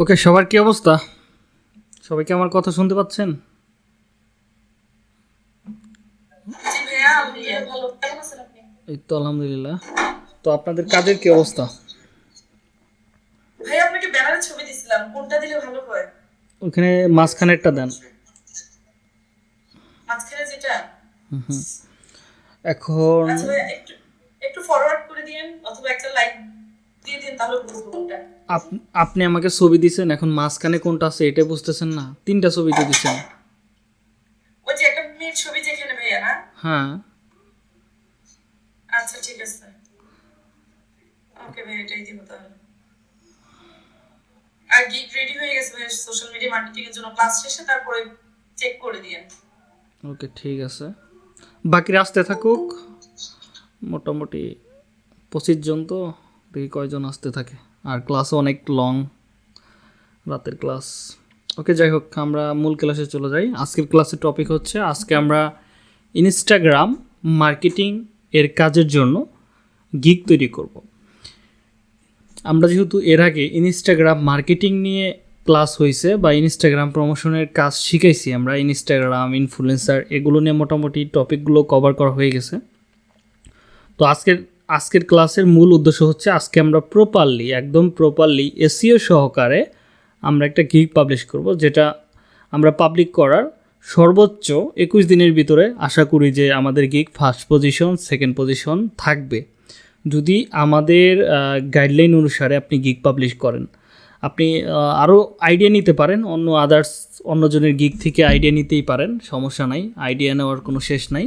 ওকে সবার কি অবস্থা? সবাই কি আমার কথা শুনতে পাচ্ছেন? এই তো আলহামদুলিল্লাহ। তো আপনাদের কাজের কি অবস্থা? ভাইয়া আপনাকে ব্যানারের ছবি দিছিলাম। কোনটা দিলে ভালো হয়? ওখানে মাঝখানেরটা দেন। মাঝখানে যেটা? এখন আচ্ছা একটু একটু ফরওয়ার্ড করে দিয়েন অথবা একটা লাইক দিয়ে দিন তাহলে বুঝব কোনটা। আপনি আমাকে ছবি দিছেন এখন মাঝখানে কোনটা আছে এটা বুঝতেছেন না? তিনটা ছবি তো দিছেন। ওই যে একটা মেয়ের ছবি যেখানে ভাইয়া না? হ্যাঁ। আচ্ছা ঠিক আছে। ওকে ভাইয়া এটাই দিব তাহলে। আর গিগ রেডি হয়ে গেছে ভাইয়া সোশ্যাল মিডিয়া মার্কেটিং এর জন্য ক্লাস শেষে তারপরে চেক করে দিয়েন। ওকে ঠিক আছে। বাকিরা আসতে থাকুক। মোটামুটি পঁচিশ জন তো। দেখি কয়জন আসতে থাকে? আর ক্লাসও অনেক লং রাতের ক্লাস ওকে যাই হোক, আমরা মূল ক্লাসে চলে যাই। আজকের ক্লাসের টপিক হচ্ছে, আজকে আমরা ইনস্টাগ্রাম মার্কেটিং এর কাজের জন্য গিগ তৈরি করব। আমরা যেহেতু এর আগে ইনস্টাগ্রাম মার্কেটিং নিয়ে ক্লাস হয়েছে বা ইনস্টাগ্রাম প্রমোশনের কাজ শিখাইছি, আমরা ইনস্টাগ্রাম ইনফ্লুয়েন্সার এগুলো নিয়ে মোটামুটি টপিকগুলো কভার করা হয়ে গেছে। তো আজকের আজকের ক্লাসের মূল উদ্দেশ্য হচ্ছে আজকে আমরা প্রপারলি একদম প্রপারলি এসিও সহকারে আমরা একটা গিগ পাবলিশ করব, যেটা আমরা পাবলিক করার সর্বোচ্চ একুশ দিনের ভিতরে আশা করি যে আমাদের gig first position second position থাকবে। যদি আমাদের গাইডলাইন অনুসারে আপনি গিগ পাবলিশ করেন, আপনি আরও আইডিয়া নিতে পারেন, অন্য আদার্স অন্যজনের গিগ থেকে আইডিয়া নিতেই পারেন, সমস্যা নাই আইডিয়া নেওয়ার কোনো শেষ নাই।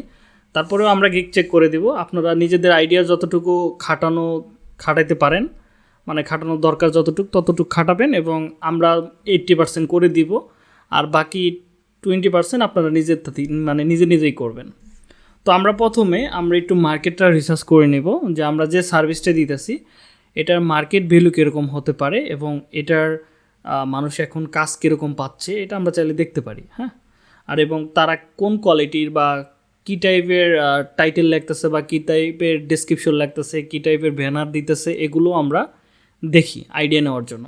তারপরেও আমরা গিক চেক করে দেব। আপনারা নিজেদের আইডিয়া যতটুকু খাটানো, খাটাইতে পারেন মানে খাটানোর দরকার যতটুকু ততটুকু খাটাবেন এবং আমরা এইট্টি পার্সেন্ট করে দিব। আর বাকি টোয়েন্টি পার্সেন্ট আপনারা নিজের মানে নিজে নিজেই করবেন। তো আমরা প্রথমে আমরা একটু মার্কেটটা রিসার্চ করে নেব যে আমরা যে সার্ভিসটা দিতেছি, এটার মার্কেট ভ্যালু কীরকম হতে পারে এবং এটার মানুষ এখন কাজ কীরকম পাচ্ছে, এটা আমরা চাইলে দেখতে পারি হ্যাঁ? আর এবং তারা কোন কোয়ালিটির বা কী টাইপের টাইটেল লাগতেছে বা কী টাইপের ডিসক্রিপশন লাগতেছে, কী টাইপের ব্যানার দিতেছে, এগুলো আমরা দেখি আইডিয়া নেওয়ার জন্য।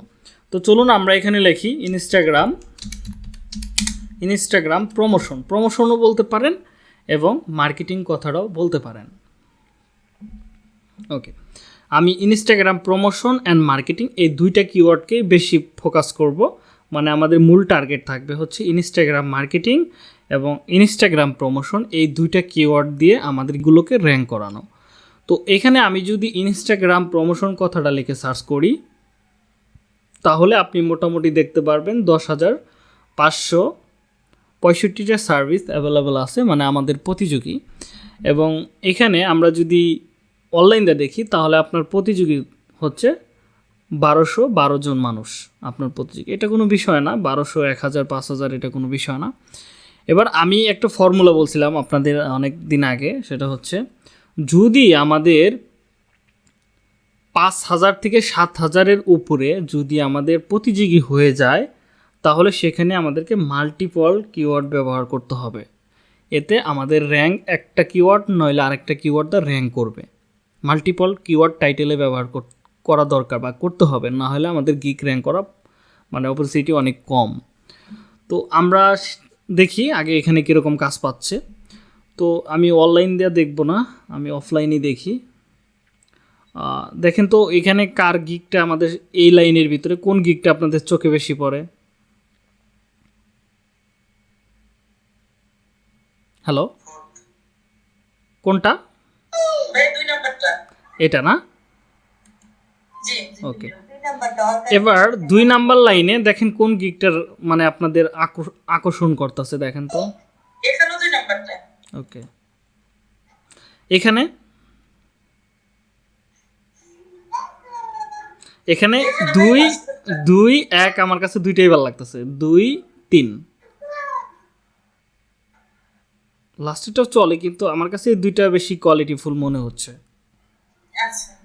তো চলুন আমরা এখানে লিখি ইনস্টাগ্রাম ইনস্টাগ্রাম প্রমোশন প্রমোশনও বলতে পারেন এবং মার্কেটিং কথাটাও বলতে পারেন। ওকে আমি ইনস্টাগ্রাম প্রমোশন অ্যান্ড মার্কেটিং এই দুইটা কিওয়ার্ডকেই বেশি ফোকাস করব। মানে আমাদের মূল টার্গেট থাকবে হচ্ছে ইনস্টাগ্রাম মার্কেটিং এবং ইনস্টাগ্রাম প্রমোশন এই দুইটা কিওয়ার্ড দিয়ে আমাদেরগুলোকে র্যাঙ্ক করানো। তো এখানে আমি যদি ইনস্টাগ্রাম প্রমোশন কথাটা লিখে সার্চ করি, তাহলে আপনি মোটামুটি দেখতে পারবেন দশ হাজার পাঁচশো পঁয়ষট্টিটা সার্ভিস অ্যাভেলেবেল আছে মানে আমাদের প্রতিযোগী। এবং এখানে আমরা যদি অনলাইনটা দেখি, তাহলে আপনার প্রতিযোগী হচ্ছে বারোশো বারো জন মানুষ আপনার প্রতিযোগী। এটা কোনো বিষয় না, বারোশো, এক হাজার, পাঁচ হাজার, এটা কোনো বিষয় না। এবার আমি একটা ফর্মুলা বলছিলাম আপনাদের অনেক দিন আগে, সেটা হচ্ছে যদি আমাদের পাঁচ হাজার থেকে সাত হাজারের উপরে যদি আমাদের প্রতিযোগী হয়ে যায়, তাহলে সেখানে আমাদেরকে মাল্টিপল কিওয়ার্ড ব্যবহার করতে হবে। এতে আমাদের র্যাঙ্ক একটা কিওয়ার্ড নইলে আরেকটা কিওয়ার্ড দা র্যাঙ্ক করবে। মাল্টিপল কিওয়ার্ড টাইটেলে ব্যবহার করা দরকার বা করতে হবে, না হলে আমাদের গিক র্যাঙ্ক করা মানে অপরচুনিটি অনেক কম। তো আমরা দেখি আগে এখানে কীরকম কাজ পাচ্ছে। তো আমি অনলাইন দিয়ে দেখব না আমি অফলাইনই দেখি। দেখেন তো এখানে কার গিকটা আমাদের এই লাইনের ভিতরে কোন গিকটা আপনাদের চোখে বেশি পড়ে? হ্যালো কোনটা? এটা না? ওকে এবার দুই নাম্বার লাইনে দেখেন কোন গিকটার মানে আপনাদের আকর- আকর্ষণ করতেছে দেখেন তো। দুই নাম্বারটা। ওকে। এখানে? এখানে দুই দুই এক আমার কাছে দুইটাই ভালো লাগতেছে। দুই তিন। লাস্টেরটাও চলে কিন্তু আমার কাছে দুইটা বেশি কোয়ালিটিফুল মনে হচ্ছে। আচ্ছা।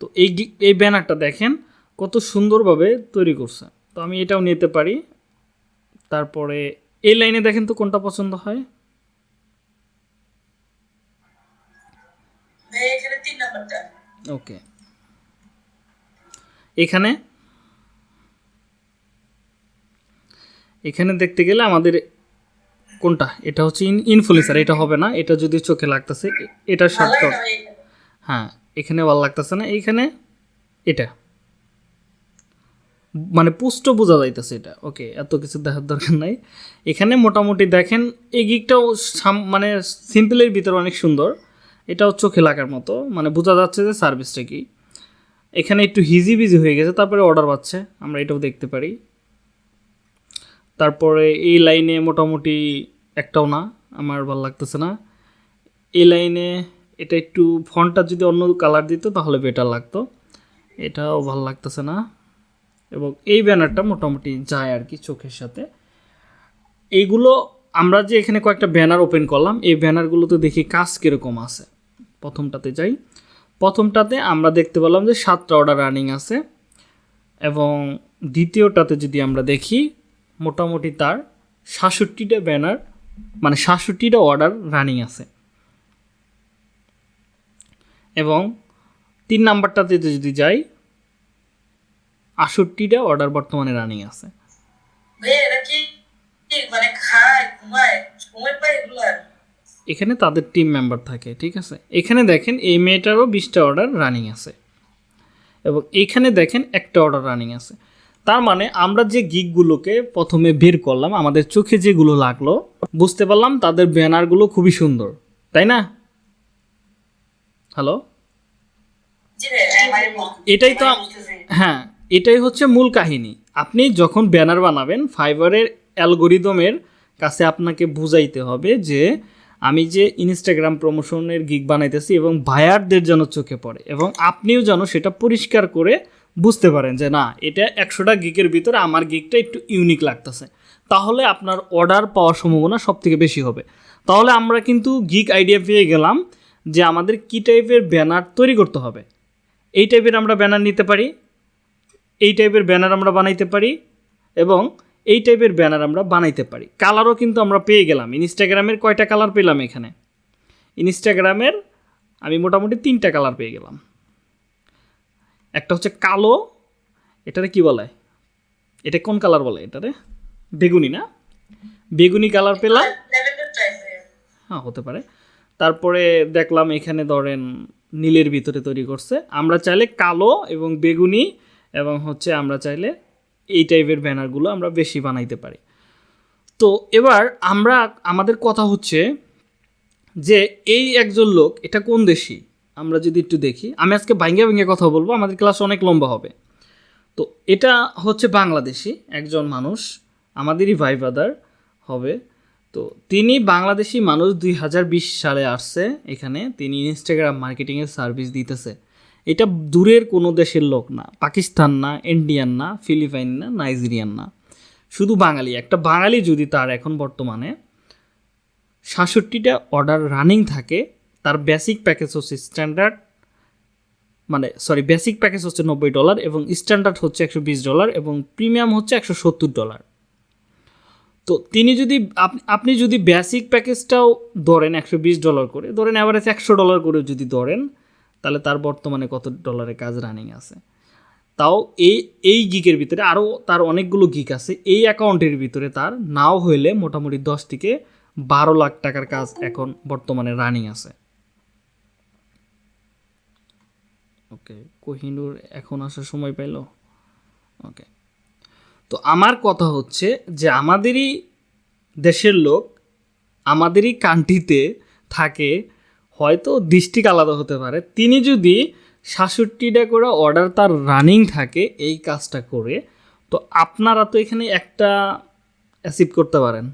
তো এই এই ব্যানারটা দেখেন। কত সুন্দরভাবে তৈরি করছে। তো আমি এটাও নিতে পারি। তারপরে এই লাইনে দেখেন তো কোনটা পছন্দ হয়। ওকে। এখানে এখানে দেখতে গেলে আমাদের কোনটা? এটা হচ্ছে ইনফ্লুয়েন্সার এটা হবে না। এটা যদি চোখে লাগতেছে এ- এটার শর্টকাট। হ্যাঁ এখানে ভালো লাগতেছে না। এইখানে এটা। মানে পুষ্ট বোঝা যাইতেছে এটা। ওকে এত কিছু দেখার দরকার নাই। এখানে মোটামুটি দেখেন, এই গিকটাও মানে সিম্পলের ভিতরে অনেক সুন্দর। এটাও চোখে লাগার মতো। মানে বোঝা যাচ্ছে যে সার্ভিসটা কি। এখানে একটু হিজি বিজি হয়ে গেছে, তারপরে অর্ডার পাচ্ছে আমরা এটাও দেখতে পারি। তারপরে এই লাইনে মোটামুটি একটাও না, আমার ভালো লাগতেছে না। এই লাইনে এটা একটু ফন্টটা যদি অন্য কালার দিত তাহলে বেটার লাগতো। এটাও ভালো লাগতেছে না। এবং এই ব্যানারটা মোটামুটি যায় আর কি চোখের সাথে। এইগুলো আমরা যে এখানে কয়েকটা ব্যানার ওপেন করলাম, এই ব্যানারগুলোতে দেখি কাজ কীরকম আছে। প্রথমটাতে যাই। প্রথমটাতে আমরা দেখতে পেলাম যে সাতটা অর্ডার রানিং আছে এবং দ্বিতীয়টাতে যদি আমরা দেখি, মোটামুটি তার সাতষট্টিটা ব্যানার মানে সাতষট্টিটা অর্ডার রানিং আছে। এবং তিন নাম্বারটাতে যদি যাই আষট্টিটা অর্ডার বর্তমানে রানিং আছে। মানে এখানে তাদের টিম মেম্বার থাকে ঠিক আছে? এখানে দেখেন এই মেয়েটারও বিশটা অর্ডার রানিং আছে। এবং এইখানে দেখেন একটা অর্ডার রানিং আছে। তার মানে আমরা যে গিকগুলোকে প্রথমে বের করলাম আমাদের চোখে যেগুলো লাগল বুঝতে পারলাম তাদের ব্যানারগুলো খুবই সুন্দর। তাই না? হ্যালো এটাই তো হ্যাঁ এটাই হচ্ছে মূল কাহিনী। আপনি যখন ব্যানার বানাবেন, ফাইবারের অ্যালগোরিদমের কাছে আপনাকে বুঝাইতে হবে যে, আমি যে ইনস্টাগ্রাম প্রমোশনের গিগ বানাইতেছি এবং বায়ারদের যেন চোখে পড়ে এবং আপনিও যেন সেটা পরিষ্কার করে বুঝতে পারেন যে, না, এটা একশোটা গিগের ভিতরে আমার গিগটা একটু ইউনিক লাগতেছে। তাহলে আপনার অর্ডার পাওয়ার সম্ভাবনা সব থেকে বেশি হবে। তাহলে আমরা কিন্তু গিক আইডিয়া পেয়ে গেলাম যে, আমাদের কী টাইপের ব্যানার তৈরি করতে হবে। এই টাইপের আমরা ব্যানার নিতে পারি। এই টাইপের ব্যানার আমরা বানাইতে পারি এবং এই টাইপের ব্যানার আমরা বানাইতে পারি। কালারও কিন্তু আমরা পেয়ে গেলাম। ইনস্টাগ্রামের কয়টা কালার পেলাম এখানে? ইনস্টাগ্রামের আমি মোটামুটি তিনটা কালার পেয়ে গেলাম। একটা হচ্ছে কালো, এটারে কি বলে? এটা কোন কালার বলে এটারে? বেগুনি না? বেগুনি কালার পেলাম। হ্যাঁ হতে পারে। তারপরে দেখলাম এখানে ধরেন নীলের ভিতরে তৈরি করছে। আমরা চাইলে কালো এবং বেগুনি এবং হচ্ছে আমরা চাইলে এই টাইপের ব্যানারগুলো আমরা বেশি বানাইতে পারি। তো এবার আমরা, আমাদের কথা হচ্ছে যে এই একজন লোক, এটা কোন দেশি? আমরা যদি একটু দেখি। আমি আজকে ভাঙ্গে ভেঙে কথা বলব, আমাদের ক্লাস অনেক লম্বা হবে। তো এটা হচ্ছে বাংলাদেশি একজন মানুষ, আমাদেরই ভাই ব্রাদার হবে। তো তিনি বাংলাদেশি মানুষ দুই হাজার বিশ সালে আসছে এখানে। তিনি ইনস্টাগ্রাম মার্কেটিংয়ের সার্ভিস দিতেছে। এটা দূরের কোনো দেশের লোক না। পাকিস্তান না, ইন্ডিয়ান না, ফিলিপাইন না, নাইজেরিয়ান না। শুধু বাঙালি। একটা বাঙালি যদি তার এখন বর্তমানে সাতষট্টিটা অর্ডার রানিং থাকে, তার বেসিক প্যাকেজ হচ্ছে স্ট্যান্ডার্ড মানে সরি বেসিক প্যাকেজ হচ্ছে নব্বই ডলার এবং স্ট্যান্ডার্ড হচ্ছে একশো বিশ ডলার এবং প্রিমিয়াম হচ্ছে একশো সত্তর ডলার তো তিনি যদি আপ- আপনি যদি বেসিক প্যাকেজটাও ধরেন একশো বিশ ডলার করে, ধরেন অ্যাভারেজ একশো ডলার করে যদি ধরেন তাহলে তার বর্তমানে কত ডলারের কাজ রানিং আছে? তাও এই এই গিকের ভিতরে আরও তার অনেকগুলো গিক আছে। এই অ্যাকাউন্টের ভিতরে তার নাও হইলে মোটামুটি দশ থেকে বারো লাখ টাকার কাজ এখন বর্তমানে রানিং আছে। ওকে কোহিনুর এখন আসার সময় পাইল? ওকে তো আমার কথা হচ্ছে যে আমাদেরই দেশের লোক আমাদেরই কান্ট্রিতে থাকে হয়তো ডিস্ট্রিক্ট আলাদা হতে পারে। তিনি যদি সাতষট্টিটা করে অর্ডার তার রানিং থাকে এই কাজটা করে তো আপনারা তো এখানে একটা অ্যাচিভ করতে পারেন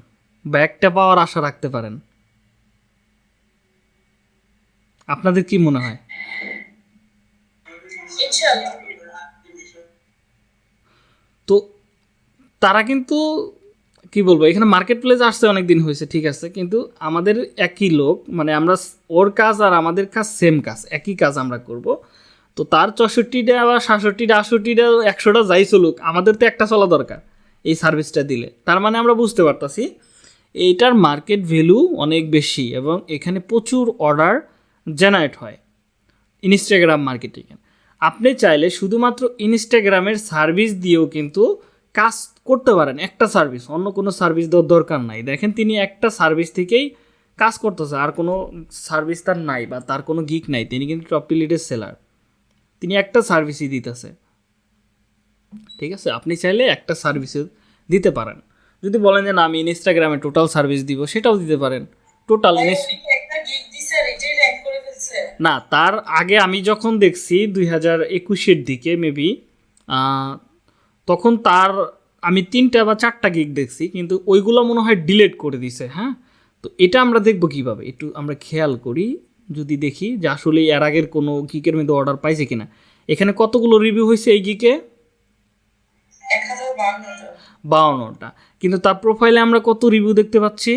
বা একটা পাওয়ার আশা রাখতে পারেন। আপনাদের কি মনে হয়? তো তারা কিন্তু কি বলব, এখানে মার্কেট প্লেস আসছে অনেক দিন হয়েছে, ঠিক আছে, কিন্তু আমাদের একই লোক মানে আমরা ওর কাজ আর আমাদের কাজ সেম কাজ, একই কাজ আমরা করব। তো তার চৌষট্টিটা বা সাতষট্টিটা, আটষট্টিটা, একশোটা যাই চলুক, আমাদের তো একটা চলা দরকার এই সার্ভিসটা দিলে। তার মানে আমরা বুঝতে পারতাছি, এইটার মার্কেট ভ্যালু অনেক বেশি এবং এখানে প্রচুর অর্ডার জেনারেট হয় ইনস্টাগ্রাম মার্কেটিংয়ে আপনি চাইলে শুধুমাত্র ইনস্টাগ্রামের সার্ভিস দিয়েও কিন্তু কাজ করতে পারেন একটা সার্ভিস অন্য কোনো সার্ভিস দেওয়ার দরকার নাই। দেখেন তিনি একটা সার্ভিস থেকেই কাজ করতেছে আর কোনো সার্ভিস তার নাই বা তার কোনো গিক নাই তিনি কিন্তু টপ লিডের সেলার তিনি একটা সার্ভিসই দিতেছে। ঠিক আছে? আপনি চাইলে একটা সার্ভিসে দিতে পারেন। যদি বলেন যে না আমি ইনস্টাগ্রামে টোটাল সার্ভিস দিব সেটাও দিতে পারেন। টোটাল না তার আগে আমি যখন দেখছি দুই হাজার একুশের দিকে মেবি তখন তার আমি তিনটা বা চারটা গিগ দেখছি, কিন্তু ওইগুলো মনে হয় ডিলেট করে দিছে হ্যাঁ? তো এটা আমরা দেখব কীভাবে? একটু আমরা খেয়াল করি, যদি দেখি যে আসলে এর আগের কোনো গিকের মধ্যে অর্ডার পাইছে কিনা। এখানে কতগুলো রিভিউ হয়েছে এই গিকে বাউন্নটা। কিন্তু তার প্রোফাইলে আমরা কত রিভিউ দেখতে পাচ্ছি?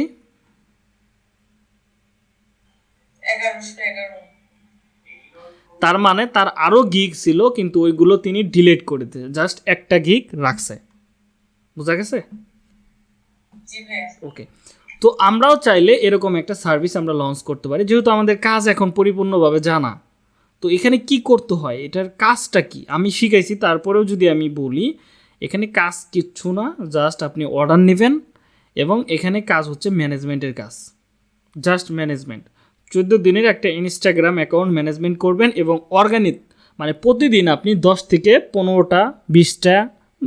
তার মানে তার আরও গিক ছিল, কিন্তু ওইগুলো তিনি ডিলেট করে দিয়েছে। জাস্ট একটা গিক রাখছে। বোঝা গেছে? ওকে তো আমরাও চাইলে এরকম একটা সার্ভিস আমরা লঞ্চ করতে পারি। যেহেতু আমাদের কাজ এখন পরিপূর্ণভাবে জানা। তো এখানে কি করতে হয়? এটার কাজটা কি? আমি শিখাইছি তারপরেও যদি আমি বলি এখানে কাজ কিচ্ছু না জাস্ট আপনি অর্ডার নেবেন এবং এখানে কাজ হচ্ছে ম্যানেজমেন্টের কাজ। জাস্ট ম্যানেজমেন্ট চোদ্দ দিনের একটা ইনস্টাগ্রাম অ্যাকাউন্ট ম্যানেজমেন্ট করবেন এবং অর্গানিক মানে প্রতিদিন আপনি দশ থেকে পনেরোটা বিশটা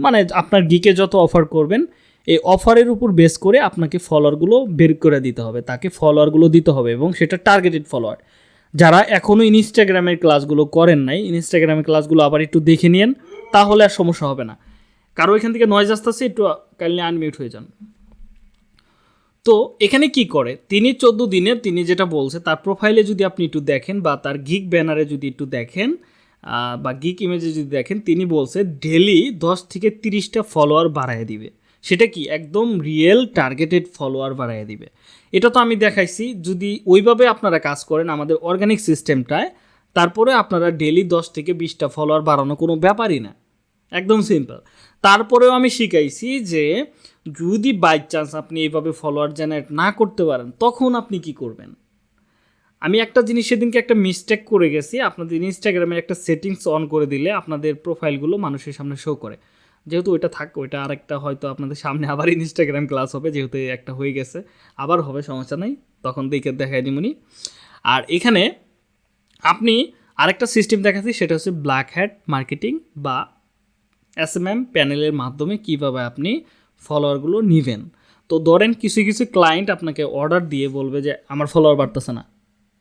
মানে আপনার গিকে যত অফার করবেন, এই অফারের উপর বেস করে আপনাকে ফলোয়ারগুলো বের করে দিতে হবে। তাকে ফলোয়ারগুলো দিতে হবে এবং সেটা টার্গেটেড ফলোয়ার যারা এখনও ইনস্টাগ্রামের ক্লাসগুলো করেন নাই, ইনস্টাগ্রামের ক্লাসগুলো আবার একটু দেখে নিন তাহলে আর সমস্যা হবে না। কারও এখান থেকে নয়েজ আসতেছে, একটু কাইন্ডলি আনমিউট হয়ে যান। তো এখানে কি করে? তিনি চোদ্দ দিনের, তিনি যেটা বলছে, তার প্রোফাইলে যদি আপনি একটু দেখেন বা তার গিক ব্যানারে যদি একটু দেখেন বা গিক ইমেজে যদি দেখেন, তিনি বলছে ডেলি দশ থেকে তিরিশটা ফলোয়ার বাড়ায় দিবে। সেটা কি? একদম রিয়েল টার্গেটেড ফলোয়ার বাড়ায় দিবে। এটা তো আমি দেখাইছি, যদি ওইভাবে আপনারা কাজ করেন আমাদের অর্গানিক সিস্টেমটায় তারপরে আপনারা ডেলি দশ থেকে বিশটা ফলোয়ার বাড়ানো কোনো ব্যাপারই না। একদম সিম্পল তারপরেও আমি শিখাইছি যে, যদি বাই চান্স আপনি এইভাবে ফলোয়ার জেনারেট না করতে পারেন, তখন আপনি কি করবেন? আমি একটা জিনিস সেদিনকে একটা মিস্টেক করে গেছি। আপনাদের ইনস্টাগ্রামের একটা সেটিংস অন করে দিলে আপনাদের প্রোফাইলগুলো মানুষের সামনে শো করে। যেহেতু ওইটা থাক, ওইটা আরেকটা হয়তো আপনাদের সামনে আবার ইনস্টাগ্রাম ক্লাস হবে, যেহেতু একটা হয়ে গেছে। আবার হবে, সমস্যা নেই। তখন দেখে দেখাই দিমুনি আর এখানে আপনি আরেকটা সিস্টেম দেখাচ্ছি, সেটা হচ্ছে ব্ল্যাক হ্যাট মার্কেটিং বা এস এম এম প্যানেলের মাধ্যমে কীভাবে আপনি ফলোয়ারগুলো নেবেন। তো ধরেন কিছু কিছু ক্লায়েন্ট আপনাকে অর্ডার দিয়ে বলবে যে, আমার ফলোয়ার বাড়তেছে না।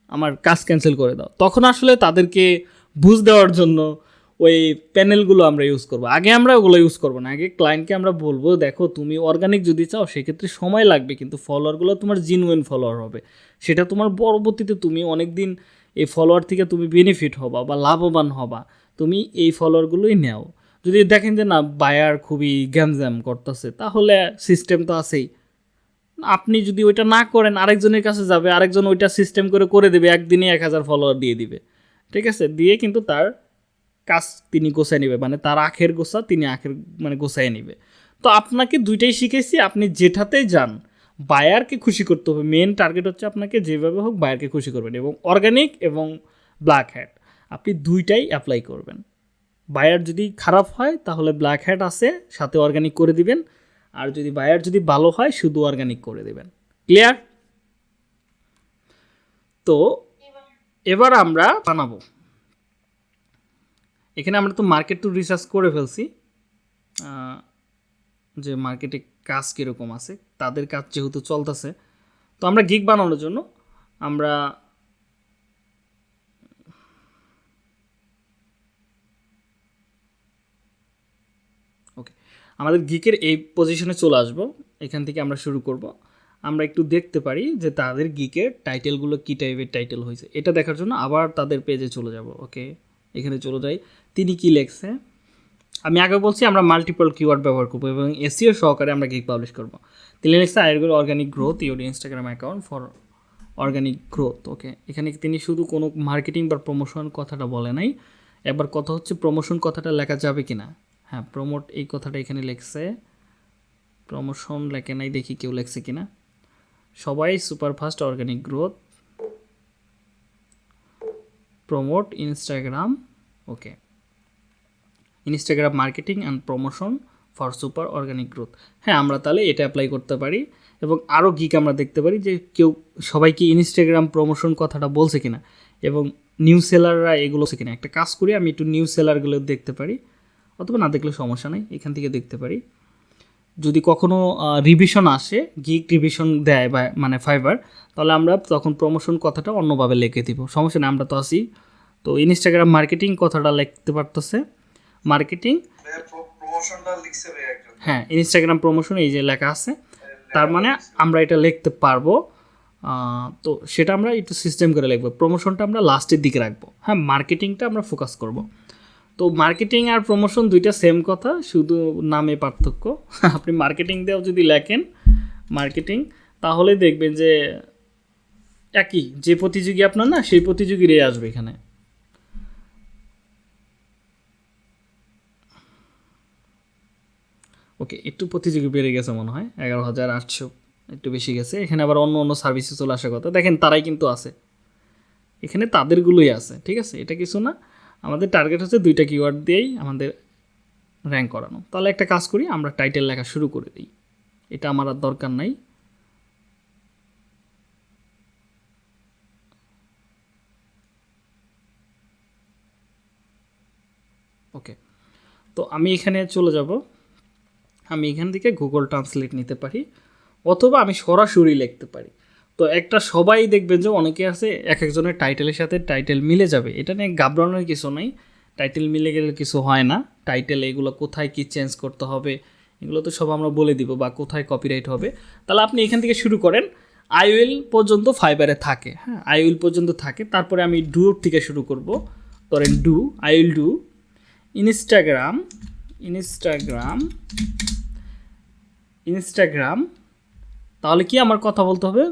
আমার কাজ ক্যান্সেল করে দাও। তখন আসলে তাদেরকে বুঝ দেওয়ার জন্য ওই প্যানেলগুলো আমরা ইউজ করব। আগে আমরা ওগুলো ইউজ করব না। আগে ক্লায়েন্টকে আমরা বলব, দেখো, তুমি অর্গানিক যদি চাও, সেক্ষেত্রে সময় লাগবে, কিন্তু ফলোয়ারগুলো তোমার জিনুইন ফলোয়ার হবে। সেটা তোমার পরবর্তীতে তুমি অনেক দিন এই ফলোয়ার থেকে তুমি বেনিফিট হবা বা লাভবান হবা। তুমি এই ফলোয়ারগুলোই নেও। যদি দেখেন যে না বায়ার খুবই গ্যামজ্যাম করতেছে, তাহলে সিস্টেম তো আছেই। আপনি যদি ওইটা না করেন, আরেকজনের কাছে যাবে, আরেকজন ওইটা সিস্টেম করে করে দেবে, একদিনে এক হাজার ফলোয়ার দিয়ে দিবে। ঠিক আছে? দিয়ে কিন্তু তার কাজ তিনি গোছায় নেবে মানে তার আখের গোছা তিনি আখের মানে গোছায় নেবে। তো আপনাকে দুইটাই শিখেছি, আপনি যেটাতে যান বায়ারকে খুশি করতে হবে। মেন টার্গেট হচ্ছে আপনাকে যেভাবে হোক বায়ারকে খুশি করবেন এবং অর্গানিক এবং ব্ল্যাক হ্যাট আপনি দুইটাই অ্যাপ্লাই করবেন। বায়ার যদি খারাপ হয়, তাহলে ব্ল্যাক হ্যাট আছে, সাথে অর্গানিক করে দিবেন। আর যদি বায়ার যদি ভালো হয়, শুধু অর্গানিক করে দেবেন। ক্লিয়ার তো এবার আমরা বানাবো। এখানে আমরা তো মার্কেট টু রিসার্চ করে ফেলছি। যে মার্কেটে কাজ কীরকম আছে, তাদের কাজ যেহেতু চলতেছে। তো আমরা গিগ বানানোর জন্য আমরা ওকে আমাদের গিকের এই পজিশনে চলে আসব। এখান থেকে আমরা শুরু করব। আমরা একটু দেখতে পারি যে তাদের গিকের টাইটেলগুলো কী টাইপের টাইটেল হয়েছে। এটা দেখার জন্য আবার তাদের পেজে চলে যাব ওকে এখানে চলে যাই। তিনি কি লেখছে? আমি আগে বলছি আমরা মাল্টিপল কিওয়ার্ড ব্যবহার করব এবং এসিও সহকারে আমরা গিক পাবলিশ করব। তিনি লিখছে আয়ের organic growth your Instagram account for organic growth okay এখানে তিনি শুধু কোনো মার্কেটিং বা প্রমোশন কথাটা বলে নাই। এবার কথা হচ্ছে প্রমোশন কথাটা লেখা যাবে কি না হ্যাঁ প্রমোট এই কথাটা এখানে লেখছে। প্রমোশন লেখে নাই, দেখি কেউ লেখছে কি না সবাই superfast organic growth promote Instagram okay Instagram marketing and promotion for super organic growth হ্যাঁ আমরা তাহলে এটা অ্যাপ্লাই করতে পারি। এবং আরও গিক আমরা দেখতে পারি যে কেউ সবাইকে ইনস্টাগ্রাম প্রমোশন কথাটা বলছে কিনা। এবং নিউ সেলাররা এগুলো কিনা। একটা কাজ করি, আমি একটু নিউ সেলারগুলো দেখতে পারি। অথবা না দেখলে সমস্যা নেই এখান থেকে দেখতে পারি। যদি কখনো রিভিশন আসে গিক রিভিশন দেয় বা মানে ফাইবার তাহলে আমরা তখন প্রমোশন কথাটা অন্যভাবে লিখে দিব। সমস্যা নেই আমরা তো আসি তো ইনস্টাগ্রাম মার্কেটিং কথাটা লিখতে পারতেছে। মার্কেটিং হ্যাঁ ইনস্টাগ্রাম প্রমোশন এই যে লেখা আছে তার মানে আমরা এটা লিখতে পারব। তো সেটা আমরা একটু সিস্টেম করে লিখব। প্রমোশনটা আমরা লাস্টের দিকে রাখব। হ্যাঁ মার্কেটিংটা আমরা ফোকাস করব। তো মার্কেটিং আর প্রমোশন দুইটা সেম কথা, শুধু নামে পার্থক্য। আপনি মার্কেটিং দিয়েও যদি লেখেন মার্কেটিং তাহলে দেখবেন যে একই, যে প্রতিযোগী আপনার না, সেই প্রতিযোগীরাই আসবে এখানে। ওকে একটু প্রতিযোগী বেড়ে গেছে মনে হয়, এগারো হাজার আটশো, একটু বেশি গেছে। এখানে আবার অন্য অন্য সার্ভিসে চলে আসার কথা। দেখেন, তারাই কিন্তু আছে। এখানে তাদেরগুলোই আছে, ঠিক আছে? এটা কিছু না। আমাদের টার্গেট হচ্ছে দুইটা কিওয়ার্ড দিয়েই আমাদের র্যাঙ্ক করানো। তাহলে একটা কাজ করি, আমরা টাইটেল লেখা শুরু করে দিই। এটা আমার আর দরকার নাই। ওকে তো আমি এখানে চলে যাব। আমি এখান থেকে গুগল ট্রান্সলেট নিতে পারি, অথবা আমি সরাসরি লিখতে পারি। তো একটা সবাই দেখবেন যে অনেকে আছে, এক একজনের টাইটেলের সাথে টাইটেল মিলে যাবে। এটা নিয়ে ঘাবড়ানোর কিছু নেই। টাইটেল মিলে গেলে কিছু হয় না। টাইটেল এগুলো কোথায় কি চেঞ্জ করতে হবে, এগুলো তো সব আমরা বলে দিব বা কোথায় কপিরাইট হবে। তাহলে আপনি এখান থেকে শুরু করেন। আইউএল পর্যন্ত ফাইবারে থাকে হ্যাঁ? আইউএল পর্যন্ত থাকে। তারপরে আমি ডু থেকে শুরু করব। ধরেন do I will do Instagram Instagram Instagram তাহলে কি আমার কথা বলতে হবে?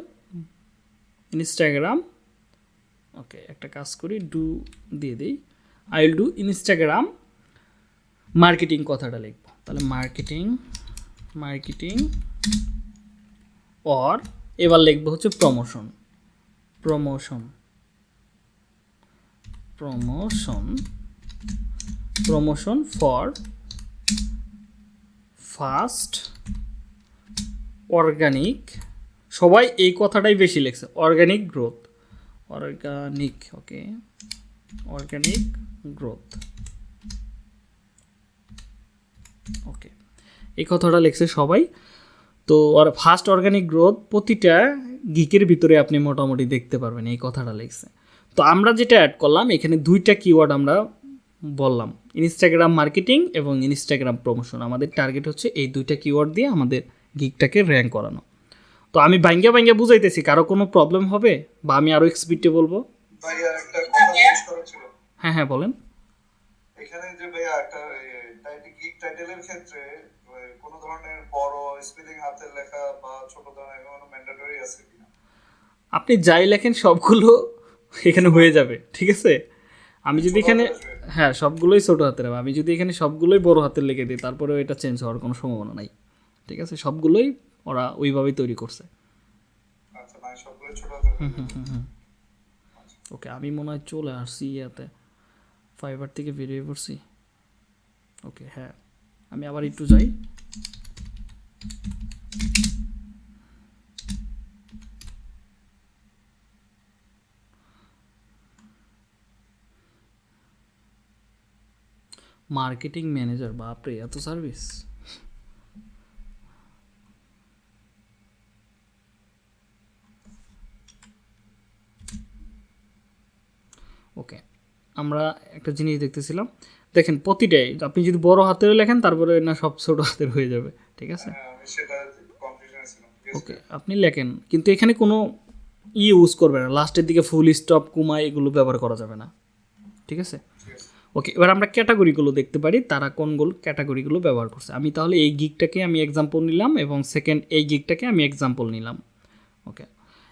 ইনস্টাগ্রাম ওকে একটা কাজ করি ডু দিয়ে দিই। I will do Instagram marketing কথাটা লিখব। তাহলে মার্কেটিং মার্কেটিং অর এবার লিখব হচ্ছে promotion promotion promotion promotion for fast organic সবাই এই কথাটাই বেশি লেখছে organic growth organic okay organic growth okay এই কথাটা লিখছে সবাই। তো আর ফার্স্ট অর্গানিক গ্রোথ প্রতিটা গিকের ভিতরে আপনি মোটামুটি দেখতে পারবেন, এই কথাটা লিখছে। তো আমরা যেটা অ্যাড করলাম, এখানে দুইটা কিওয়ার্ড আমরা বললাম ইনস্টাগ্রাম মার্কেটিং এবং ইনস্টাগ্রাম প্রমোশন আমাদের টার্গেট হচ্ছে এই দুইটা কিওয়ার্ড দিয়ে আমাদের গিকটাকে র্যাঙ্ক করানো। তো আমি বাইঙ্গা বাইঙ্গা বুঝাইতেছি কারও কোনো প্রবলেম হবে? বা আমি আরও এক্সপিডে বলব? হ্যাঁ হ্যাঁ বলেন। এখানে যে ভাইয়া একটা গিগ টাইটেলের ক্ষেত্রে কোনো ধরনের বড় স্পেলিং হাতের লেখা বা ছোট ধরনের কোনো ম্যান্ডেটরি আছে কিনা? আপনি যাই লেখেন সবগুলো এখানে হয়ে যাবে ঠিক আছে? আমি যদি এখানে হ্যাঁ সবগুলোই ছোটো হাতের হবে। আমি যদি এখানে সবগুলোই বড় হাতের লিখে দিই তারপরেও এটা চেঞ্জ হওয়ার কোনো সম্ভাবনা নাই ঠিক আছে? সবগুলোই ওরা ওইভাবেই তৈরি করছে। আচ্ছা মানে ওকে আমি মনে হয় চলে আসছি ইয়াতে। ফাইবার থেকে বেরিয়ে পড়ছি। ওকে হ্যাঁ। আমি আবার একটু যাই। মার্কেটিং ম্যানেজার বাপরে এত সার্ভিস। ওকে আমরা একটা জিনিস দেখতেছিলাম। দেখেন প্রতিটাই আপনি যদি বড় হাতের লেখেন তারপরে না সব ছোট হাতের হয়ে যাবে ঠিক আছে? হ্যাঁ ওকে আপনি লেখেন কিন্তু এখানে কোনো ই ইউজ করবে না। লাস্টের দিকে ফুল স্টপ কুমা এগুলো ব্যবহার করা যাবে না ঠিক আছে? ঠিক আছে। ওকে এবার আমরা ক্যাটাগরিগুলো দেখতে পারি তারা কোনগুলো ক্যাটাগরিগুলো ব্যবহার করছে। আমি তাহলে এই গিকটাকে আমি এক্সাম্পল নিলাম এবং সেকেন্ড এই গিকটাকে আমি এক্সাম্পল নিলাম ওকে?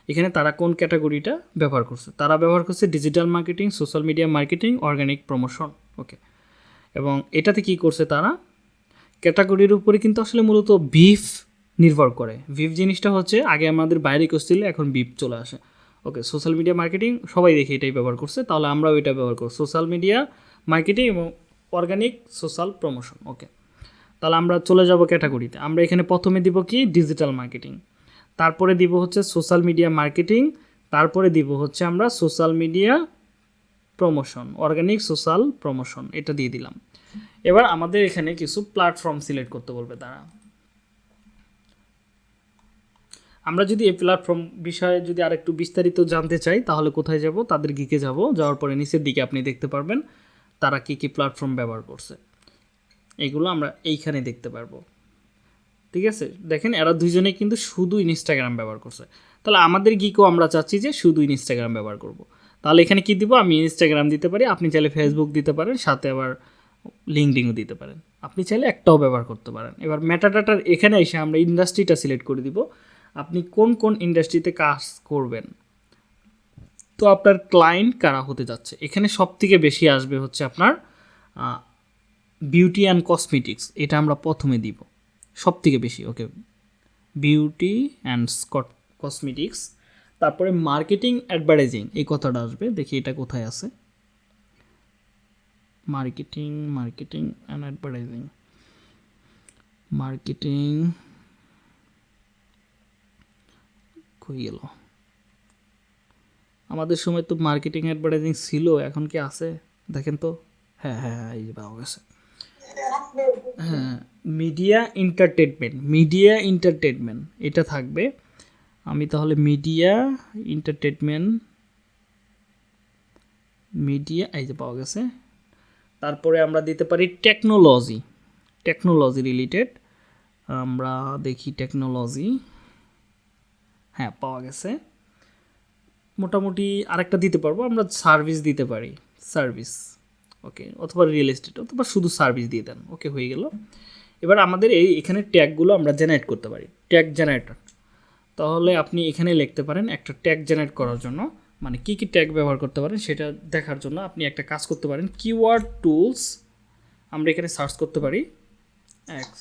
এখানে তারা কোন ক্যাটাগরিটা ব্যবহার করছে? তারা ব্যবহার করছে digital marketing social media marketing organic promotion okay এবং এটাতে কি করছে তারা? ক্যাটাগরির উপরে কিন্তু আসলে মূলত বিফ নির্ভর করে। বিফ জিনিসটা হচ্ছে আগে আমাদের বাইরে করছিল এখন বিফ চলে আসে। ওকে সোশ্যাল মিডিয়া মার্কেটিং সবাই দেখে এটাই ব্যবহার করছে, তাহলে আমরাও এটা ব্যবহার করব। সোশ্যাল মিডিয়া মার্কেটিং এবং অর্গানিক সোশ্যাল প্রমোশন ওকে তাহলে আমরা চলে যাব ক্যাটাগরিতে। আমরা এখানে প্রথমে দিব কি? ডিজিটাল মার্কেটিং তারপরে দিব হচ্ছে সোশ্যাল মিডিয়া মার্কেটিং তারপরে দিব হচ্ছে আমরা social media promotion organic social promotion এটা দিয়ে দিলাম। এবার আমাদের এখানে কিছু প্ল্যাটফর্ম সিলেক্ট করতে বলবে তারা। আমরা যদি এই প্ল্যাটফর্ম বিষয়ে যদি আর একটু বিস্তারিত জানতে চাই, তাহলে কোথায় যাব, তাদের গিকে যাব, যাওয়ার পরে নিচের দিকে আপনি দেখতে পারবেন তারা কি কি প্ল্যাটফর্ম ব্যবহার করছে। এগুলো আমরা এইখানে দেখতে পারব। ঠিক আছে? দেখেন, এরা দুইজনেই কিন্তু শুধু ইনস্টাগ্রাম ব্যবহার করছে। তাহলে আমাদের গিকও আমরা চাচ্ছি যে শুধু ইনস্টাগ্রাম ব্যবহার করব। তাহলে এখানে কি দিব? আমি ইনস্টাগ্রাম দিতে পারি, আপনি চাইলে ফেসবুক দিতে পারেন, সাথে আবার লিঙ্কডিনও দিতে পারেন। আপনি চাইলে একটাও ব্যবহার করতে পারেন। এবার মেটাডাটার এখানে এসে আমরা ইন্ডাস্ট্রিটা সিলেক্ট করে দিব। আপনি কোন কোন ইন্ডাস্ট্রিতে কাজ করবেন? তো আপনার ক্লায়েন্ট কারা হতে যাচ্ছে? এখানে সব থেকে বেশি আসবে হচ্ছে আপনার বিউটি অ্যান্ড কসমেটিক্স এটা আমরা প্রথমে দিব। সব থেকে বেশি okay beauty and scot cosmetics তারপরে মার্কেটিং অ্যাডভার্টাইজিং এই কথাটা আসবে, দেখি এটা কোথায় আছে. Marketing marketing and advertising marketing কই গেল? আমাদের সময় তো মার্কেটিং অ্যাডভার্টাইজিং ছিল, এখন কি আছে? দেখেন তো। হ্যাঁ হ্যাঁ হ্যাঁ এই যে গেছে। হ্যাঁ মিডিয়া এন্টারটেনমেন্ট মিডিয়া এন্টারটেনমেন্ট এটা থাকবে। আমি তাহলে মিডিয়া এন্টারটেনমেন্ট মিডিয়া এই যে পাওয়া গেছে। তারপরে আমরা দিতে পারি টেকনোলজি টেকনোলজি রিলেটেড আমরা দেখি টেকনোলজি হ্যাঁ পাওয়া গেছে। মোটামুটি আরেকটা দিতে পারব, আমরা সার্ভিস দিতে পারি সার্ভিস ওকে অথবা রিয়েল এস্টেট অথবা শুধু সার্ভিস দিয়ে দেন ওকে হয়ে গেল। এবার আমাদের এই এখানে ট্যাগগুলো আমরা জেনারেট করতে পারি। ট্যাগ জেনারেটর তাহলে আপনি এখানে লিখতে পারেন একটা ট্যাগ জেনারেট করার জন্য। মানে কি কি ট্যাগ ব্যবহার করতে পারেন সেটা দেখার জন্য আপনি একটা কাজ করতে পারেন। কিওয়ার্ড টুলস আমরা এখানে সার্চ করতে পারি। এক্স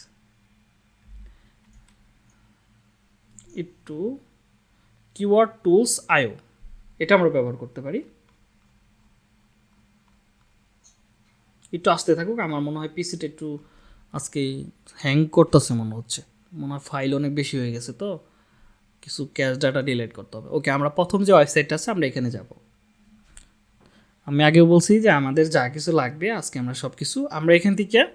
একটু কিওয়ার্ড টুলস আয়ো এটা আমরা ব্যবহার করতে পারি। একটু আসতে থাকুক, আমার মনে হয় পিসিটা একটু আজকে হ্যাং করতেছে মনে হচ্ছে। মনে হয় ফাইল অনেক বেশি হয়ে গেছে তো, কিছু ক্যাশ ডাটা ডিলিট করতে হবে। ওকে আমরা প্রথম যে ওয়েবসাইটটা আছে, আমরা এখানে যাব। আমি আগেও বলছি যে আমাদের যা কিছু লাগবে, আজকে আমরা সব কিছু আমরা এখান থেকে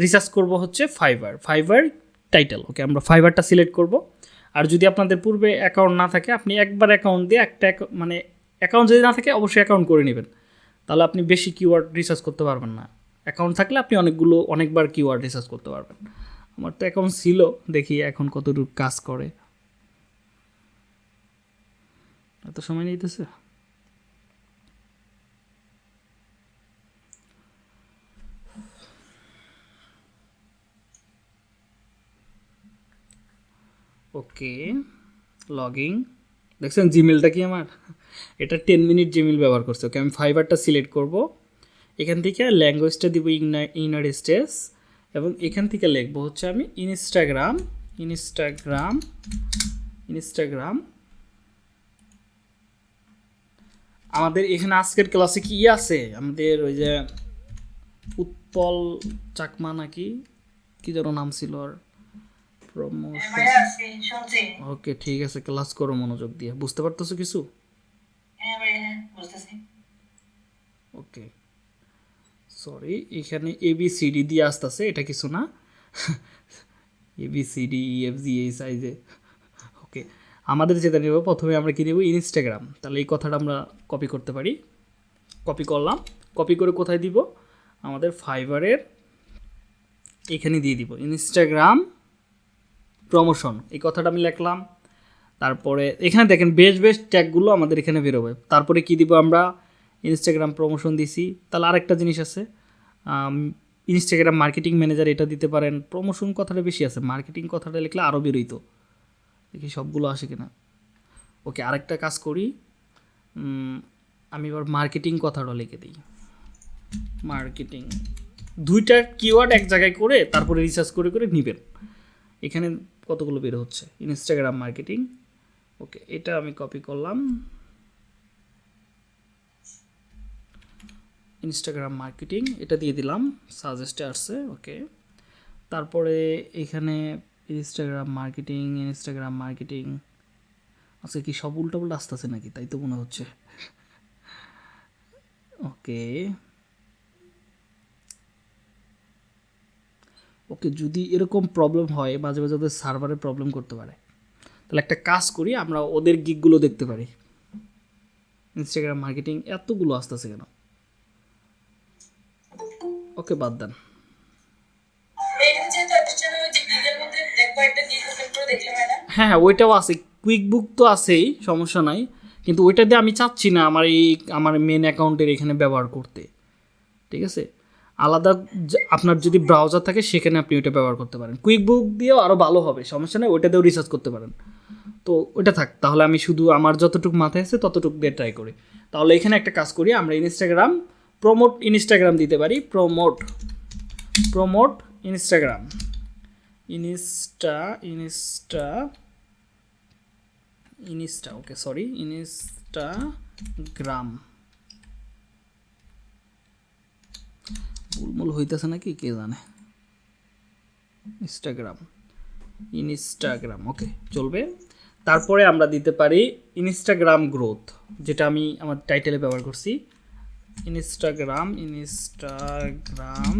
রিসার্চ করব হচ্ছে ফাইবার ফাইবার টাইটেল ওকে আমরা ফাইবারটা সিলেক্ট করব। আর যদি আপনাদের পূর্বে অ্যাকাউন্ট না থাকে, আপনি একবার অ্যাকাউন্ট দিয়ে একটা মানে অ্যাকাউন্ট যদি না থাকে, অবশ্যই অ্যাকাউন্ট করে নেবেন। তাহলে আপনি বেশি কিওয়ার্ড রিসার্চ করতে পারবেন না। অ্যাকাউন্ট থাকলে আপনি অনেকগুলো, অনেকবার কিওয়ার্ড রিসার্চ করতে পারবেন। আমার তো অ্যাকাউন্ট ছিল, দেখি এখন কতটুকু কাজ করে। এত সময় নিতেছে? ওকে লগিং দেখছেন জিমেলটা কি আমার? এটা টেন মিনিট জিমেল ব্যবহার করছে। ওকে, আমি ফাইবারটা সিলেক্ট করব। এখান থেকে ল্যাঙ্গুয়েজটা দিব ইউনাইটেড স্টেটস এবং এখান থেকে লিখব হচ্ছে আমি ইনস্টাগ্রাম ইনস্টাগ্রাম ইনস্টাগ্রাম আমাদের এখানে আজকের ক্লাসে কি আছে? আমাদের ওই যে উৎপল চাকমা নাকি? কি যেন নাম ছিল আর প্রমোশন ওকে ঠিক আছে ক্লাস করো মনোযোগ দিয়ে। বুঝতে পারতেছো কিছু? হ্যাঁ ভাইয়া হ্যাঁ ওকে সরি এখানে এ বি সি ডি দিয়ে আসতেছে, এটা কিছু না। A B C D E F G এই সাইজে ওকে আমাদের যেটা নেব, প্রথমে আমরা কি নেব? ইনস্টাগ্রাম তাহলে এই কথাটা আমরা কপি করতে পারি। কপি করলাম। কপি করে কোথায় দিব? আমাদের ফাইবারের এখানে দিয়ে দিব। ইনস্টাগ্রাম প্রমোশন এই কথাটা আমি লিখলাম। তারপরে এখানে দেখেন, বেশ বেশ ট্যাগগুলো আমাদের এখানে বেরোবে। তারপরে কি দিব আমরা? ইনস্টাগ্রাম প্রমোশন দিছি। তাহলে আরেকটা জিনিস আছে। ইনস্টাগ্রাম মার্কেটিং ম্যানেজার এটা দিতে পারেন। প্রমোশন কথাটা বেশি আছে। মার্কেটিং কথাটা লিখলে আরও বেরোইতো দেখি সবগুলো আসে কিনা। ওকে আরেকটা কাজ করি। আমি এবার মার্কেটিং কথাটা লিখে দিই। মার্কেটিং দুইটা কিওয়ার্ড এক জায়গায় করে তারপরে রিসার্চ করে করে নেবেন। এখানে কতগুলো বের হচ্ছে? ইনস্টাগ্রাম মার্কেটিং ওকে এটা আমি কপি করলাম। ইনস্টাগ্রাম মার্কেটিং এটা দিয়ে দিলাম সাজেস্টে আসছে ওকে তারপরে এখানে ইনস্টাগ্রাম মার্কেটিং ইনস্টাগ্রাম মার্কেটিং আজকে কি সব উল্টো আসতেছে নাকি? তাই তো মনে হচ্ছে। ওকে ওকে যদি এরকম প্রবলেম হয়, মাঝে মাঝে ওদের সার্ভারে প্রবলেম করতে পারে। তাহলে একটা কাজ করি, আমরা ওদের গিকগুলো দেখতে পারি। ইনস্টাগ্রাম মার্কেটিং এতগুলো আসতেছে কেন? ওপেন বাদ দেন। হ্যাঁ হ্যাঁ ওইটাও আছে। কুইক বুক তো আছেই সমস্যা নাই। কিন্তু ওইটা দিয়ে আমি চাচ্ছি না আমার এই আমার মেন অ্যাকাউন্টের এখানে ব্যবহার করতে। ঠিক আছে? আলাদা আপনার যদি ব্রাউজার থাকে সেখানে আপনি ওইটা ব্যবহার করতে পারেন। কুইক বুক দিয়েও আরও ভালো হবে সমস্যা নেই ওইটা দিয়েও রিসার্চ করতে পারেন। তো ওইটা থাক তাহলে আমি শুধু আমার যতটুকু মাথায় আছে ততটুকু দিয়ে ট্রাই করি। তাহলে এখানে একটা কাজ করি আমরা ইনস্টাগ্রাম প্রমোট ইনস্টাগ্রাম দিতে পারি। Promote promote Instagram insta insta insta okay sorry Instagram বুলমুল হইতেছে নাকি, কে জানে? ইনস্টাগ্রাম ইনস্টাগ্রাম ওকে চলবে। তারপরে আমরা দিতে পারি ইনস্টাগ্রাম গ্রোথ যেটা আমি আমার টাইটেলে ব্যবহার করছি। Instagram Instagram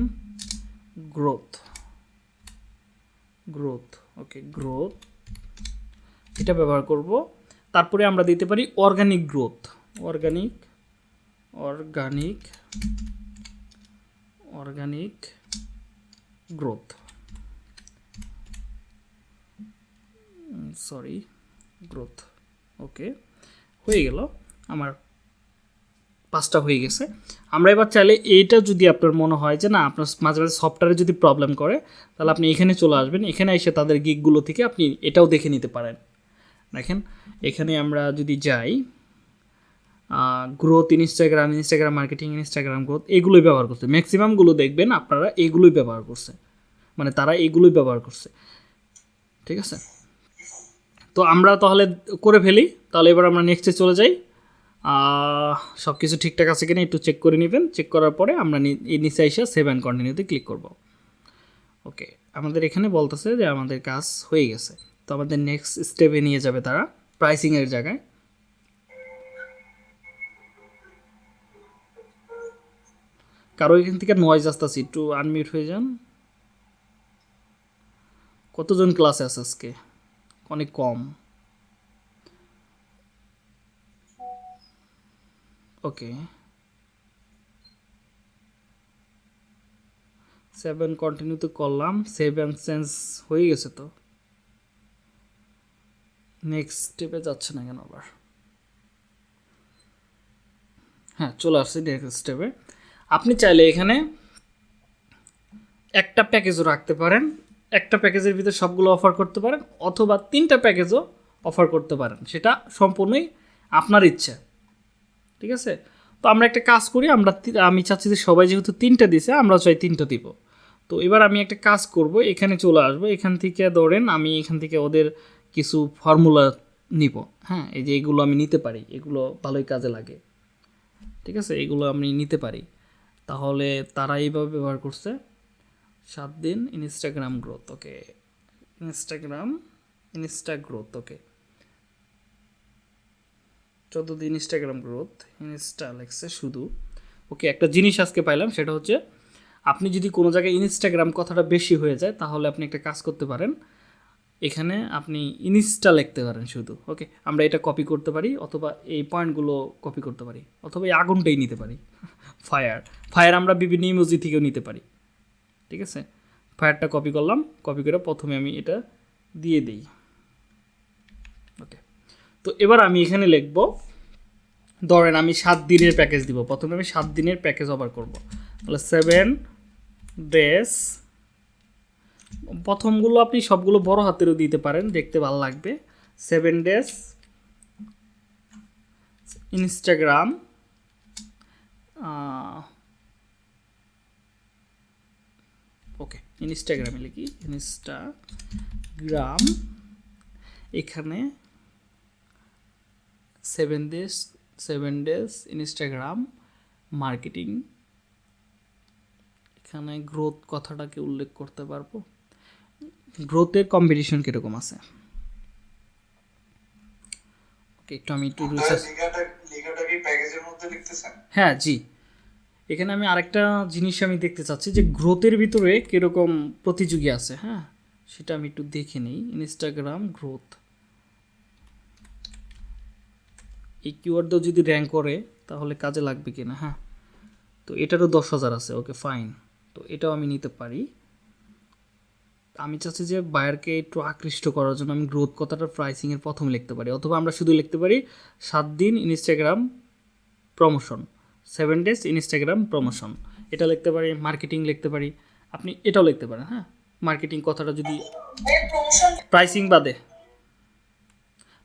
growth growth okay growth এটা ব্যবহার করব। তারপরে আমরা দিতে পারি organic growth organic organic organic growth sorry growth okay হয়ে গেল আমার পাঁচটা হয়ে গেছে। আমরা এবার চাইলে এইটা যদি আপনার মনে হয় যে, না, আপনার মাঝে মাঝে সফটওয়্যারে যদি প্রবলেম করে, তাহলে আপনি এখানে চলে আসবেন। এখানে এসে তাদের গিকগুলো থেকে আপনি এটাও দেখে নিতে পারেন। দেখেন, এখানে আমরা যদি যাই growth Instagram Instagram marketing Instagram growth এগুলোই ব্যবহার করছে। ম্যাক্সিমামগুলো দেখবেন, আপনারা এগুলোই ব্যবহার করছে। মানে তারা এগুলোই ব্যবহার করছে। ঠিক আছে? তো আমরা তাহলে করে ফেলি। তাহলে এবার আমরা নেক্সটে চলে যাই। সব কিছু ঠিকঠাক আছে কিনা একটু চেক করে নেবেন। চেক করার পরে আমরা এই নিচে এসে সেভ অ্যান্ড কন্টিনিউতে ক্লিক করব। ওকে আমাদের এখানে বলতেছে যে আমাদের কাজ হয়ে গেছে। তো আমাদের নেক্সট স্টেপে নিয়ে যাবে তারা প্রাইসিংয়ের জায়গায়। কারও এখান থেকে নয়েজ আসতেছে, একটু আনমিউট হয়ে যান। কতজন ক্লাসে আছে আজকে? অনেক কম। ওকে সেভেন কন্টিনিউ তো করলাম সেভেন সেন্স হয়ে গেছে তো। নেক্সট স্টেপে যাচ্ছে না কেন আবার? হ্যাঁ চলে আসছে নেক্সট স্টেপে আপনি চাইলে এখানে একটা প্যাকেজও রাখতে পারেন। একটা প্যাকেজের ভিতরে সবগুলো অফার করতে পারেন। অথবা তিনটা প্যাকেজও অফার করতে পারেন। সেটা সম্পূর্ণই আপনার ইচ্ছা। ঠিক আছে? তো আমরা একটা কাজ করি, আমরা আমি চাচ্ছি যে সবাই যেহেতু তিনটা দিছে আমরা চাই তিনটা দিব। তো এবার আমি একটা কাজ করব, এখানে চলে আসব। এখান থেকে ধরেন আমি এখান থেকে ওদের কিছু ফর্মুলা নিব। হ্যাঁ এই যে এগুলো আমি নিতে পারি, এগুলো ভালোই কাজে লাগে। ঠিক আছে? এগুলো আমি নিতে পারি। তাহলে তারা এইভাবে ব্যবহার করছে। সাত দিন Instagram growth okay Instagram insta growth okay চোদ্দ দিন ইনস্টাগ্রাম গ্রোথ ইনস্টা লেখছে শুধু। ওকে একটা জিনিস আজকে পাইলাম, সেটা হচ্ছে আপনি যদি কোনো জায়গায় ইনস্টাগ্রাম কথাটা বেশি হয়ে যায়, তাহলে আপনি একটা কাজ করতে পারেন। এখানে আপনি ইনস্টা লিখতে পারেন শুধু ওকে আমরা এটা কপি করতে পারি, অথবা এই পয়েন্টগুলো কপি করতে পারি, অথবা এই আগুনটাই নিতে পারি। ফায়ার ফায়ার আমরা বিভিন্ন ইমোজি থেকেও নিতে পারি, ঠিক আছে? ফায়ারটা কপি করলাম কপি করে প্রথমে আমি এটা দিয়ে দিই। তো এবার আমি এখানে লিখব, ধরেন আমি সাত দিনের প্যাকেজ দিব। প্রথমে আমি সাত দিনের প্যাকেজ অফার করব। তাহলে সেভেন ডেজ প্রথমগুলো আপনি সবগুলো বড় হাতেরও দিতে পারেন, দেখতে ভালো লাগবে। সেভেন ডেস ইনস্টাগ্রাম ওকে ইনস্টাগ্রামে লিখি। ইনস্টাগ্রাম এখানে seven days seven days Instagram marketing এখানে গ্রোথ কথাটাকে উল্লেখ করতে পারব। গ্রোথের কম্পিটিশন কীরকম আছে? ওকে একটু আমি একটু হ্যাঁ জি। এখানে আমি আরেকটা জিনিস আমি দেখতে চাচ্ছি যে গ্রোথের ভিতরে কীরকম প্রতিযোগী আছে হ্যাঁ? সেটা আমি একটু দেখে নিই। ইনস্টাগ্রাম গ্রোথ এই কিওয়ার্ডও যদি র্যাঙ্ক করে তাহলে কাজে লাগবে কিনা হ্যাঁ? তো এটারও দশ হাজার আছে ওকে ফাইন তো এটাও আমি নিতে পারি। আমি চাচ্ছি যে বায়ারকে একটু আকৃষ্ট করার জন্য আমি গ্রোথ কথাটা প্রাইসিংয়ের প্রথম লিখতে পারি। অথবা আমরা শুধু লিখতে পারি সাত দিন Instagram promotion seven days Instagram promotion এটা লিখতে পারি মার্কেটিং লিখতে পারি। আপনি এটাও লিখতে পারেন হ্যাঁ? মার্কেটিং কথাটা যদি প্রাইসিং বাদে।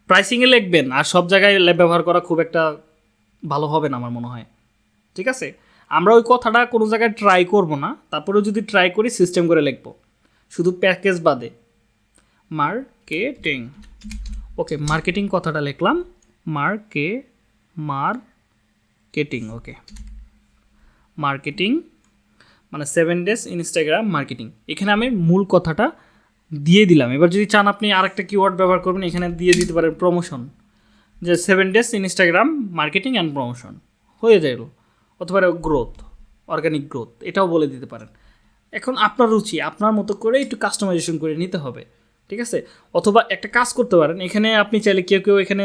প্রাইসিংয়ে লিখবেন আর সব জায়গায় ব্যবহার করা খুব একটা ভালো হবে না আমার মনে হয়। ঠিক আছে? আমরা ওই কথাটা কোনো জায়গায় ট্রাই করব না। তারপরেও যদি ট্রাই করি সিস্টেম করে লিখব। শুধু প্যাকেজ বাদে। মার্কেটিং ওকে মার্কেটিং কথাটা লিখলাম। মার্কে মার্কেটিং ওকে মার্কেটিং মানে সেভেন ডেজ ইনস্টাগ্রাম মার্কেটিং এখানে আমি মূল কথাটা দিয়ে দিলাম। এবার যদি চান আপনি আরেকটা কিওয়ার্ড ব্যবহার করবেন, এখানে দিয়ে দিতে পারেন প্রমোশন যে seven days Instagram marketing and promotion হয়ে যাইল। অথবা গ্রোথ অর্গানিক গ্রোথ এটাও বলে দিতে পারেন। এখন আপনার রুচি, আপনার মতো করে একটু কাস্টমাইজেশন করে নিতে হবে, ঠিক আছে? অথবা একটা কাজ করতে পারেন, এখানে আপনি চাইলে কেউ কেউ এখানে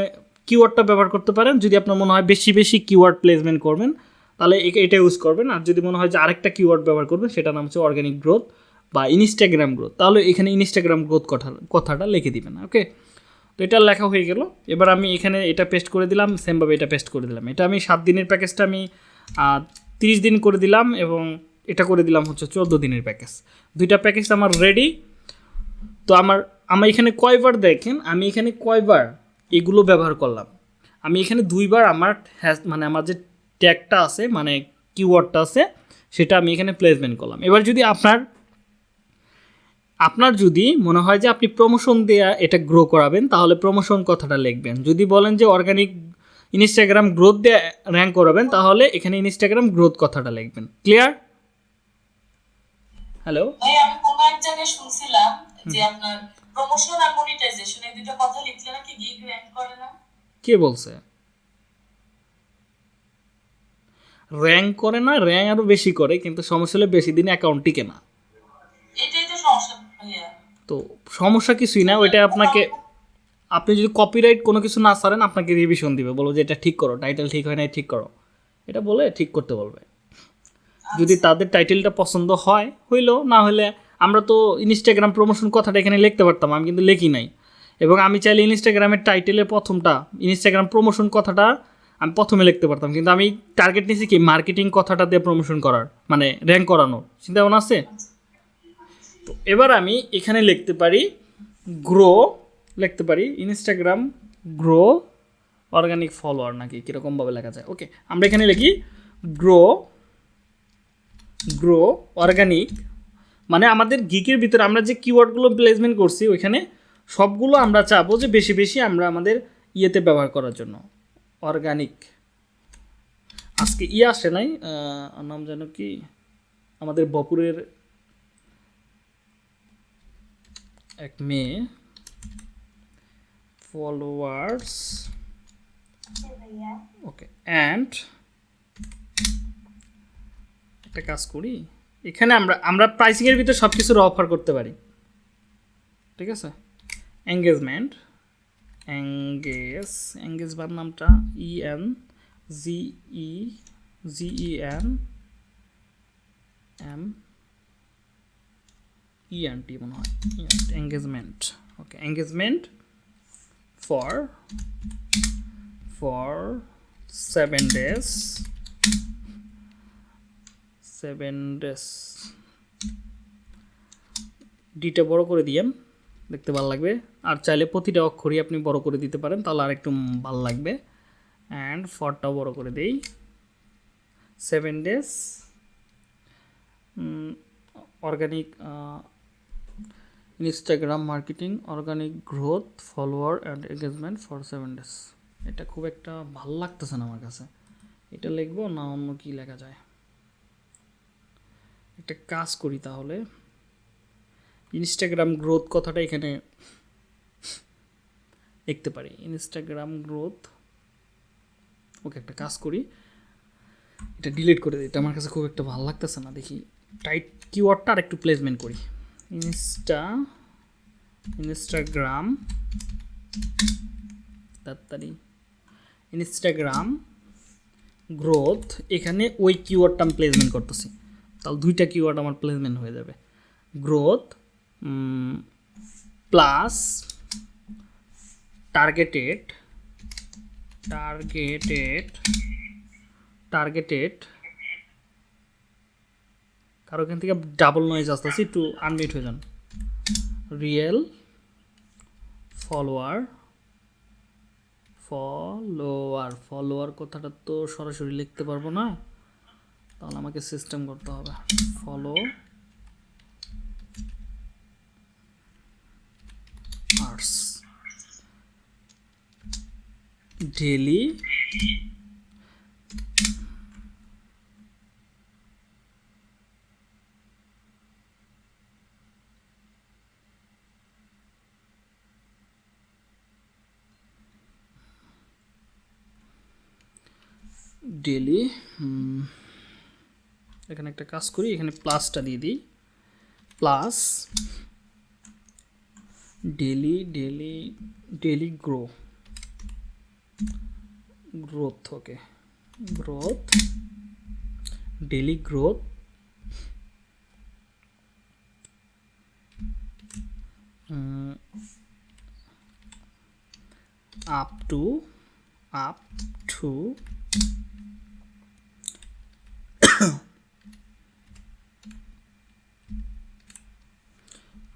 কিওয়ার্ডটা ব্যবহার করতে পারেন। যদি আপনার মনে হয় বেশি বেশি কিওয়ার্ড প্লেসমেন্ট করবেন, তাহলে এটা ইউজ করবেন। আর যদি মনে হয় যে আরেকটা কিওয়ার্ড ব্যবহার করবেন, সেটার নাম হচ্ছে অর্গানিক গ্রোথ বা ইনস্টাগ্রাম গ্রোথ তাহলে এখানে ইনস্টাগ্রাম গ্রোথ কথা, কথাটা লিখে দিবেন ওকে তো এটা লেখা হয়ে গেল। এবার আমি এখানে এটা পেস্ট করে দিলাম সেমভাবে এটা পেস্ট করে দিলাম। এটা আমি সাত দিনের প্যাকেজটা আমি তিরিশ দিন করে দিলাম এবং এটা করে দিলাম হচ্ছে চোদ্দ দিনের প্যাকেজ দুইটা প্যাকেজ আমার রেডি তো আমার আমার এখানে কয়বার দেখেন, আমি এখানে কয়বার এগুলো ব্যবহার করলাম। আমি এখানে দুইবার আমার হ্যাশ মানে আমার যে ট্যাগটা আছে মানে কিওয়ার্ডটা আছে, সেটা আমি এখানে প্লেসমেন্ট করলাম। এবার যদি আপনার আপনার যদি মনে হয় যে আপনি প্রমোশন দেয়া এটা গ্রো করাবেন তাহলে প্রমোশন কথাটা লিখবেন। যদি বলেন যে অর্গানিক ইনস্টাগ্রাম গ্রোথ দিয়ে র্যাঙ্ক করাবেন তাহলে এখানে ইনস্টাগ্রাম গ্রোথ কথাটা লিখবেন। ক্লিয়ার হ্যালো ভাই আমি কোনো এক জায়গায় শুনছিলাম যে আপনার প্রমোশন আর মনিটাইজেশন এই দুটো কথা লিখলে নাকি গিগ র্যাঙ্ক করে না? কে বলছে? র্যাঙ্ক করে না র্যাঙ্ক আরও বেশি করে কিন্তু সমস্যা হলে বেশি দিন অ্যাকাউন্ট টিকে না। এটাই তো সমস্যা কিছুই না ওইটা আপনাকে আপনি যদি কপিরাইট কোনো কিছু না সারেন আপনাকে রিভিশন দিবে। বলব যে এটা ঠিক করো টাইটেল ঠিক হয় না ঠিক করো। এটা বলে ঠিক করতে বলবে। যদি তাদের টাইটেলটা পছন্দ হয়, হইল, না হলে আমরা তো ইনস্টাগ্রাম প্রমোশন কথাটা এখানে লিখতে পারতাম, আমি কিন্তু লিখি নাই। এবং আমি চাইলে ইনস্টাগ্রামের টাইটেলের প্রথমটা ইনস্টাগ্রাম প্রমোশন কথাটা আমি প্রথমে লিখতে পারতাম। কিন্তু আমি টার্গেট নিয়েছি কি? মার্কেটিং কথাটা দিয়ে প্রমোশন করার মানে র্যাঙ্ক করানোর। চিন্তা ভাবনা আছে? তো এবার আমি এখানে লিখতে পারি গ্রো লিখতে পারি ইনস্টাগ্রাম গ্রো অর্গানিক ফলোয়ার নাকি কীরকমভাবে লেখা যায়। ওকে আমরা এখানে লিখি গ্রো গ্রো অর্গানিক মানে আমাদের গিকের ভিতরে আমরা যে কিওয়ার্ডগুলো প্লেসমেন্ট করছি, ওইখানে সবগুলো আমরা চাবো যে বেশি বেশি আমরা আমাদের ইয়েতে ব্যবহার করার জন্য। অর্গানিক আজকে ইয়ে আসে নাই নাম যেন কি? আমাদের বপুরের এক মেয়ে ফলোয়ার্স ওকে অ্যান্ড একটা কাজ করি, এখানে আমরা আমরা প্রাইসিংয়ের ভিতরে সব কিছুর অফার করতে পারি, ঠিক আছে? এঙ্গেজমেন্ট এঙ্গেজ এঙ্গেজ বার নামটা E N G E G E N M E N T মনে হয়। Engagement okay engagement for for seven days seven days ডিটা বড় করে দিয়েন দেখতে ভালো লাগবে। আর চাইলে প্রতিটা অক্ষরই আপনি বড় করে দিতে পারেন, তাহলে আর একটু ভালো লাগবে। অ্যান্ড ফরটাও বড় করে দেই। Seven days organic Instagram marketing organic growth follower and engagement for seven days এটা খুব একটা ভালো লাগতেছে না আমার কাছে। এটা লিখব না অন্য কি লেখা যায়। একটা কাজ করি তাহলে। ইনস্টাগ্রাম গ্রোথ কথাটা এখানে লিখতে পারি। ইনস্টাগ্রাম গ্রোথ ওকে একটা কাজ করি। এটা ডিলিট করে দিই। এটা আমার কাছে খুব একটা ভালো লাগতেছে না। দেখি টাইট কিওয়ার্ডটা আর একটু প্লেসমেন্ট করি। ইনস্টা ইনস্টাগ্রাম তাড়াতাড়ি ইনস্টাগ্রাম গ্রোথ এখানে ওই কিওয়ার্ডটা আমি প্লেসমেন্ট করতেছি। তাহলে দুইটা কিওয়ার্ড আমার প্লেসমেন্ট হয়ে যাবে। Growth plus targeted targeted targeted কারও এখান থেকে ডাবল নয়েজ আসতেছি, একটু আনমিউট হয়ে যান। রিয়েল ফলোয়ার ফলোয়ার ফলোয়ার কথাটা তো সরাসরি লিখতে পারব না। তাহলে আমাকে সিস্টেম করতে হবে। ফলো আর্টস ডেলি ডেলি এখানে একটা কাজ করি, এখানে প্লাসটা দিয়ে দিই। Plus daily daily daily grow growth okay growth daily growth up to up to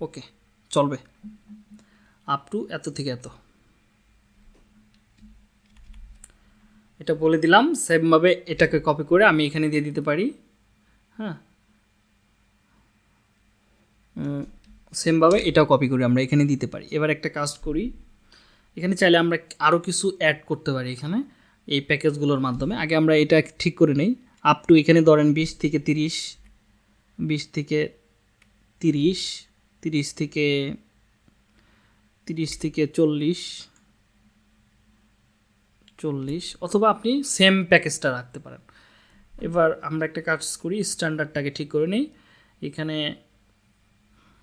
okay, চলবে। আপ টু এত থেকে এত। এটা বলে দিলাম, সেমভাবে এটাকে কপি করে আমি এখানে দিয়ে দিতে পারি। হ্যাঁ। সেমভাবে এটাও কপি করে আমরা এখানে দিতে পারি। এবার একটা কাজ করি। এখানে চাইলে আমরা আরও কিছু অ্যাড করতে পারি এখানে, এই প্যাকেজগুলোর মাধ্যমে। আগে আমরা এটা ঠিক করে নেই। আপ টু এখানে ধরেন বিশ থেকে তিরিশ, বিশ থেকে তিরিশ। তিরিশ থেকে তিরিশ থেকে চল্লিশ চল্লিশ, অথবা আপনি সেম প্যাকেজটা রাখতে পারেন। এবার আমরা একটা কাজ করি স্ট্যান্ডার্ডটাকে ঠিক করে নিই। এখানে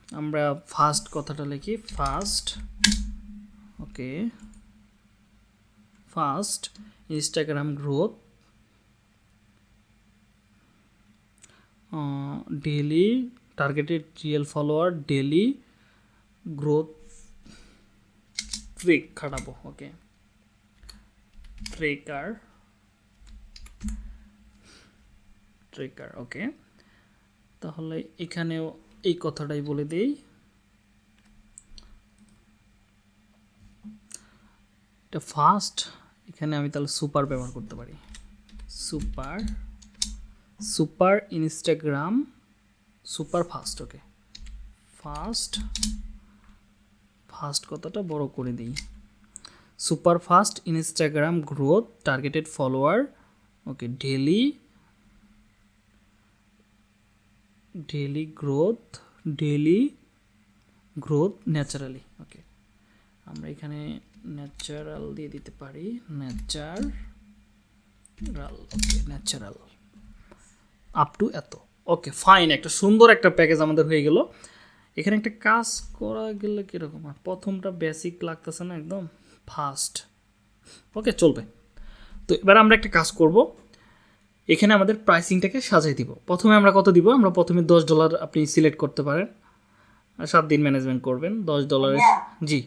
আমরা ফার্স্ট কথাটা লিখি first okay first Instagram growth daily targeted real follower daily growth track খাটাবো okay tracker tracker okay তাহলে এখানেও এই কথাটাই বলে দেই। এটা ফার্স্ট এখানে আমি তাহলে সুপার ব্যবহার করতে পারি। Super super Instagram super fast, okay. Fast fast কথাটা বড় করে দিই। Super fast Instagram growth, targeted follower, okay daily daily growth daily growth naturally, okay. আমরা এখানে ন্যাচারাল দিয়ে দিতে পারি, natural, okay, natural. Up to এত। ওকে ফাইন একটা সুন্দর একটা প্যাকেজ আমাদের হয়ে গেল। এখানে একটা কাজ করা গেলে কীরকম? আর প্রথমটা বেসিক লাগতেছে না একদম? ফাস্ট ওকে চলবে। তো এবার আমরা একটা কাজ করব। এখানে আমাদের প্রাইসিংটাকে সাজাই দিব। প্রথমে আমরা কত দিব? আমরা প্রথমে দশ ডলার আপনি সিলেক্ট করতে পারেন। সাত দিন ম্যানেজমেন্ট করবেন। দশ ডলারের জি।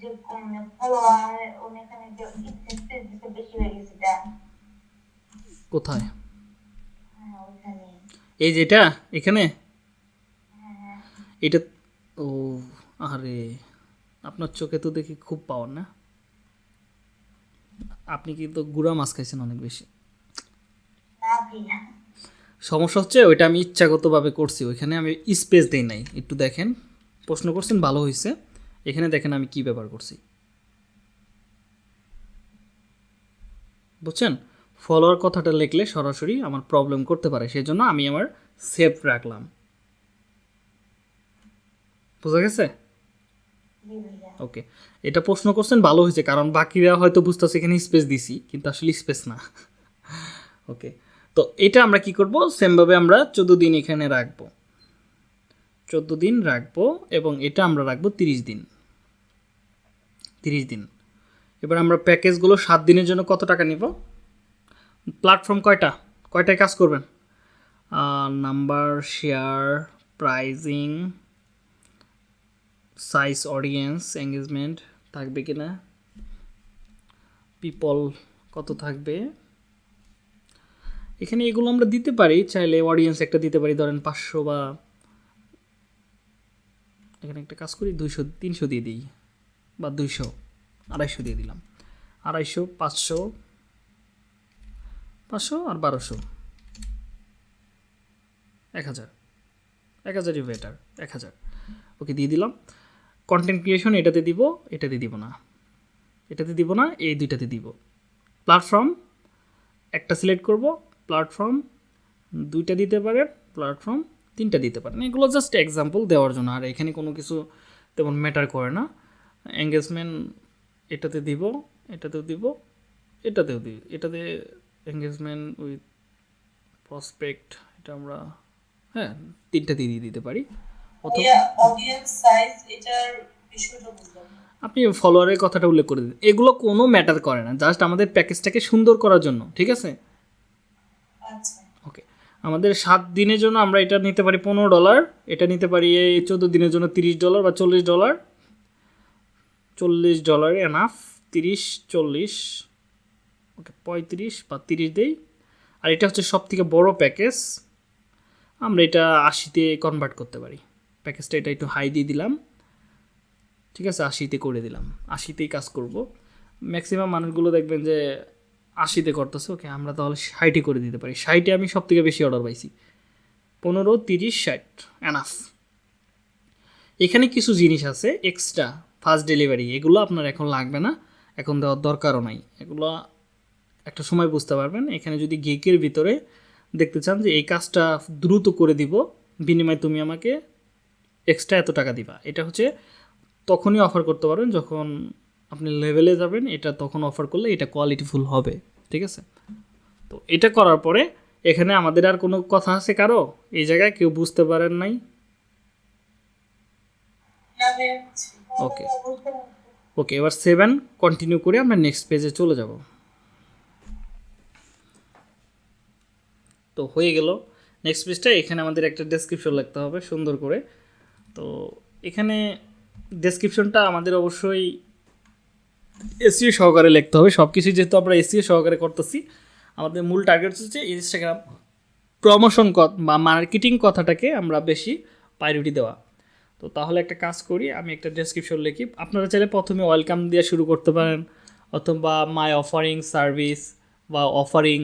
যে ফলোয়ার উনি এখানে যে স্পেস দিতে বেশি হয়ে গেছে এটা কোথায় হ্যাঁ ওইখানে এই যেটা এখানে? এটা ও আরে আপনার চোখে তো দেখি খুব পাওয়ার না? আপনি কি তো গুড়া মাছ খাইছেন অনেক বেশি? সমস্যা হচ্ছে ওইটা আমি ইচ্ছাগতভাবে করছি ওইখানে আমি স্পেস দেই নাই। একটু দেখেন প্রশ্ন করছেন ভালো হয়েছে এখানে দেখেন আমি কি ব্যবহার করছি। বুঝছেন? ফলোয়ার কথাটা লিখলে সরাসরি আমার প্রবলেম করতে পারে সেই জন্য আমি আমার সেভ রাখলাম। বোঝা গেছে? ওকে এটা প্রশ্ন করছেন, ভালো হয়েছে, কারণ বাকিরা হয়তো বুঝতেছে, এখানে স্পেস দিছি, কিন্তু আসলে স্পেস না। ওকে তো এটা আমরা কি করব? সেমভাবে আমরা চোদ্দ দিন এখানে রাখব। চোদ্দ দিন রাখব, এবং এটা আমরা রাখব তিরিশ দিন। তিরিশ দিন। এবার আমরা প্যাকেজগুলো সাত দিনের জন্য কত টাকা নিব? প্ল্যাটফর্ম কয়টা? কয়টায় কাজ করবেন? Number, share, pricing, size, audience, engagement থাকবে কি না? পিপল কত থাকবে? এখানে এগুলো আমরা দিতে পারি, চাইলে অডিয়েন্স একটা দিতে পারি, ধরেন পাঁচশো বা এখানে একটা কাজ করি, দুইশো, তিনশো দিয়ে দিই, বা দুইশো, আড়াইশো দিয়ে দিলাম। আড়াইশো, পাঁচশো পাঁচশো আর বারোশো। এক হাজার। এক হাজারই বেটার এক হাজার। ওকে দিয়ে দিলাম। কন্টেন্ট ক্রিয়েশন এটাতে দিব এটাতে দিব না। এটাতে দিব না, এই দুইটাতে দিব। প্ল্যাটফর্ম একটা সিলেক্ট করব প্ল্যাটফর্ম দুইটা দিতে পারেন প্ল্যাটফর্ম তিনটা দিতে পারেন। এগুলো জাস্ট এক্সাম্পল দেওয়ার জন্য, আর এখানে কোনো কিছু তেমন ম্যাটার করে না। এঙ্গেজমেন্ট এটাতে দিব, এটাতেও দিব, এটাতেও দিই এটাতে এঙ্গেজমেন্ট উইথ প্রসপেক্ট এটা আমরা হ্যাঁ তিনটা দিয়ে দিতে পারি। আপনি ফলোয়ারের কথাটা উল্লেখ করে দিন। এগুলো কোনো ম্যাটার করে না জাস্ট আমাদের প্যাকেজটাকে সুন্দর করার জন্য ঠিক আছে? আচ্ছা। ওকে আমাদের সাত দিনের জন্য আমরা এটা নিতে পারি পনেরো ডলার এটা নিতে পারি এই চোদ্দ দিনের জন্য তিরিশ ডলার বা চল্লিশ ডলার চল্লিশ ডলার এনাফ তিরিশ চল্লিশ। ওকে, পঁয়ত্রিশ বা তিরিশ দেই। আর এটা হচ্ছে সব থেকে বড়ো প্যাকেজ। আমরা এটা আশিতে কনভার্ট করতে পারি। প্যাকেজটা এটা একটু হাই দিয়ে দিলাম। ঠিক আছে আশিতে করে দিলাম। আশিতেই কাজ করব। ম্যাক্সিমাম মানুষগুলো দেখবেন যে আশিতে করতেছে। ওকে, আমরা তাহলে ষাটই করে দিতে পারি। ষাটে আমি সব থেকে বেশি অর্ডার পাইছি। পনেরো, তিরিশ, ষাট। অ্যানাফ এখানে কিছু জিনিস আছে এক্সট্রা ফাস্ট ডেলিভারি এগুলো আপনার এখন লাগবে না। এখন দেওয়ার দরকারও নাই। এগুলো একটা সময় বুঝতে পারবেন। এখানে যদি গেকের ভিতরে দেখতে চান যে এই কাজটা দ্রুত করে দিব বিনিময়ে তুমি আমাকে এক্সট্রা এত টাকা দিবা। এটা হচ্ছে তখনই অফার করতে পারবেন যখন আপনি লেভেলে যাবেন এটা তখন অফার করলে এটা কোয়ালিটিফুল হবে। ঠিক আছে? তো এটা করার পরে এখানে আমাদের আর কোনো কথা আছে কারও? এই জায়গায় কেউ বুঝতে পারেন নাই। ওকে ওকে এবার সেভেন কন্টিনিউ করে আমরা নেক্সট পেজে চলে যাব। তো হয়ে গেল। নেক্সট পেজটা এখানে আমাদের একটা ডেসক্রিপশন লিখতে হবে, সুন্দর করে। তো এখানে ডেসক্রিপশনটা আমাদের অবশ্যই এসিও সহকারে লিখতে হবে। সব কিছু যেহেতু আমরা এসিও সহকারে করতেছি, আমাদের মূল টার্গেট হচ্ছে ইনস্টাগ্রাম প্রমোশন বা মার্কেটিং কথাটাকে আমরা বেশি প্রায়োরিটি দেওয়া। তো তাহলে একটা কাজ করি, আমি একটা ডেসক্রিপশন লিখি। আপনারা চাইলে প্রথমে ওয়েলকাম দিয়ে শুরু করতে পারেন, অথবা মাই অফারিং সার্ভিস বা অফারিং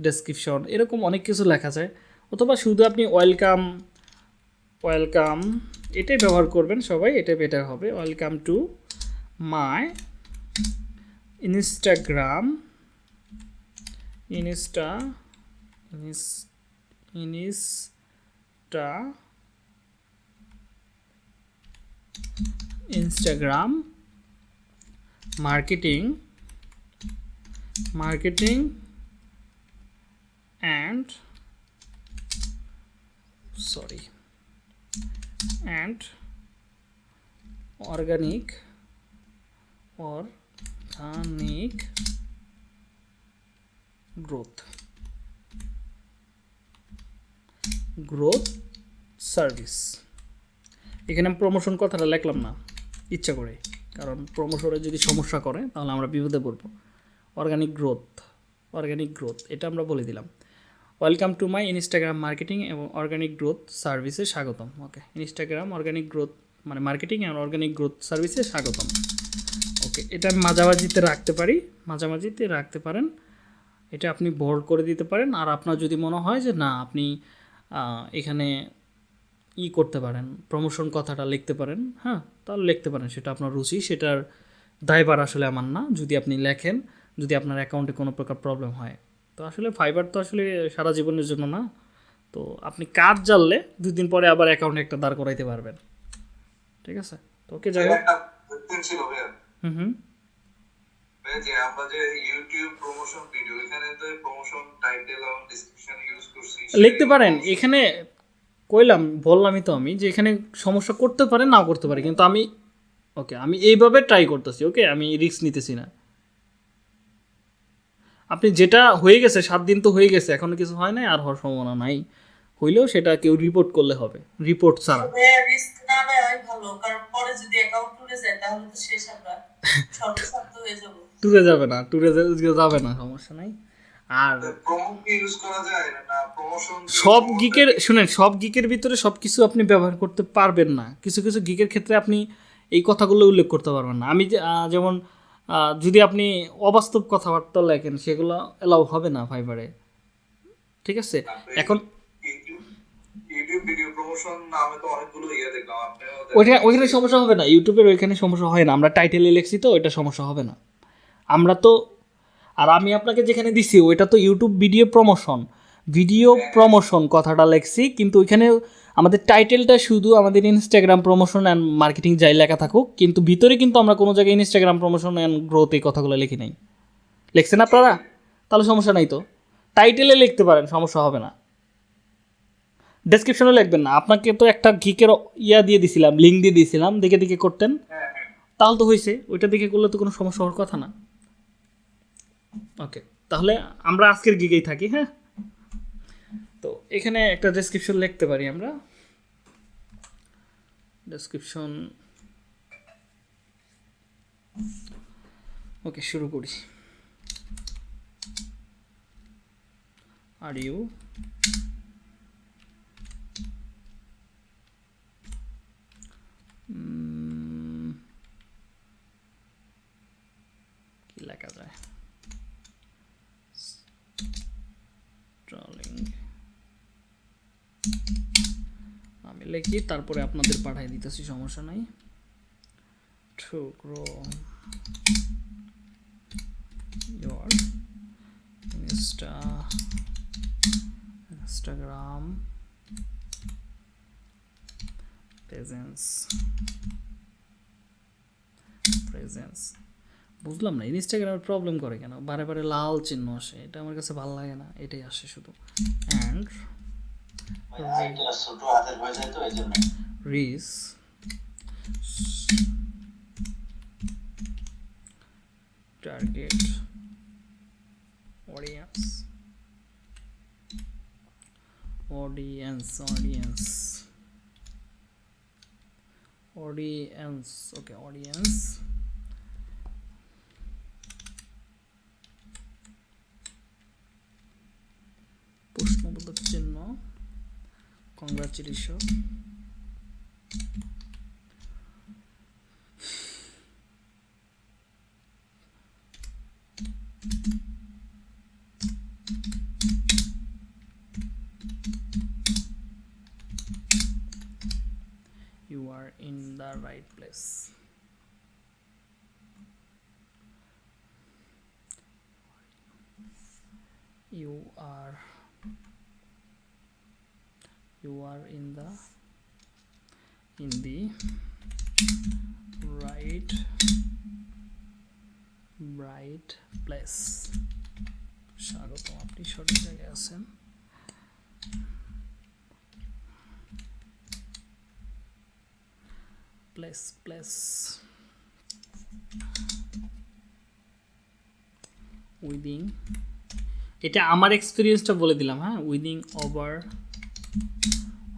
ডেসক্রিপশন এরকম অনেক কিছু লেখা যায়। অথবা শুধু আপনি ওয়েলকাম ওয়েলকাম এটাই ব্যবহার করবেন সবাই এটাই বেটার হবে। Welcome to my Instagram insta insta Instagram marketing marketing and sorry. and organic organic growth. Growth service. এখানে আমি প্রমোশন কথাটা লিখলাম না ইচ্ছা করে। কারণ প্রমোশনে যদি সমস্যা করে তাহলে আমরা বিপদে পড়ব। অর্গানিক গ্রোথ অর্গানিক গ্রোথ এটা আমরা বলে দিলাম। Welcome to my Instagram marketing এবং অর্গানিক গ্রোথ সার্ভিসে স্বাগতম ওকে ইনস্টাগ্রাম অর্গানিক গ্রোথ মানে মার্কেটিং অ্যান্ড অর্গানিক গ্রোথ সার্ভিসে স্বাগতম ওকে এটা আমি মাঝামাঝিতে রাখতে পারি, মাঝামাঝিতে রাখতে পারেন। এটা আপনি বোল্ড করে দিতে পারেন, আর আপনার যদি মনে হয় যে না, আপনি এখানে ই করতে পারেন প্রমোশন কথাটা লিখতে পারেন হ্যাঁ তাহলে লিখতে পারেন। সেটা আপনার রুচি, সেটার দায়ভার আসলে আমার না। যদি আপনি লেখেন, যদি আপনার অ্যাকাউন্টে কোনো প্রকার প্রবলেম হয় তো আসলে ফাইবার তো আসলে সারা জীবনের জন্য না। তো আপনি কাজ জানলে দুই দিন পরে আবার অ্যাকাউন্টে একটা দাঁড় করাইতে পারবেন। ঠিক আছে? তো ওকে যাই হোক। হুম হুম। যে আমরা যে ইউটিউব প্রমোশন ভিডিও এখানে তো প্রমোশন টাইটেল এবং ডেসক্রিপশন ইউজ করছি লিখতে পারেন। এখানে কইলাম বললামই তো আমি যে এখানে সমস্যা করতে পারে নাও করতে পারে। কিন্তু আমি ওকে আমি এইভাবে ট্রাই করতেছি ওকে? আমি রিস্ক নিতেছি না। আপনি যেটা হয়ে গেছে সাত দিন তো হয়ে গেছে এখনও কিছু হয় নাই আর হওয়ার সম্ভাবনা নাই। হইলেও সেটা কেউ রিপোর্ট করলে হবে রিপোর্ট ছাড়া। রিস্ক না নেওয়াই ভালো কারণ পরে যদি অ্যাকাউন্ট টুরে যায় তাহলে তো শেষ আমরা। সর্বশান্ত হয়ে যাব। ট্যুরে যাবে না ট্যুরে যাবে না সমস্যা নাই। আর প্রমো কি ইউজ করা যায় না প্রমোশন সব গিকের শুনেন সব গিকের ভিতরে সব কিছু আপনি ব্যবহার করতে পারবেন না। কিছু কিছু গিকের ক্ষেত্রে আপনি এই কথাগুলো উল্লেখ করতে পারবেন না। আমি যে- যেমন যদি আপনি অবাস্তব কথাবার্তা লেখেন সেগুলো এলাও হবে না ফাইবারে। ঠিক আছে? এখন ইয়ে ওইখানে ওইখানে সমস্যা হবে না ইউটিউবের ওইখানে সমস্যা হয় না। আমরা টাইটেলে লিখছি তো ওইটা সমস্যা হবে না। আমরা তো আর আমি আপনাকে যেখানে দিছি ওইটা তো YouTube video promotion video promotion কথাটা লেখছি কিন্তু ওইখানে আমাদের টাইটেলটা শুধু আমাদের ইনস্টাগ্রাম প্রমোশন অ্যান্ড মার্কেটিং যাই লেখা থাকুক, কিন্তু ভিতরে কিন্তু আমরা কোনো জায়গায় ইনস্টাগ্রাম প্রমোশন অ্যান্ড গ্রোথ এই কথাগুলো লিখি নাই। লিখছেন আপনারা? তাহলে সমস্যা নাই তো। টাইটেলে লিখতে পারেন, সমস্যা হবে না। ডেসক্রিপশনে লিখবেন না। আপনাকে তো একটা গিকের ইয়া দিয়ে দিছিলাম লিঙ্ক দিয়ে দিয়েছিলাম দেখে দেখে করতেন। তাহলে তো হয়েছে ওইটা দেখে করলে তো কোনো সমস্যা হওয়ার কথা না। ওকে তাহলে আমরা আজকের গিগেই থাকি হ্যাঁ? তো এখানে একটা ডেসক্রিপশন লিখতে পারি আমরা। ডেসক্রিপশন ওকে শুরু করি। আর ইউ উম, কি লেখা যায়? স্ট্রলিং আমি লিখি, তারপরে আপনাদের পাঠাই দিতেছি, সমস্যা নাই। To grow your insta, instagram, presence presence বুঝলাম না ইনস্টাগ্রামের প্রবলেম করে কেন? বারে বারে লাল চিহ্ন আসে, এটা আমার কাছে ভালো লাগে না, এটাই আসে শুধু। And reach target audience audience audience audience okay audience প্রশ্নবোধক চিহ্ন congratulations. You are in the right place. You are you are in the in the right right place. স্বাগতম, আপনি সঠিক জায়গায় আছেন? প্লেস প্লেস উইদিং এটা আমার এক্সপিরিয়েন্সটা বলে দিলাম হ্যাঁ? Within over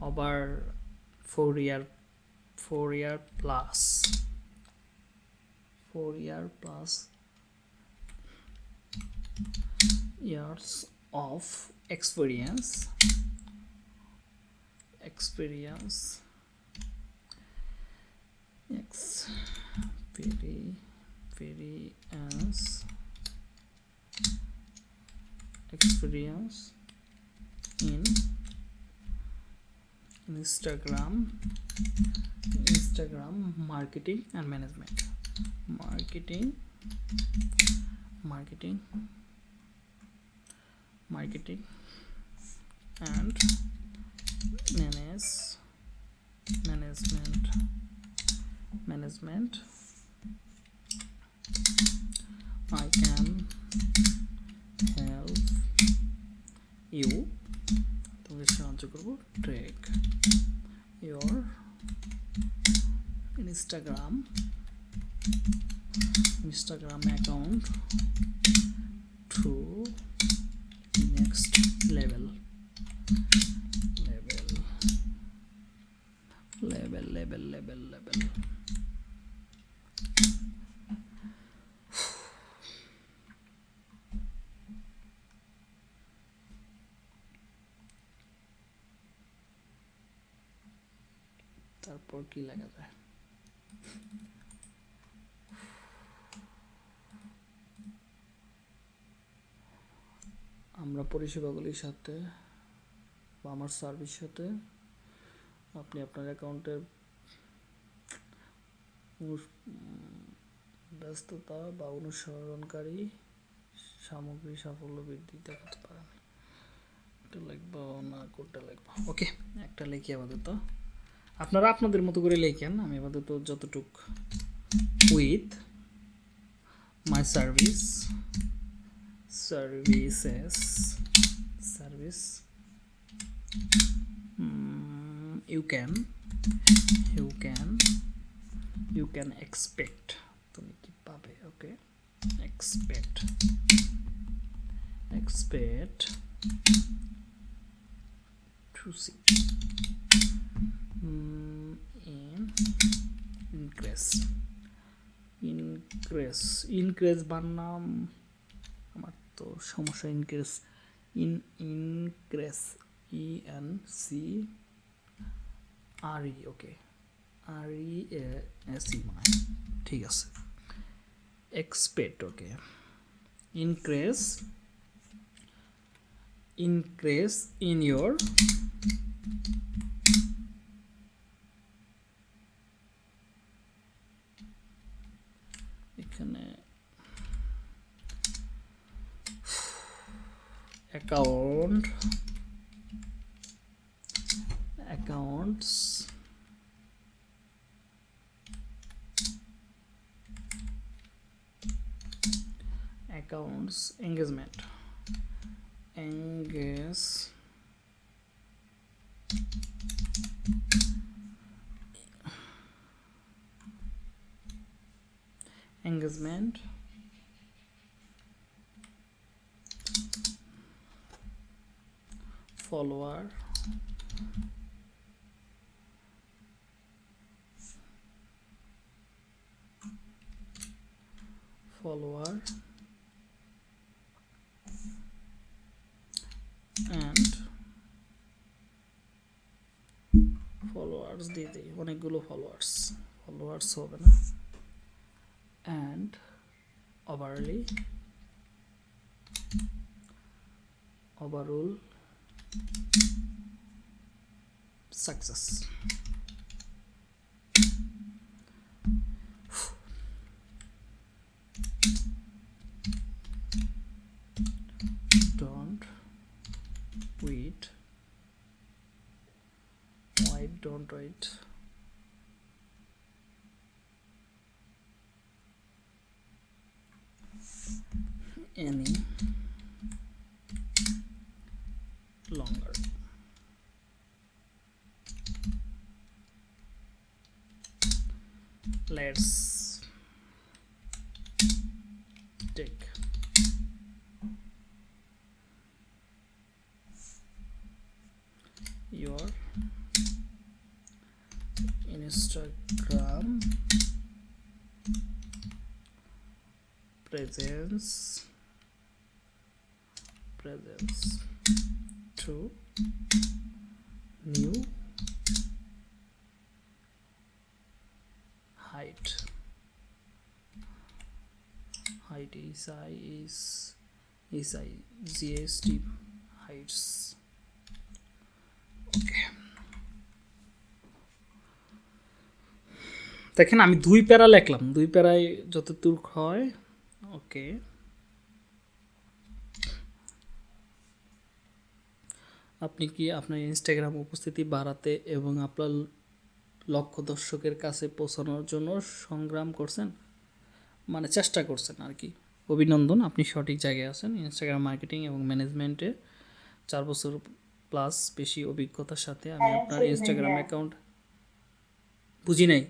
over Fourier Fourier plus. Fourier plus years of experience. Experience. Experience. Experience in instagram. Instagram marketing and management. Marketing marketing marketing and manage management management. I can help you তোমাকে সাহায্য করব track your Instagram Instagram account to next level level level level level level তারপর কি লেখা যায় আমরা পরিষেবাগুলির সাথে বা আমার সার্ভিস সাথে আপনি আপনার অ্যাকাউন্টের ব্যস্ততা বা অনুসরণকারী সামগ্রী সাফল্য বৃদ্ধি দেখাতে পারেন। এটা লিখব না কোনটা লিখব ওকে একটা লিখি আপাতত আপনারা আপনাদের মতো করে লেখেন, আমি আপাতত যতটুক with my service services service you can you can you can expect তুমি কি পাবে? Okay expect expect to see mm, in increase increase increase বানাম আমার তো সমস্যা increase in increase E N C R E okay R E S E মানে ঠিক আছে। Expect okay increase increase in your এখানে account accounts accounts engagement Engage engagement follower follower and followers দিয়ে দিই অনেকগুলো ফলোয়ার্স ফলোয়ার্স হবে না। And overly overall success right any longer. Let's presence presence to new height height is i is is i gst heights okay দেখেন আমি দুই প্যারা লিখলাম দুই প্যারায় যতদূর হয় ওকে। আপনি কি আপনার ইনস্টাগ্রাম উপস্থিতি বাড়াতে এবং আপনার লক্ষ্য দর্শকের কাছে পৌঁছানোর জন্য সংগ্রাম করছেন? মানে চেষ্টা করছেন আর কি। অভিনন্দন আপনি সঠিক জায়গায় আছেন। ইনস্টাগ্রাম মার্কেটিং এবং ম্যানেজমেন্টে চার বছর প্লাস বেশি অভিজ্ঞতার সাথে আমি হ্যাঁ, আপনার ইনস্টাগ্রাম অ্যাকাউন্ট বুঝি নাই?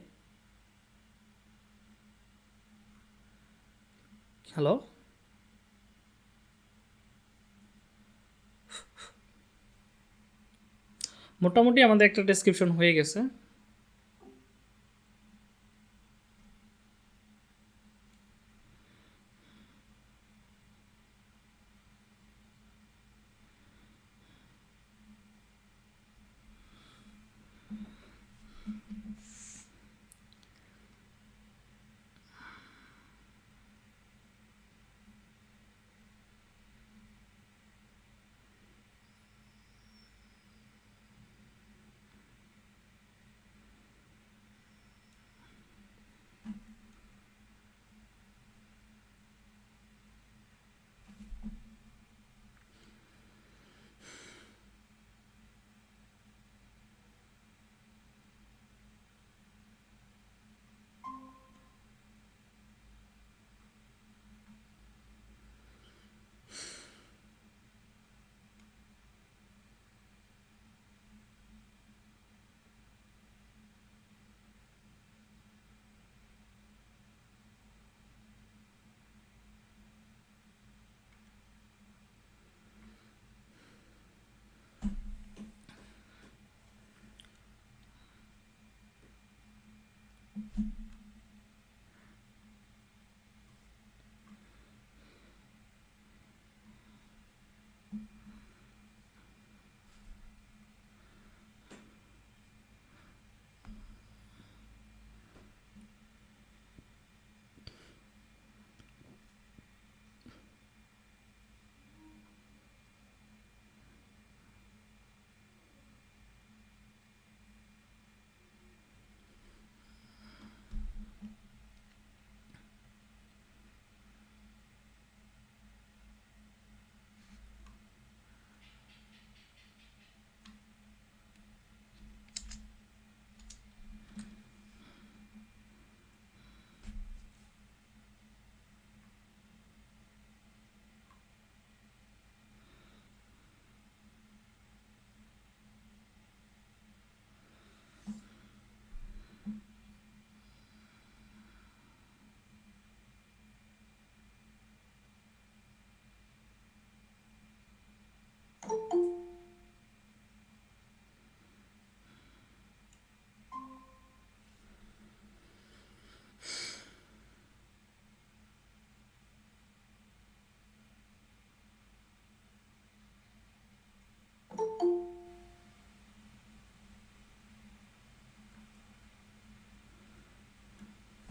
হ্যালো মোটামুটি আমাদের একটা ডেসক্রিপশন হয়ে গেছে। Mm-hmm.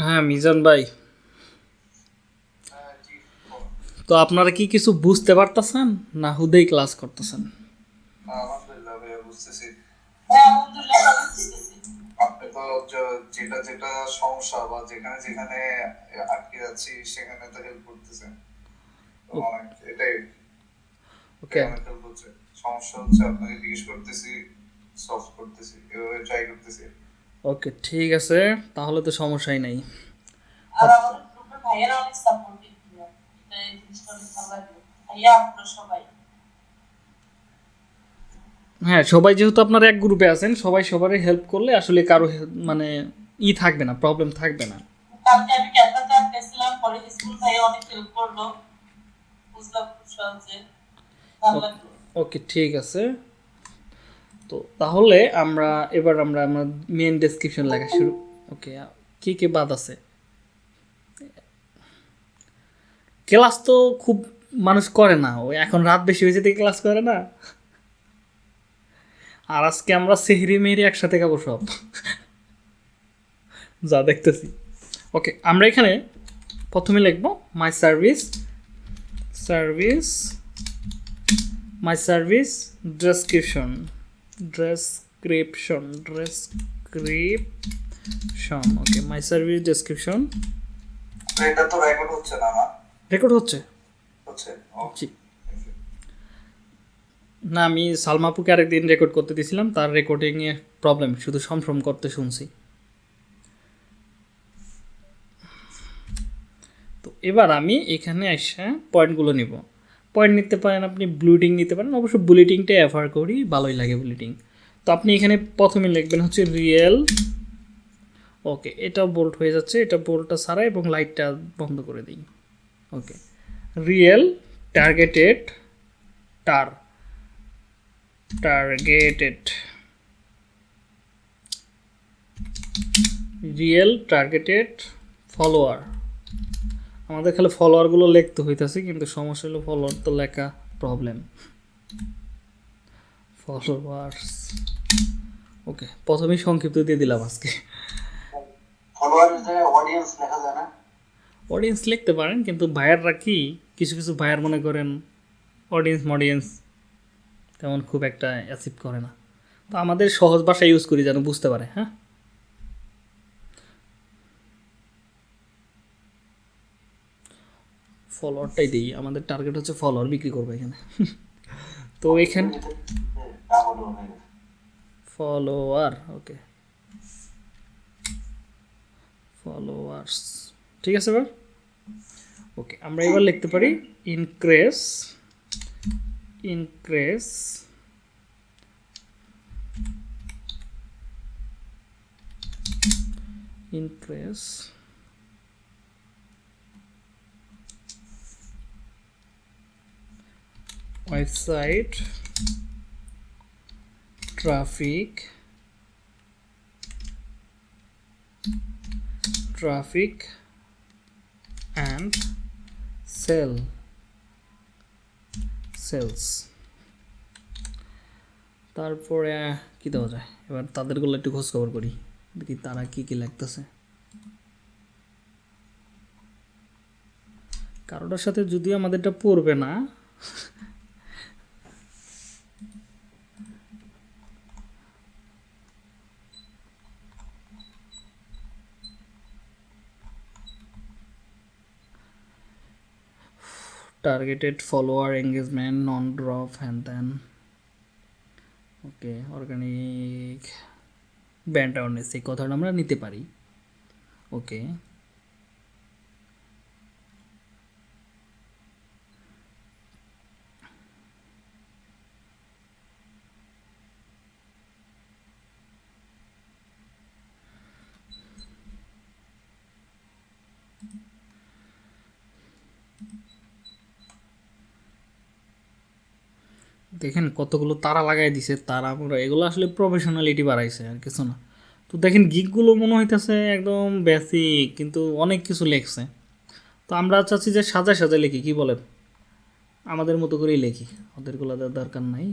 হ্যাঁ মিজান ভাই। তো আপনারা কি কিছু বুঝতে পারতেছেন? না হুদেই ক্লাস করতেছেন? হ্যাঁ যেটা যেটা সমস্যা বা যেখানে যেখানে আটকে যাচ্ছি সেখানে তো হেল্প করতেছেন এটাই। ওকে। সমস্যা হচ্ছে আপনাকে জিজ্ঞেস করতেছি সলভ করতেছি এভাবে ট্রাই করতেছি। ওকে ঠিক আছে তাহলে তো সমস্যাই নাই। আর আমাদের ভাইয়েরা অনেক সাপোর্টিভ এই জিনিসটা অনেক ভালো লাগল ভাইয়া আপনারা সবাই। হ্যাঁ সবাই যেহেতু আপনারা এক গ্রুপে আছেন সবাই সবারই হেল্প করলে আসলে কারও মানে ই থাকবে না প্রবলেম থাকবে না। কালকে আমি ক্যালকাটা গেছিলাম পরে স্কুল ভাইয়া অনেক হেল্প করল। বুঝলাম খুব সহজে। ভালো ওকে ঠিক আছে। তো তাহলে আমরা, এবার আমরা আমরা মেন ডেসক্রিপশন লেখা শুরু। ওকে কি কি বাদ আছে? ক্লাস তো খুব মানুষ করে না। ওই এখন রাত বেশি হয়েছে থেকে ক্লাস করে না। আর আজকে আমরা সেহরি মেহরি একসাথে খাব সব। যা দেখতেছি। ওকে আমরা এখানে প্রথমে লিখব my service service my service description description description okay my service description এটা তো রেকর্ড হচ্ছে না আমার। রেকর্ড হচ্ছে? হচ্ছে জি। না আমি সালমাপুকে আরেকদিন রেকর্ড করতে দিয়েছিলাম তার রেকর্ডিংয়ে প্রবলেম শুধু সমসম করতে শুনছি। তো এবার আমি এখানে এসে পয়েন্টগুলো নিব। পয়েন্ট নিতে পারেন, আপনি ব্লুটিং নিতে পারেন। অবশ্য বুলেটিংটা অ্যাফার করি, ভালোই লাগে বুলেটিং তো আপনি এখানে প্রথমে লিখবেন হচ্ছে রিয়েল ওকে, এটা বোল্ট হয়ে যাচ্ছে, এটা বোল্টটা ছাড়া এবং লাইটটা বন্ধ করে দিই। ওকে রিয়েল টার্গেটেড টার টার্গেটেড রিয়েল টার্গেটেড ফলোয়ার আমাদের খালি ফলোয়ারগুলো লিখতে হইতাছে কিন্তু সমস্যা হলো ফলোয়ার তো লেখা প্রবলেম ফলোয়ার্স ওকে প্রথমেই সংক্ষিপ্ত দিয়ে দিলাম আজকে। অডিয়েন্স লেখা অডিয়েন্স লিখতে পারেন কিন্তু ভাইয়াররা কি কিছু কিছু ভাইয়ার মনে করেন অডিয়েন্স মডিয়েন্স তেমন খুব একটা অ্যাসিভ করে না। তো আমাদের সহজ ভাষা ইউজ করি যেন বুঝতে পারে হ্যাঁ? ফলোয়ারটাই দিই। আমাদের টার্গেট হচ্ছে ফলোয়ার বিক্রি করব এখানে। তো এখানে ফলোয়ার ওকে ফলোয়ার্স ঠিক আছে এবার? ওকে আমরা এবার লিখতে পারি increase increase increase website traffic. Traffic. And sell. Sales. তারপরে কি দেওয়া যায়? এবার তাদেরগুলো একটু খোঁজ খবর করি। দেখি তারা কি কি লাগতেছে। কারোটার সাথে যদিও আমাদেরটা পড়বে না targeted follower engagement non drop and then okay organic brand awareness এই কথাটা আমরা নিতে পারি ওকে দেখেন কতগুলো তারা লাগাই দিছে, তারা আমরা এগুলো আসলে প্রফেশনালিটি বাড়াইছে আর কিছু না। তো দেখেন গিকগুলো মনে হইতেছে একদম বেসিক কিন্তু অনেক কিছু লেখছে। তো আমরা চাচ্ছি যে সাজা সাজা লিখি, কি বলেন? আমাদের মতো করেই লিখি, ওদেরগুলো দরকার নাই।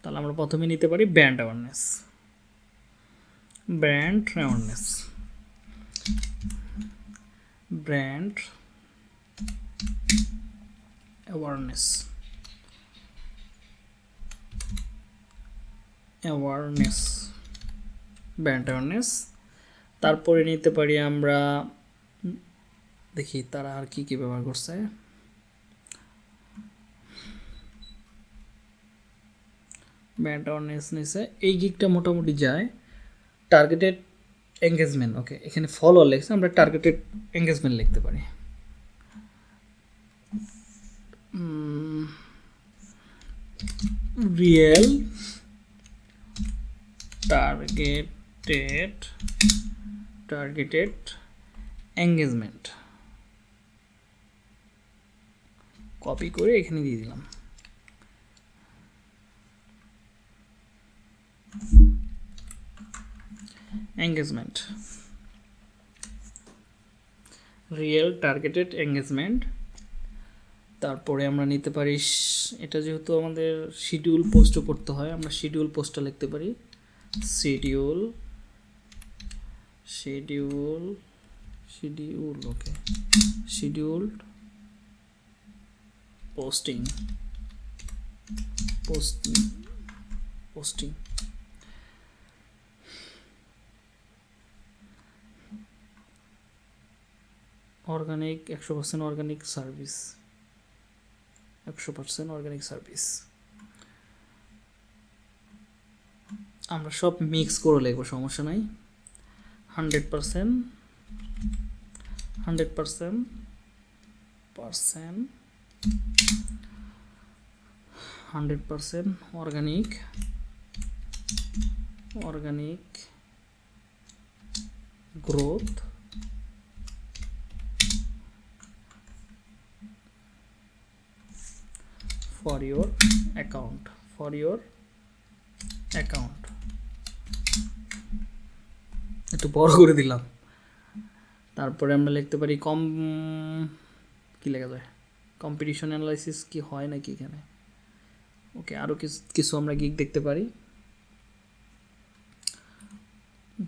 তাহলে আমরা প্রথমে নিতে পারি brand awareness brand awareness brand awareness awareness brand awareness তারপরে নিতে পারি আমরা, দেখি তারা আর কি কি ব্যবহার করছে। ব্র্যান্ড অ্যাওয়ারনেস নিছে। এই গিকটা মোটামুটি যায়। টার্গেটেড এঙ্গেজমেন্ট ওকে এখানে ফলো লিখছে, আমরা টার্গেটেড এঙ্গেজমেন্ট লিখতে পারি। Real targeted targeted engagement. Copy করে এখানে দিয়ে দিলাম। Engagement. Real targeted engagement. তারপরে আমরা নিতে পারি, এটা যেহেতু আমাদের শিডিউল পোস্টও করতে হয়, আমরা শিডিউল পোস্টটা লিখতে পারি। Schedule schedule schedule okay scheduled posting posting posting organic একশো পার্সেন্ট অর্গানিক সার্ভিস একশো পার্সেন্ট অর্গানিক সার্ভিস আমরা সব মিক্স করে লিখব, সমস্যা নাই। Hundred percent hundred percent percent hundred percent organic organic growth for your account, for your account. একটু বড় করে দিলাম। তারপরে আমরা লিখতে পারি কম, কি লেখা যায়? কম্পিটিশন অ্যানালাইসিস কি হয় নাকি এখানে? ওকে আরও কিছু আমরা গিক দেখতে পারি।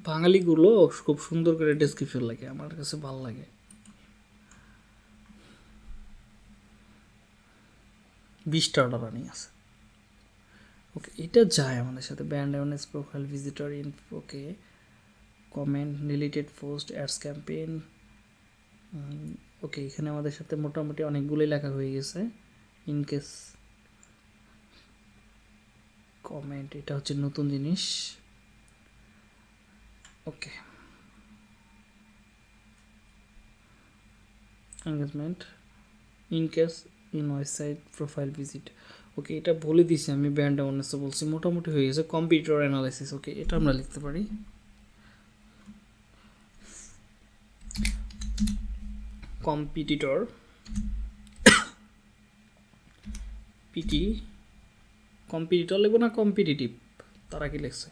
বাঙালিগুলো খুব সুন্দর করে ডেসক্রিপশন লাগে আমার কাছে ভালো লাগে। বিশটা অর্ডার রানিং আছে। ওকে এটা যায় আমাদের সাথে। Brand awareness profile visitor in okay comment related post ads campaign okay এখানে আমাদের সাথে মোটামুটি অনেকগুলোই লেখা হয়ে গেছে। ইন কেস কমেন্ট এটা হচ্ছে নতুন জিনিস। Okay engagement in case in website profile visit okay এটা বলে দিছি আমি ব্র্যান্ড অ্যাওয়ারনেসও বলছি, মোটামুটি হয়ে গেছে কম্পিউটার অ্যানালাইসিস ওকে এটা আমরা লিখতে পারি। কম্পিটিটর পিটি কম্পিটিটর লিখব না কম্পিটিটিভ তারা কি লিখছে।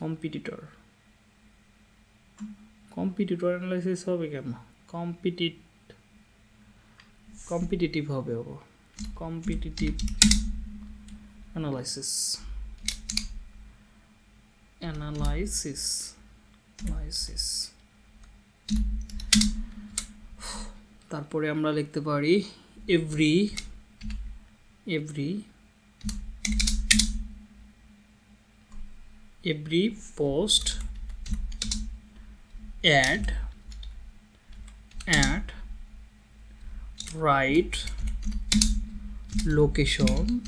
কম্পিটিটর কম্পিটিটর অ্যানালাইসিস হবে কেন? কম্পিটিট কম্পিটিটিভ হবে ও। কম্পিটিটিভ অ্যানালাইসিস অ্যানালাইসিস অ্যানালাইসিস তারপরে আমরা লিখতে পারি every every every post add add write location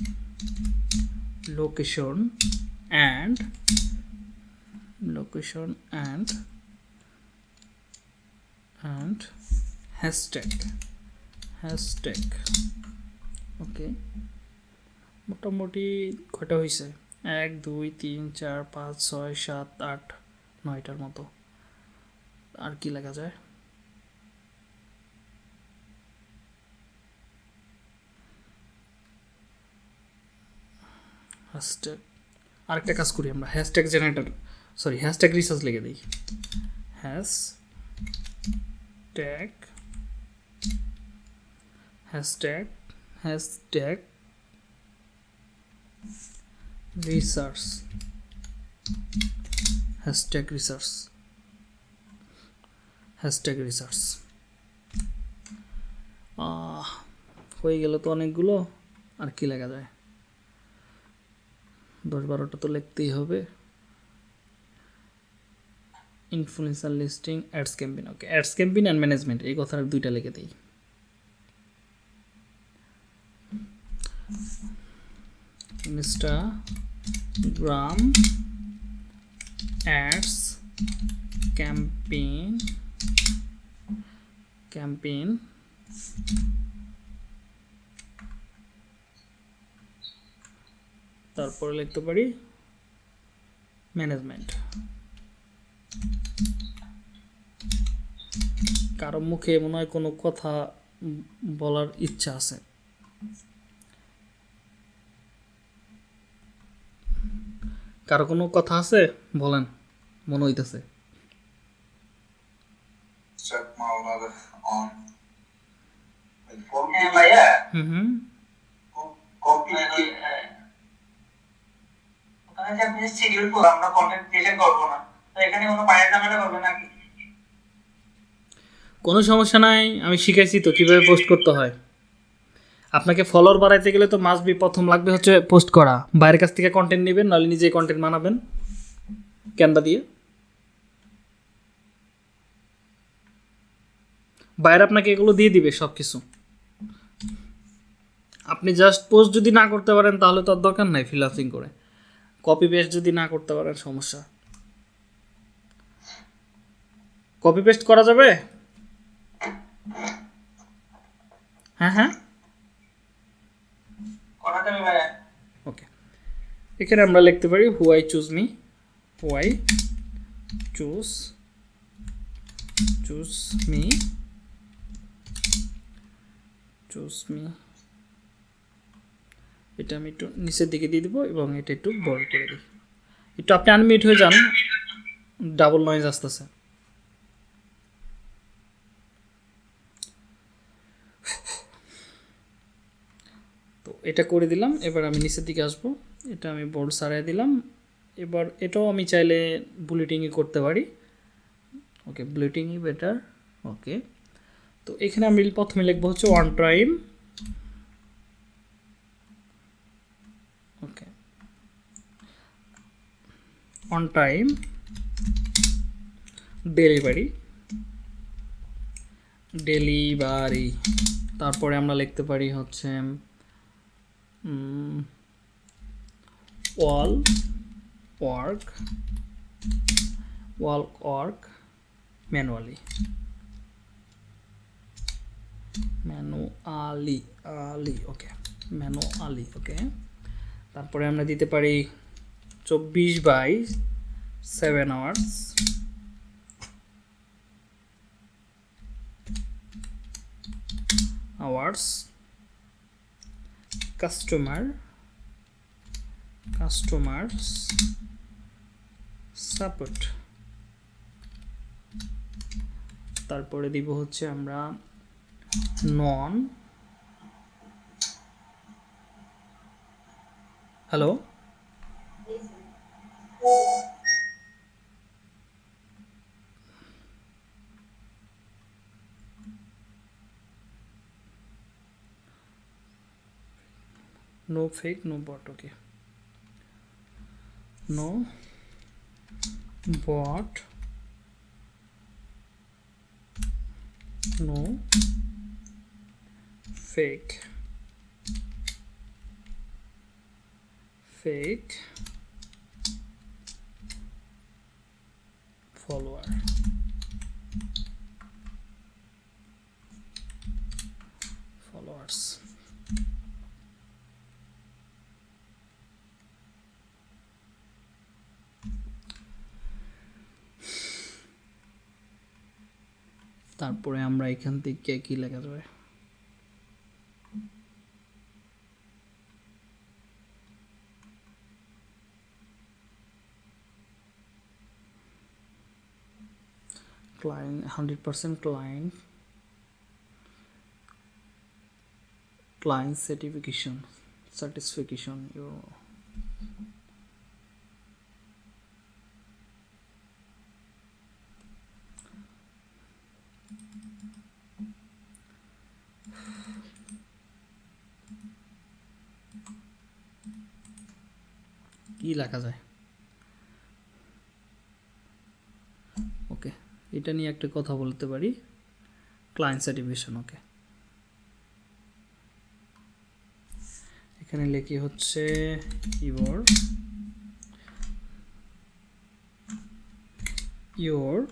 location and location and and hashtag hashtag okay মোটামুটি কটা হয়েছে এক দুই তিন চার পাঁচ ছয় সাত আট নয়টার মতো আর কি লেখা যায়? হ্যাশট্যাগ আরেকটা কাজ করি আমরা। Hashtag generator sorry hashtag research লিখে দিই। Hashtag hashtag hashtag research. Hashtag research. Research. আহ, হয়ে গেল তো অনেকগুলো আর কি লেখা যায়? দশ বারোটা তো লিখতেই হবে। Influencer listing ads campaign okay ads campaign and management এই কথার দুইটা লিখে দিই। Instagram ads campaign campaign তারপরে লিখতে পারি ম্যানেজমেন্ট। কারও মুখে মনে হয় কোনো কথা বলার ইচ্ছা আছে। কারও কোনো কথা আছে? বলেন, মনে হইতেছে। অন হ্যাঁ ভাইয়া হুম হুম কপি হ্যাঁ, ওখানে যে আপনি শিডিউল করব আমরা কন্টেন্ট ক্রিয়েশন করব না তো এখানে কোনো পায়ের ঝামেলা করবে নাকি কোনো সমস্যা নাই আমি শিখাইছি তো কীভাবে পোস্ট করতে হয়। আপনাকে ফলোয়ার বাড়াইতে গেলে তো মাস্ট বি প্রথম লাগবে হচ্ছে পোস্ট করা। বাইরের কাছ থেকে কন্টেন্ট নেবেন নাহলে নিজে কন্টেন্ট বানাবেন। ক্যানভা দিয়ে। বাইরে আপনাকে এগুলো দিয়ে দিবে সব কিছু আপনি জাস্ট পোস্ট যদি না করতে পারেন তাহলে তো আর দরকার নাই ফিলাপসিং করে। কপি পেস্ট যদি না করতে পারেন সমস্যা। কপি পেস্ট করা যাবে? হ্যাঁ হ্যাঁ। ওকে এখানে আমরা লিখতে পারি who I choose me who I choose choose me choose me এটা আমি একটু নিচের দিকে দিয়ে দিব এবং এটা একটু বড় করে দিই। একটু আপনি আনমিউট হয়ে যান। ডাবল নয়েজ আসতেছে। তো এটা করে দিলাম, এবার আমি নিচের দিকে আসব। এটা আমি বোর্ড সারাই দিলাম। এবার এটাও আমি চাইলে বুলেটিংই করতে পারি। ওকে বুলেটিংই বেটার ওকে তো এখানে আমি প্রথমে লিখব হচ্ছে one time okay on time delivery delivery তারপরে আমরা লিখতে পারি হচ্ছে wall work wall work manually manually আলি ওকে ম্যানুয়ালি ওকে তারপরে আমরা দিতে পারি চব্বিশ by seven hours hours customer customers support তারপরে দিব হচ্ছে আমরা non hello? No fake no bot okay. No bot no fake fake follower followers তারপরে আমরা এখান থেকে কি লেখা যাবে client 100% client client certification satisfaction your কি লেখা যায় এটা নিয়ে একটা কথা বলতে পারি। ক্লায়েন্ট সার্টিফিকেশন ওকে এখানে লেখি হচ্ছে ইওর ইওর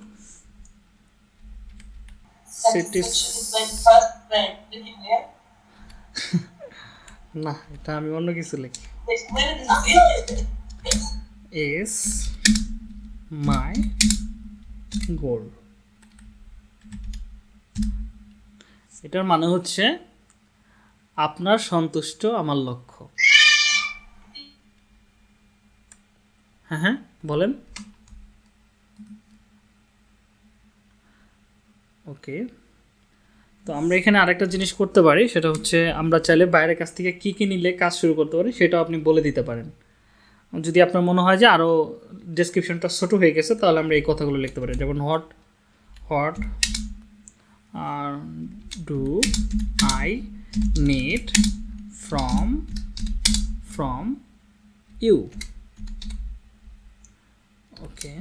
না, এটা আমি অন্য কিছু লিখি। is এটার মানে হচ্ছে আপনার সন্তুষ্ট আমার লক্ষ্য। হ্যাঁ হ্যাঁ বলেন। ওকে। তো আমরা এখানে আরেকটা জিনিস করতে পারি, সেটা হচ্ছে আমরা চাইলে বাইরের কাছ থেকে কী কী নিলে কাজ শুরু করতে পারি, সেটাও আপনি বলে দিতে পারেন। যদি আপনার মনে হয় যে আরও ডিসক্রিপশানটা ছোট হয়ে গেছে, তাহলে আমরা এই কথাগুলো লিখতে পারি, যেমন হট হট আর do I need from from you okay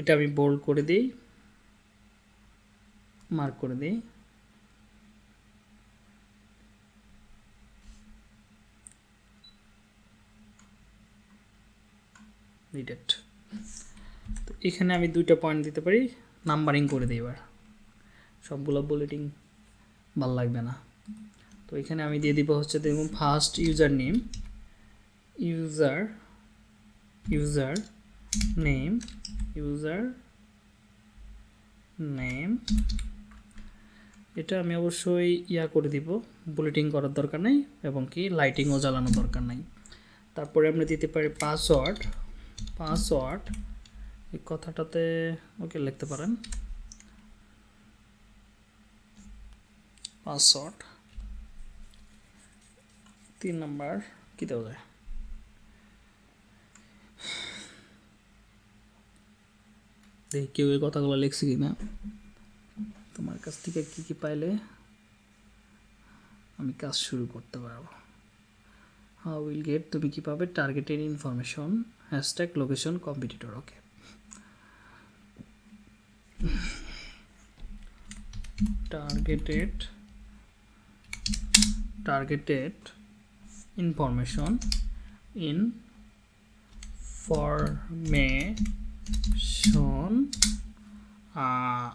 এটা আমি বোল্ড করে দিই মার্ক করে দিই। নিডেড তো এখানে আমি দুইটা পয়েন্ট দিতে পারি নাম্বারিং করে দিই এবার। সবগুলো বুলেটিং ভালো লাগবে না। তো এখানে আমি দিয়ে দিব হচ্ছে দেখুন first user name user user name user name এটা আমি অবশ্যই ইয়া করে দিব বুলেটিং করার দরকার নেই এবং কি লাইটিংও জ্বালানোর দরকার নাই। তারপরে আমরা দিতে পারি পাসওয়ার্ড পাসওয়ার্ড। এই কথাটাতে ওকে লিখতে পারেন। পাসওয়ার্ড। তিন নাম্বার কী দেওয়া যায়? দেখি কেউ এই কথাগুলো লিখছে কি না তোমার কাছ থেকে কি কি পাইলে আমি কাজ শুরু করতে পারব। হাউ উইল গেট তুমি কি পাবে? Targeted information hashtag location competitor okay. Targeted. Targeted information in formation uh,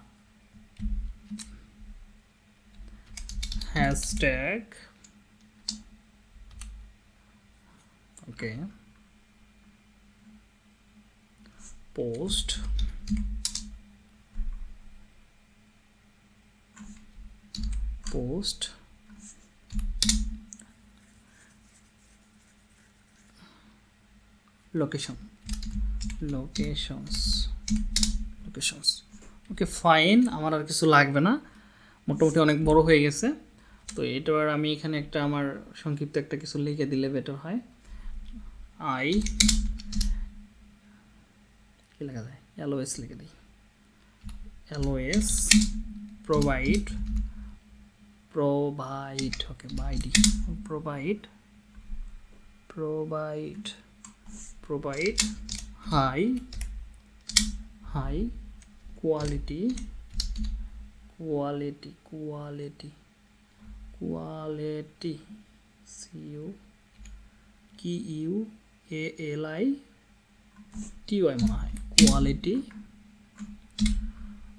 hashtag okay. Post post location. Locations. Locations. Okay fine আমার আর কিছু লাগবে না। মোটামুটি অনেক বড় হয়ে গেছে। তো এটার আমি এখানে একটা আমার সংক্ষিপ্ত একটা কিছু লিখে দিলে বেটার হয়। আই কি লেখা যায়? এলওএস লিখে দিই। LOS provide provide okay বাইডি provide provide provide high high quality quality quality quality see you Q U A L I T T Y মনে হয় quality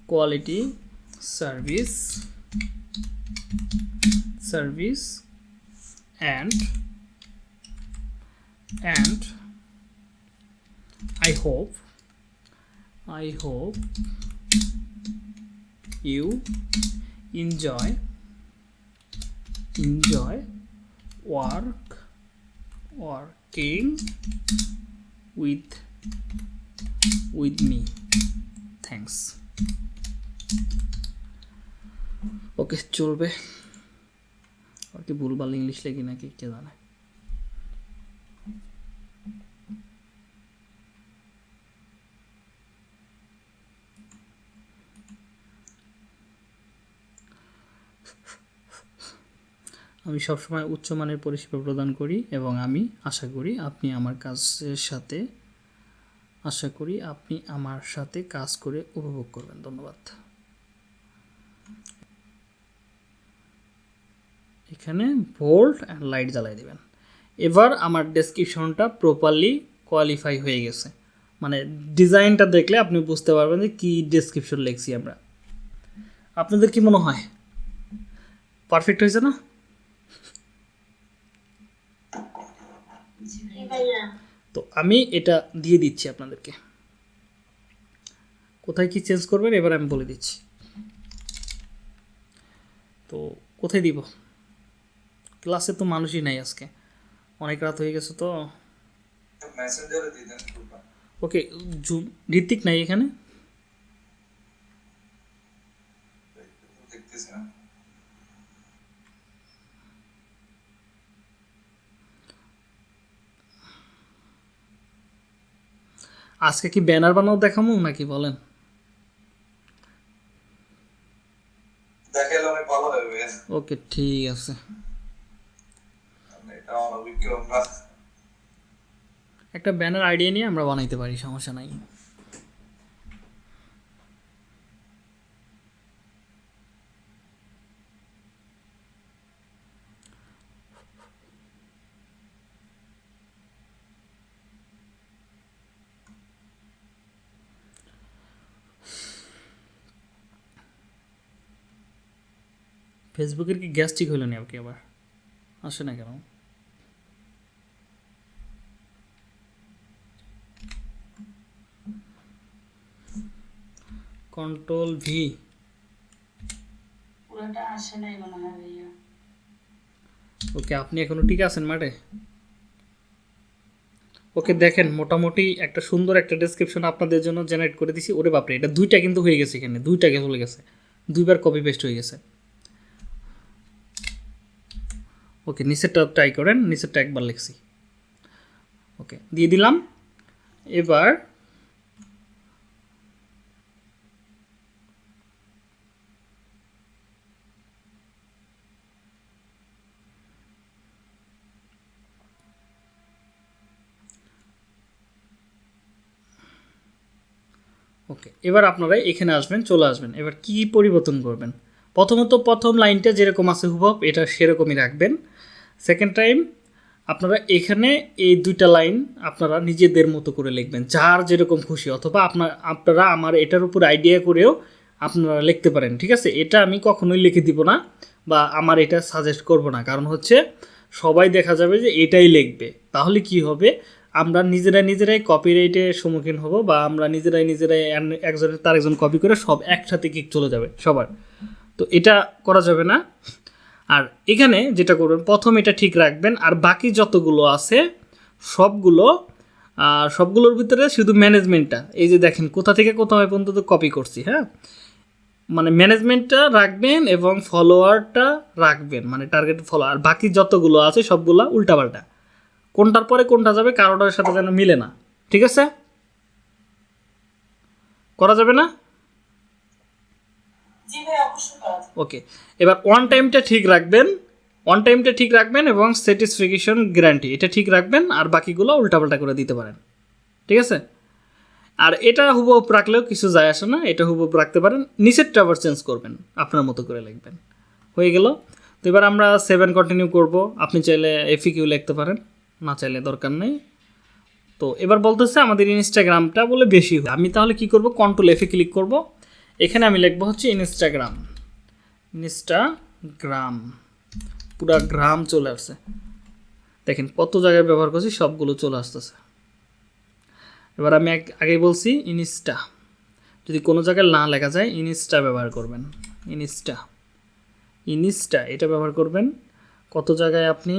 quality service service and and I hope I hope you enjoy enjoy work working with with me. Thanks. ওকে চলবে। আর কি ভুলভাল English লেখি নাকি, কে জানে। আমি সবসময় উচ্চমানের পরিষেবা প্রদান করি এবং আমি আশা করি আপনি আমার কাজের সাথে আশা করি আপনি আমার সাথে কাজ করে উপভোগ করবেন। ধন্যবাদ। এখানে ভোল্ট অ্যান্ড লাইট জ্বালাই দেবেন। এবার আমার ডেসক্রিপশনটা প্রপারলি কোয়ালিফাই হয়ে গেছে। মানে ডিজাইনটা দেখলে আপনি বুঝতে পারবেন যে কী ডেসক্রিপশন লিখছি আমরা। আপনাদের কি মনে হয়? পারফেক্ট হয়েছে না? তো আমি এটা দিয়ে দিচ্ছি আপনাদেরকে। কোথায় কি চেঞ্জ করবেন? এবার আমি বলে দিচ্ছি। তো কোথায় দিব? ক্লাসে তো মানুষই নাই আজকে। অনেক রাত হয়ে গেছে তো। ওকে জু- ঋত্বিক নাই এখানে? দেখতেছি না। আজকে কি ব্যানার বানাও দেখামু নাকি বলেন? ওকে ঠিক আছে। একটা ব্যানার আইডিয়া নিয়ে আমরা বানাইতে পারি সমস্যা নাই। ফেসবুকের কি গ্যাস্ট্রিক হলো নি আপনি আবার? আসে না কেন? কন্ট্রোল ভি পুরোটা আসে নাই মনে হয় ভাইয়া। ওকে আপনি এখনও ঠিক আছেন মাঠে? ওকে দেখেন মোটামুটি একটা সুন্দর একটা ডেসক্রিপশন আপনাদের জন্য জেনারেট করে দিছি। ওরে বাপরে এটা দুইটা কিন্তু হয়ে গেছে এখানে দুইটা চলে গেছে। দুইবার কপি পেস্ট হয়ে গেছে। ওকে নিচেরটা ট্রাই করেন, নিচেরটা একবার লিখছি। ওকে দিয়ে দিলাম। এবার ওকে এবার আপনারা এখানে আসবেন, চলে আসবেন। এবার কি পরিবর্তন করবেন? প্রথমত প্রথম লাইনটা যেরকম আছে হুবহু, এটা সেরকমই রাখবেন। সেকেন্ড টাইম আপনারা এখানে এই দুইটা লাইন আপনারা নিজেদের মতো করে লিখবেন। যার যেরকম খুশি, অথবা আপনার, আপনারা আমার এটার উপর আইডিয়া করেও আপনারা লিখতে পারেন, ঠিক আছে? এটা আমি কখনোই লিখে দিব না বা আমার এটা সাজেস্ট করব না। কারণ হচ্ছে, সবাই দেখা যাবে যে এটাই লিখবে। তাহলে কি হবে? আমরা নিজেরাই নিজেরাই কপিরাইটের সম্মুখীন হব বা আমরা নিজেরাই নিজেরাই একজনের, তার একজন কপি করে সব একসাথে কিক চলে যাবে সবার। তো এটা করা যাবে না। আর এখানে যেটা করবেন, প্রথম এটা ঠিক রাখবেন, আর বাকি যতগুলো আছে, সবগুলো সবগুলোর ভিতরে শুধু ম্যানেজমেন্টটা, এই যে দেখেন কোথা থেকে কোথাও পর্যন্ত কপি করছি হ্যাঁ? মানে ম্যানেজমেন্টটা রাখবেন এবং ফলোয়ারটা রাখবেন মানে টার্গেট ফলোয়ার বাকি যতগুলো আছে সবগুলো উল্টাপাল্টা। কোনটার পরে কোনটা যাবে, কারোটার সাথে যেন মিলে না, ঠিক আছে? করা যাবে না জি ভাই অবশ্যই করা যাবে। ওকে এবার ওয়ান টাইমটা ঠিক রাখবেন ওয়ান টাইমটা ঠিক রাখবেন এবং স্যাটিসফিকেশন গ্যারান্টি এটা ঠিক রাখবেন আর বাকিগুলো উল্টাপাল্টা করে দিতে পারেন। ঠিক আছে? আর এটা হুবহুব রাখলেও কিছু যায় আসে না, এটা হুবহুব রাখতে পারেন নিচেরটা আবার চেঞ্জ করবেন, আপনার মতো করে লিখবেন। হয়ে গেল? তো এবার আমরা সেভেন কন্টিনিউ করব, আপনি চাইলে এফি কিউ লিখতে পারেন, না চাইলে দরকার নেই। তো এবার বলতেছে আমাদের ইনস্টাগ্রামটা বলে বেশি হয়। আমি তাহলে কি করব? কন্ট্রোল এফে ক্লিক করব এখানে আমি লিখব হচ্ছে ইনস্টাগ্রাম ইনস্টাগ্রাম পুরা গ্রাম চলে আসছে। দেখেন কত জায়গায় ব্যবহার করছি, সবগুলো চলে আসতেছে। এবার আমি আগেই বলছি ইনস্টা যদি কোনো জায়গায় না লেখা যায় ইনস্টা ব্যবহার করবেন। ইনস্টা ইনস্টা এটা ব্যবহার করবেন। কত জায়গায় আপনি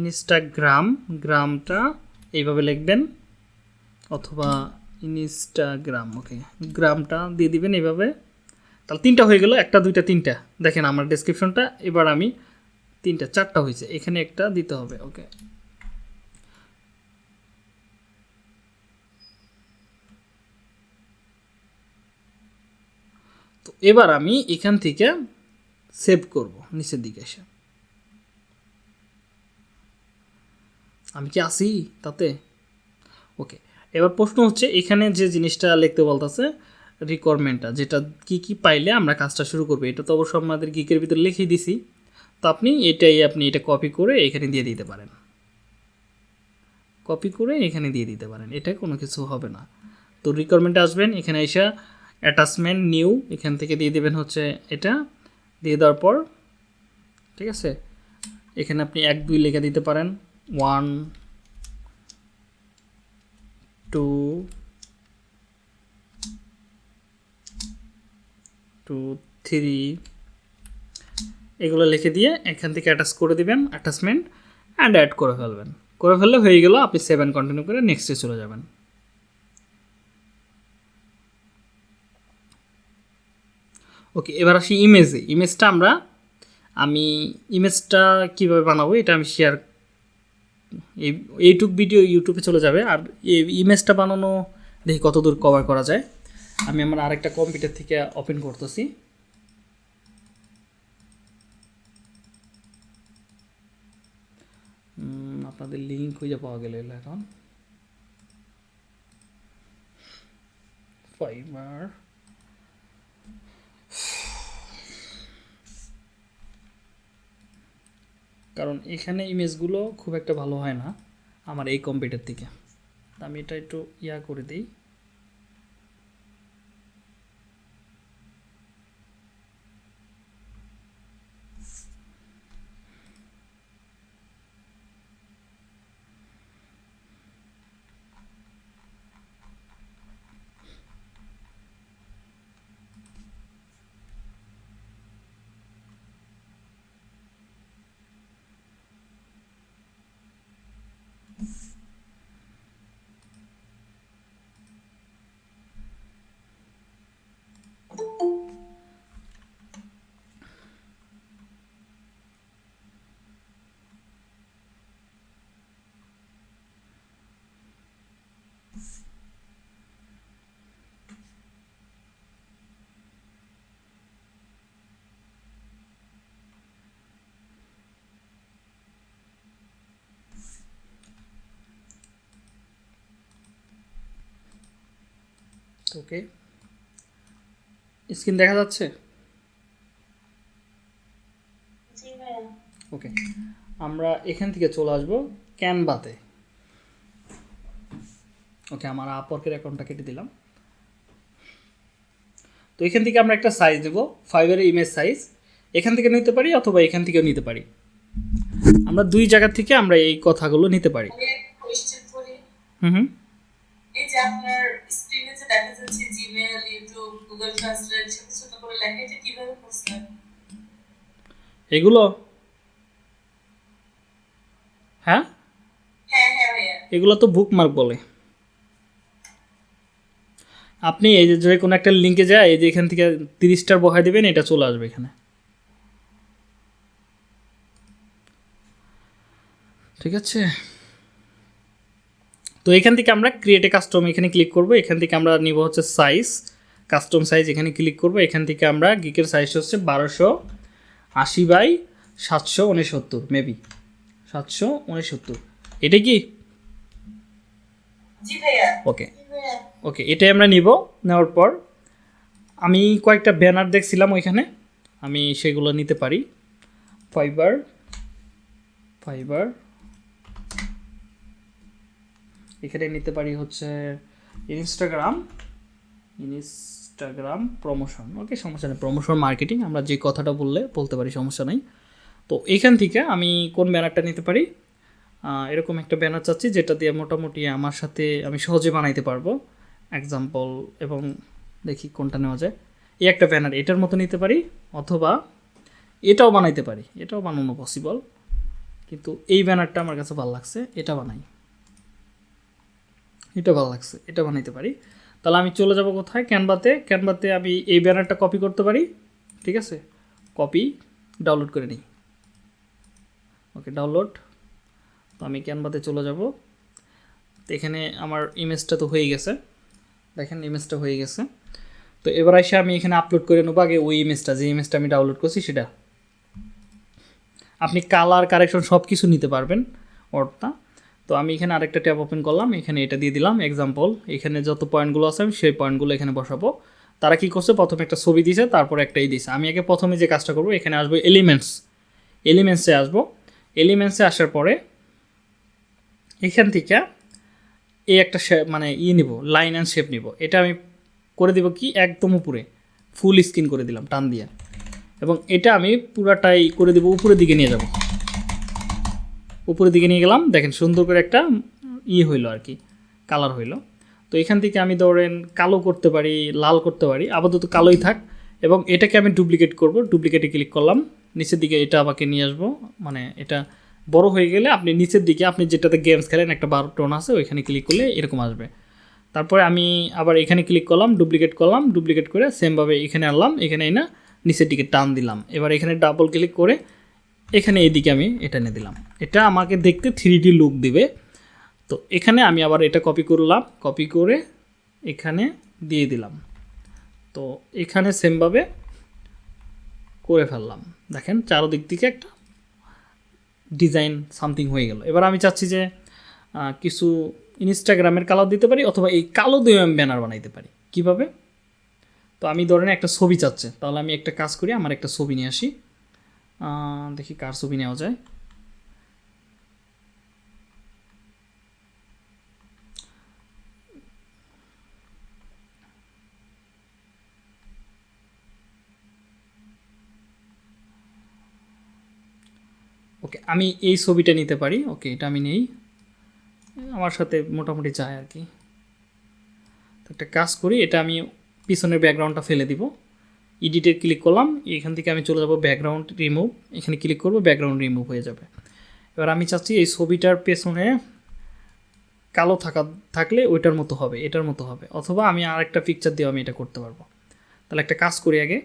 ইনস্টাগ্রাম গ্রামটা এইভাবে লিখবেন, অথবা ইনস্টাগ্রাম ওকে গ্রামটা দিয়ে দিবেন এইভাবে তাহলে তিনটা হয়ে গেল, একটা, দুইটা, তিনটা। দেখেন আমার ডেসক্রিপশনটা এবার আমি তিনটা, চারটা হয়েছে। এখানে একটা দিতে হবে ওকে তো এবার আমি এখান থেকে সেভ করব, নিচের দিকে এসে। আমি কি আসি তাতে? ওকে এবার প্রশ্ন হচ্ছে, এখানে যে জিনিসটা লিখতে বলতেছে রিকোয়ারমেন্টটা যেটা কি কি পাইলে আমরা কাজটা শুরু করব, এটা তো অবশ্য আমাদের গিকের ভিতরে লিখেই দিছি। তো আপনি এটাই আপনি এটা কপি করে এখানে দিয়ে দিতে পারেন। কপি করে এখানে দিয়ে দিতে পারেন, এটা কোনো কিছু হবে না। তো রিকোয়ারমেন্টে আসবেন, এখানে এসে অ্যাটাচমেন্ট নিউ এখান থেকে দিয়ে দেবেন হচ্ছে এটা, দিয়ে দেওয়ার পর, ঠিক আছে? এখানে আপনি এক দুই লেখা দিতে পারেন ওয়ান টু টু থ্রি এগুলো লিখে দিয়ে এখান থেকে অ্যাটাচ করে দিবেন অ্যাটাচমেন্ট অ্যান্ড অ্যাড করে ফেলবেন। করে ফেললে হয়ে গেল আপনি সেভেন কন্টিনিউ করে নেক্সটে চলে যাবেন। ওকে এবার আসি ইমেজে ইমেজটা আমরা, আমি ইমেজটা কীভাবে বানাবো এটা আমি শেয়ার এই, এইটুক ভিডিও ইউটিউবে চলে যাবে। আর ইমেজটা বানানো, দেখি কতদূর কভার করা যায়। আমি আমার আরেকটা কম্পিউটার থেকে ওপেন করতেছি। আপনাদের লিঙ্ক খুঁজে পাওয়া গেলে এখন। ফাইবার কারণ এখানে ইমেজগুলো খুব একটা ভালো হয় না আমার এই কম্পিউটার থেকে। আমি এটা একটু ইয়া করে দিই। ওকে স্ক্রিন দেখা যাচ্ছে? ওকে আমরা এখান থেকে চলে আসব ক্যানভাতে। ওকে আমার আপওয়ার্কের অ্যাকাউন্টটা কেটে দিলাম। তো এখান থেকে আমরা একটা সাইজ দেবো ফাইবারের ইমেজ সাইজ এখান থেকে নিতে পারি অথবা এখান থেকেও নিতে পারি। আমরা দুই জায়গা থেকে আমরা এই কথাগুলো নিতে পারি। হুম হুম। দেখা যাচ্ছে জিমেল ইউটিউব গুগল ট্রান্সলেট ছোট ছোট করে লেখা এটা কীভাবে করছেন? এগুলো? হ্যাঁ? হ্যাঁ হ্যাঁ এগুলো তো বুকমার্ক বলে। আপনি এই যে যে কোনো একটা লিঙ্কে যায় এই যে এখান থেকে তিরিশটার বহাই দেবেন এটা চলে আসবে এখানে। ঠিক আছে? তো এখান থেকে আমরা ক্রিয়েট এ কাস্টম এখানে ক্লিক করব। এখান থেকে আমরা নিব হচ্ছে সাইজ কাস্টম সাইজ এখানে ক্লিক করব। এখান থেকে আমরা গিকের সাইজ হচ্ছে বারোশো আশি বাই সাতশো উনসত্তর মেবি সাতশো উনসত্তর। এটা কি? ওকে ওকে এটাই আমরা নিব নেওয়ার পর। আমি কয়েকটা ব্যানার দেখছিলাম ওইখানে। আমি সেগুলো নিতে পারি। ফাইবার ফাইবার এখানে নিতে পারি হচ্ছে ইনস্টাগ্রাম ইনস্টাগ্রাম প্রমোশন ওকে সমস্যা নেই। প্রমোশন মার্কেটিং আমরা যে কথাটা বললে বলতে পারি, সমস্যা নেই। তো এখান থেকে আমি কোন ব্যানারটা নিতে পারি? এরকম একটা ব্যানার চাচ্ছি, যেটা দিয়ে মোটামুটি আমার সাথে আমি সহজে বানাইতে পারব। এক্সাম্পল এবং দেখি কোনটা নেওয়া যায়। এই একটা ব্যানার, এটার মতো নিতে পারি, অথবা এটাও বানাইতে পারি। এটাও বানানো পসিবল কিন্তু এই ব্যানারটা আমার কাছে ভালো লাগছে, এটা বানাই। এটা ভালো লাগছে, এটা বানাইতে পারি। তাহলে আমি চলে যাব কোথায়? ক্যানভাতে ক্যানভাতে আমি এই ব্যানারটা কপি করতে পারি, ঠিক আছে? কপি ডাউনলোড করে নিই। ওকে ডাউনলোড তো আমি ক্যানভাতে চলে যাব। তো এখানে আমার ইমেজটা তো হয়ে গেছে। দেখেন ইমেজটা হয়ে গেছে। তো এবার এসে আমি এখানে আপলোড করে নেব আগে ওই ইমেজটা যে ইমেজটা আমি ডাউনলোড করছি সেটা। আপনি কালার কারেকশন সব কিছু নিতে পারবেন ওরটা তো আমি এখানে আরেকটা ট্যাব ওপেন করলাম, এখানে এটা দিয়ে দিলাম এক্সাম্পল এখানে যত পয়েন্টগুলো আছে আমি সেই পয়েন্টগুলো এখানে বসাবো। তারা কি করছে? প্রথমে একটা ছবি দিয়েছে তারপর একটাই দিয়েছে আমি আগে প্রথমে যে কাজটা করব, এখানে আসব এলিমেন্টস এলিমেন্টসে আসব। এলিমেন্টসে আসার পরে এখান থেকে এই একটা মানে ই নিব লাইন অ্যান্ড শেপ নিব। এটা আমি করে দিব কি? একদম উপরে ফুল স্ক্রিন করে দিলাম, টান দিয়ে। এবং এটা আমি পুরাটাই করে দিব, উপরের দিকে নিয়ে যাব। উপরের দিকে নিয়ে গেলাম। দেখেন সুন্দর করে একটা ই হইল আর কি কালার হইল। তো এখান থেকে আমি ধরেন কালো করতে পারি, লাল করতে পারি, আপাতত কালোই থাক। এবং এটাকে আমি ডুপ্লিকেট করব ডুপ্লিকেটে ক্লিক করলাম। নিচের দিকে এটা আমাকে নিয়ে আসব। মানে এটা বড় হয়ে গেলে আপনি নিচের দিকে, আপনি যেটাতে গেমস খেলেন, একটা বারো টোন আছে, ওইখানে ক্লিক করলে এরকম আসবে। তারপরে আমি আবার এখানে ক্লিক করলাম ডুপ্লিকেট করলাম ডুপ্লিকেট করে সেমভাবে এখানে আনলাম, এখানে না নিচের দিকে টান দিলাম। এবার এখানে ডাবল ক্লিক করে এখানে এদিকে আমি এটা এনে দিলাম। এটা আমাকে দেখতে থ্রি লুক দিবে। তো এখানে আমি আবার এটা কপি করলাম কপি করে এখানে দিয়ে দিলাম। তো এখানে সেমভাবে করে ফেললাম। দেখেন চারোদিক থেকে একটা ডিজাইন সামথিং হয়ে গেল। এবার আমি চাচ্ছি যে কিছু ইনস্টাগ্রামের কালার দিতে পারি অথবা এই কালো দিয়ে আমি ব্যানার বানাইতে পারি। কীভাবে? তো আমি ধরেন একটা ছবি চাচ্ছে, তাহলে আমি একটা কাজ করি, আমার একটা ছবি নিয়ে আসি। দেখি কার ছবি নেওয়া যায়। ওকে, আমি এই ছবিটা নিতে পারি। ওকে, এটা আমি নেই। আমার সাথে মোটামুটি যায় আর কি। তো একটা কাজ করি, এটা আমি পিছনের ব্যাকগ্রাউন্ডটা ফেলে দিব। এডিটে ক্লিক করলাম, এখান থেকে আমি চলে যাব ব্যাকগ্রাউন্ড রিমুভ এখানে ক্লিক করব ব্যাকগ্রাউন্ড রিমুভ হয়ে যাবে। এবার আমি চাচ্ছি এই ছবিটার পেছনে কালো থাকা, থাকলে ওইটার মতো হবে, এটার মতো হবে, অথবা আমি আরেকটা পিকচার দিয়ে আমি এটা করতে পারব। তাহলে একটা কাজ করি আগে,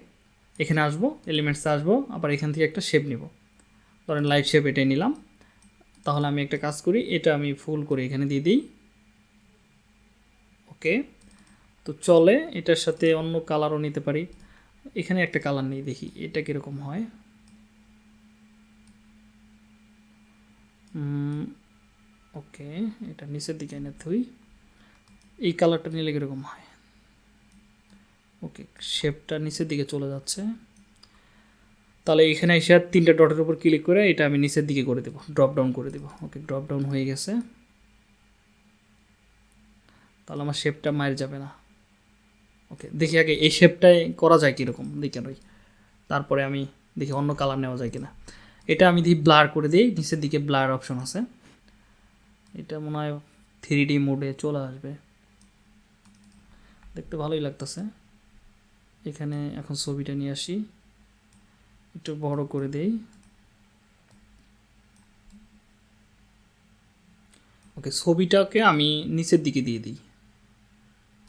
এখানে আসব এলিমেন্টসে আসব, আবার এখান থেকে একটা শেপ নিব। ধরেন লাইট শেপ এটাই নিলাম, তাহলে আমি একটা কাজ করি, এটা আমি ফুল করে এখানে দিয়ে দিই। ওকে তো চলে, এটার সাথে অন্য কালারও নিতে পারি। এখানে একটা কালার নেই, দেখি এটা কীরকম হয়। ওকে এটা নিচের দিকে এনে থুই। এই কালারটা নিলে কীরকম হয়? ওকে শেপটা নিচের দিকে চলে যাচ্ছে। তাহলে এখানে এসে তিনটা ডটের উপর ক্লিক করে এটা আমি নিচের দিকে করে দেবো ড্রপ ডাউন করে দেবো। ওকে ড্রপ ডাউন হয়ে গেছে। তাহলে আমার শেপটা মায়ের যাবে না। ওকে দেখি আগে এই শেপটাই করা যায় কীরকম, দেখে ওই তারপরে আমি দেখি অন্য কালার নেওয়া যায় কিনা। এটা আমি দেখি ব্লার করে দিই, নিচের দিকে ব্লার অপশন আছে। এটা মনে হয় থ্রি ডি মোডে চলে আসবে। দেখতে ভালোই লাগতেছে। এখানে এখন ছবিটা নিয়ে আসি। একটু বড় করে দেই। ওকে ছবিটাকে আমি নিচের দিকে দিয়ে দিই।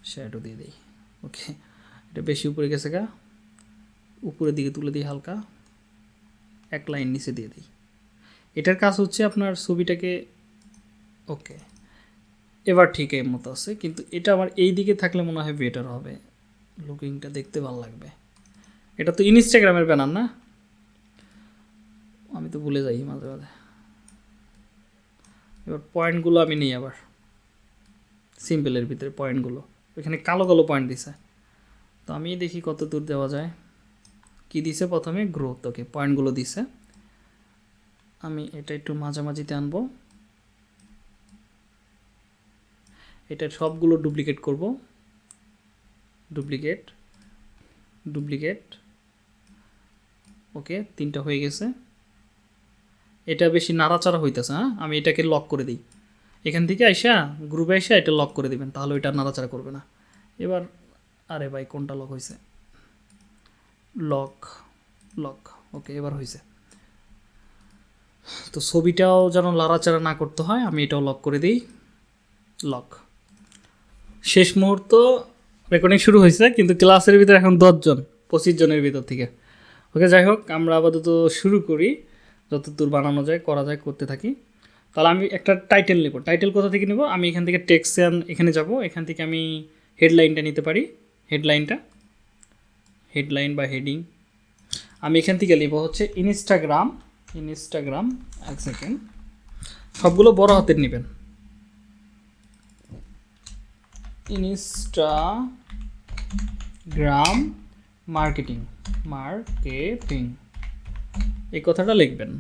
শ্যাডো দিয়ে দিই। ওকে, এটা বেশি উপরে গেছে গা। উপরের দিকে তুলে দিই হালকা। এক লাইন নিচে দিয়ে দিই। এটার কাজ হচ্ছে আপনার ছবিটাকে, ওকে। এবার ঠিক এর মতো আছে, কিন্তু এটা আমার এই দিকে থাকলে মনে হয় বেটার হবে। লুকিংটা দেখতে ভালো লাগবে। এটা তো ইনস্টাগ্রামের ব্যানার না? আমি তো ভুলে যাই মাঝে মাঝে। এবার পয়েন্টগুলো আমি নিই আবার। সিম্পলের ভিতরে পয়েন্টগুলো এখানে কালো কালো পয়েন্ট দিছে। তো আমি দেখি কত দূর দেওয়া যায়। কি দিছে প্রথমে? গ্রোথ ওকে পয়েন্টগুলো দিছে। আমি এটা একটু মাঝামাঝিতে আনব। এটা সবগুলো ডুপ্লিকেট করব। ডুপ্লিকেট ডুপ্লিকেট ওকে তিনটা হয়ে গেছে। এটা বেশি নাড়াচাড়া হইতেছে হ্যাঁ? আমি এটাকে লক করে দিই। এখান থেকে আইসা গ্রুপে আইসা এটা লক করে দিবেন, তাহলে ওইটা নাড়াচাড়া করবে না। এবার, আরে ভাই, কোনটা লক হয়েছে লক লক ওকে এবার হয়েছে তো ছবিটাও যেন লাড়াচাড়া না করতে হয়, আমি এটাও লক করে দিই। লক শেষ মুহূর্ত রেকর্ডিং শুরু হয়েছে কিন্তু ক্লাসের ভিতরে এখন দশজন পঁচিশ জনের ভিতর থেকে। ওকে যাই হোক, আমরা আপাতত শুরু করি। যতদূর বানানো যায়, করা যায়, করতে থাকি। তাহলে আমি একটা টাইটেল নেব। টাইটেল কোথা থেকে নেব? আমি এখান থেকে টেক্সন এখানে যাব। এখান থেকে আমি হেডলাইনটা নিতে পারি। হেডলাইনটা হেডলাইন বা হেডিং আমি এখান থেকে নেব হচ্ছে ইনস্টাগ্রাম ইনস্টাগ্রাম এক সেকেন্ড সবগুলো বড় হাতের নেবেন। ইনস্টাগ্রাম মার্কেটিং মার্কেটিং এই কথাটা লিখবেন।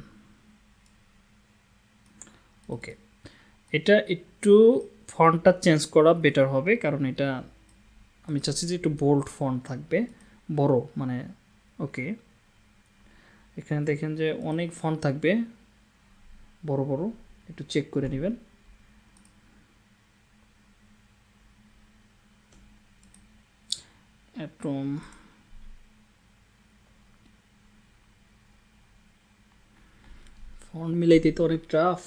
ওকে এটা একটু ফন্টটা চেঞ্জ করা বেটার হবে, কারণ এটা আমি চাচ্ছি যে একটু বোল্ড ফন্ট থাকবে, বড় মানে ওকে এখানে দেখেন যে অনেক ফন্ট থাকবে, বড় বড়, একটু চেক করে নেবেন। অ্যাটম ফন্ট মিলাইতে তো অনেক টাফ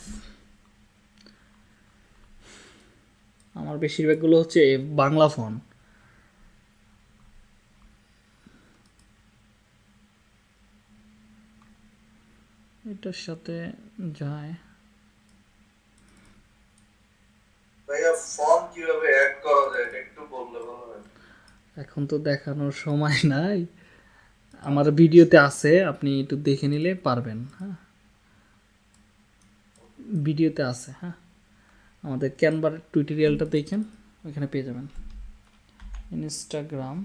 আমার বেশিরভাগগুলো হচ্ছে বাংলা ফোন। এটার সাথে যায়। ভাইয়া ফর্ম কীভাবে অ্যাড করা যায় একটু বললে ভালো হয়। এখন তো দেখানোর সময় নাই। আমার ভিডিওতে আছে আপনি একটু দেখে নিলে পারবেন হ্যাঁ। ভিডিওতে আছে হ্যাঁ। আমাদের ক্যানভার টুইটোরিয়ালটা দেখেন, ওইখানে পেয়ে যাবেন। ইনস্টাগ্রাম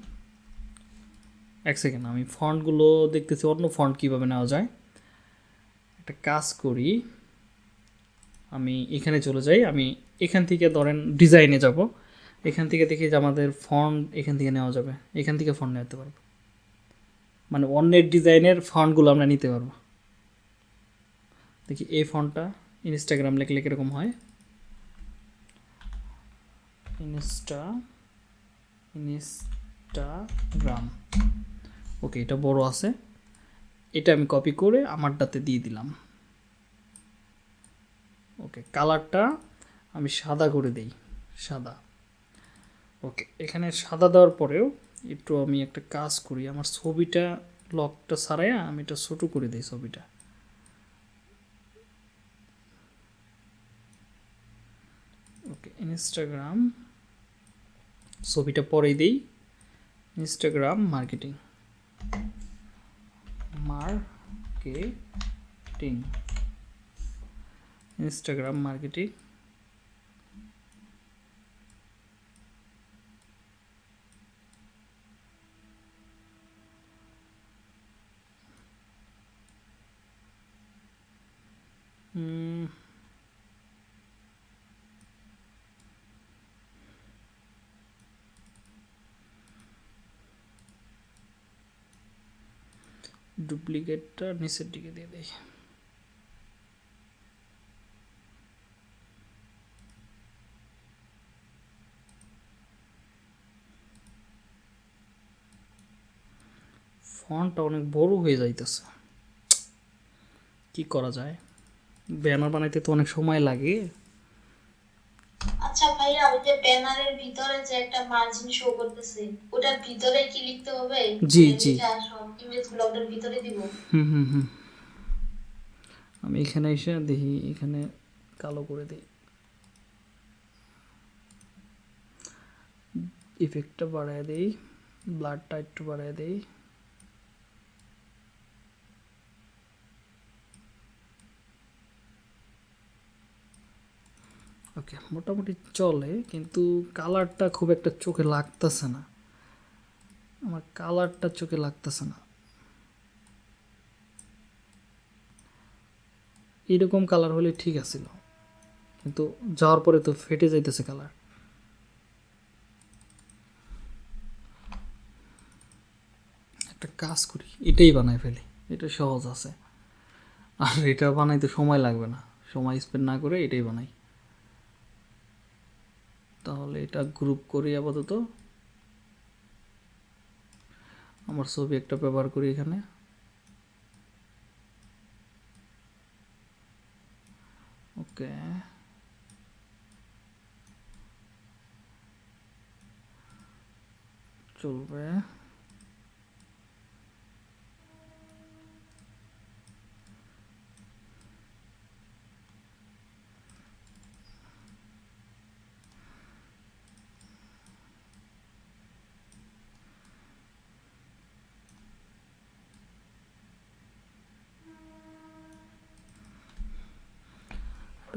এক সেকেন্ড আমি ফন্টগুলো দেখতেছি, অন্য ফন্ট কীভাবে নেওয়া যায়? একটা কাজ করি, আমি এখানে চলে যাই, আমি এখান থেকে ধরেন ডিজাইনে যাব। এখান থেকে দেখি যে আমাদের ফন্ট এখান থেকে নেওয়া যাবে, এখান থেকে ফন্ট নিতে পারব। মানে অন্যের ডিজাইনের ফন্টগুলো আমরা নিতে পারব। দেখি এই ফন্টটা ইনস্টাগ্রাম লেখলে কীরকম হয়? ইনস্টা ইনস্টাগ্রাম ওকে এটা বড় আছে। এটা আমি কপি করে আমারটাতে দিয়ে দিলাম। ওকে কালারটা আমি সাদা করে দেই। সাদা। ওকে এখানে সাদা দেওয়ার পরেও একটু আমি একটা কাজ করি। আমার ছবিটা লকটা সারাইয়া আমি এটা ছোটো করে দিই ছবিটা। ওকে ইনস্টাগ্রাম ছবিটা পরেই দিই। Instagram marketing marketing Instagram marketing hmm ডুপ্লিকেটটা নিচের দিকে দিয়ে দেয় ফন্টটা অনেক বড় হয়ে যাইতেছে। কি করা যায়? ব্যানার বানাইতে তো অনেক সময় লাগে। আচ্ছা ভাইয়া ওই যে ব্যানারের ভিতরে যে একটা মার্জিন শো করতেছে ওটার ভিতরে কি লিখতে হবে? জি, জি। ওটার ভিতরে দিব। হুম হুম হুম। আমি এখানে এসে দেখি এখানে কালো করে দিই। ইফেক্টটা বাড়ায় দিই ব্লাডটা একটু বাড়ায় দিই। ওকে মোটামুটি চলে, কিন্তু কালারটা খুব একটা চোখে লাগতেছে না। আমার কালারটা চোখে লাগতেছে না। এইরকম কালার হলে ঠিক আছিল। কিন্তু যাওয়ার পরে তো ফেটে যাইতেছে কালার একটা কাজ করি, এটাই বানাই ফেলি। এটা সহজ আছে। আর এটা বানাইতে সময় লাগবে না। সময় স্পেন্ড না করে এটাই বানাই। তাহলে এটা গ্রুপ করি আপাতত। আমার ছবি একটা ব্যবহার করি এখানে। ওকে। চলবে।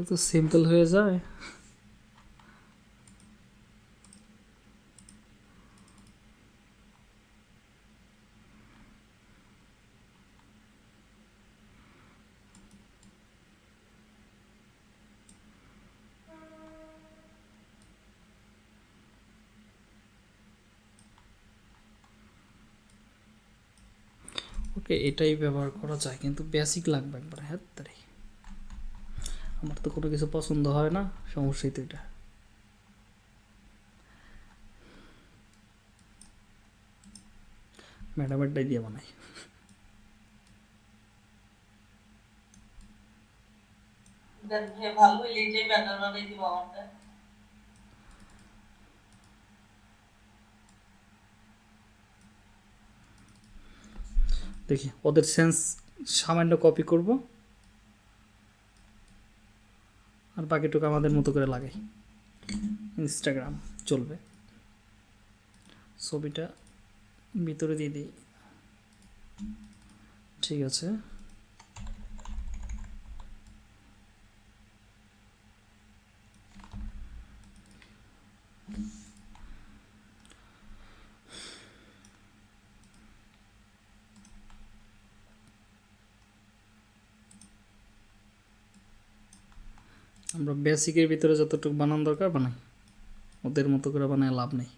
তো সিম্পল হয়ে যায়। ওকে এটাই ব্যবহার করা যায়, কিন্তু বেসিক লাগবে একবার হ্যাঁ? তাই আমার তো কোনো কিছু পছন্দ হয় না সমস্যাই তো এটা। ম্যাডামেরটাই দিয়ে বানাই। ভালো হইলে এটাই বানাই দিব আমারটা। দেখি ওদের সেন্স সামান্য কপি করব। আর বাকিটুকু আমাদের মতো করে লাগাই। ইনস্টাগ্রাম চলবে। ছবিটা ভিতরে দিয়ে দিই। ঠিক আছে। আমরা বেসিকের ভিতরে যতটুকু বানান দরকার বানাই। ওদের মতো করে বানায় লাভ নেই।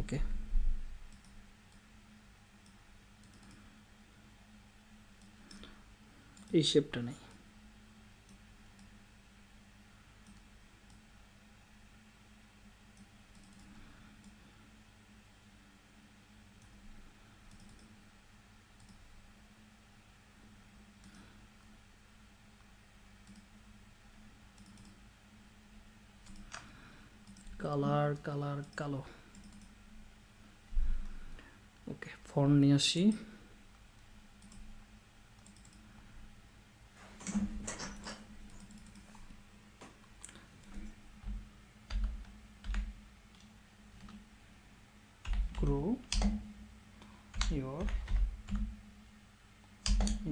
ওকে। এই শেপটা নেই। কালার কালো। ওকে ফন্ট নিয়ে আসি। Grow your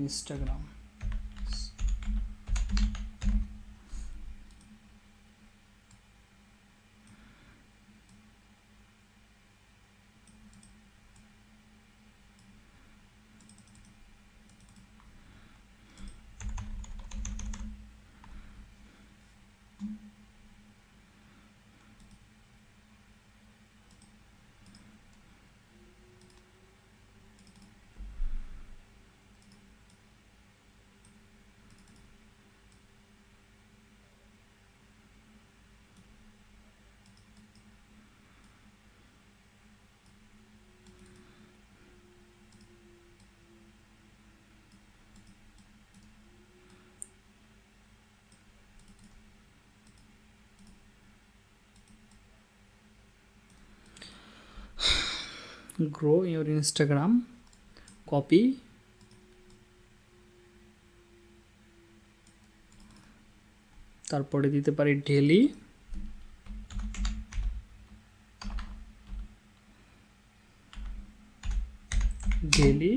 instagram grow your instagram. Copy. তারপরে দিতে পারি ডেলি ডেলি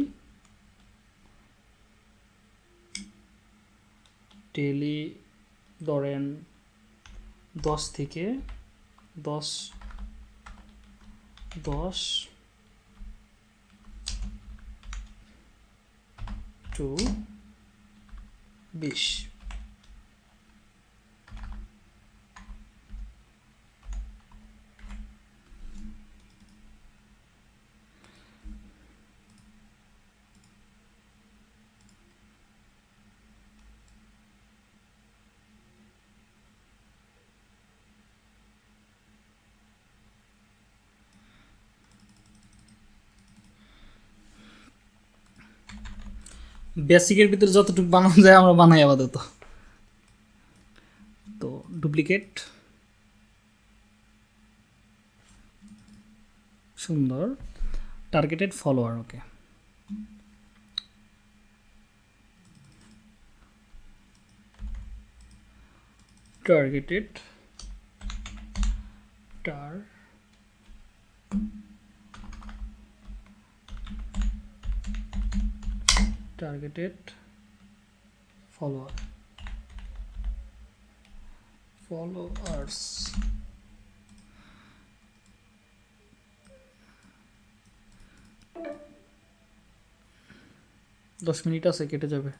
ডেলি ধরেন দশ থেকে দশ দশ টু বিশ বেসিকের ভিতরে যতটুকু বানানো যায় আমরা বানাই আপাতত। তো ডুপ্লিকেট। সুন্দর। Targeted follower, okay. টার্গেটেড। টার targeted follower. Followers. দশ মিনিট আছে, কেটে যাবে।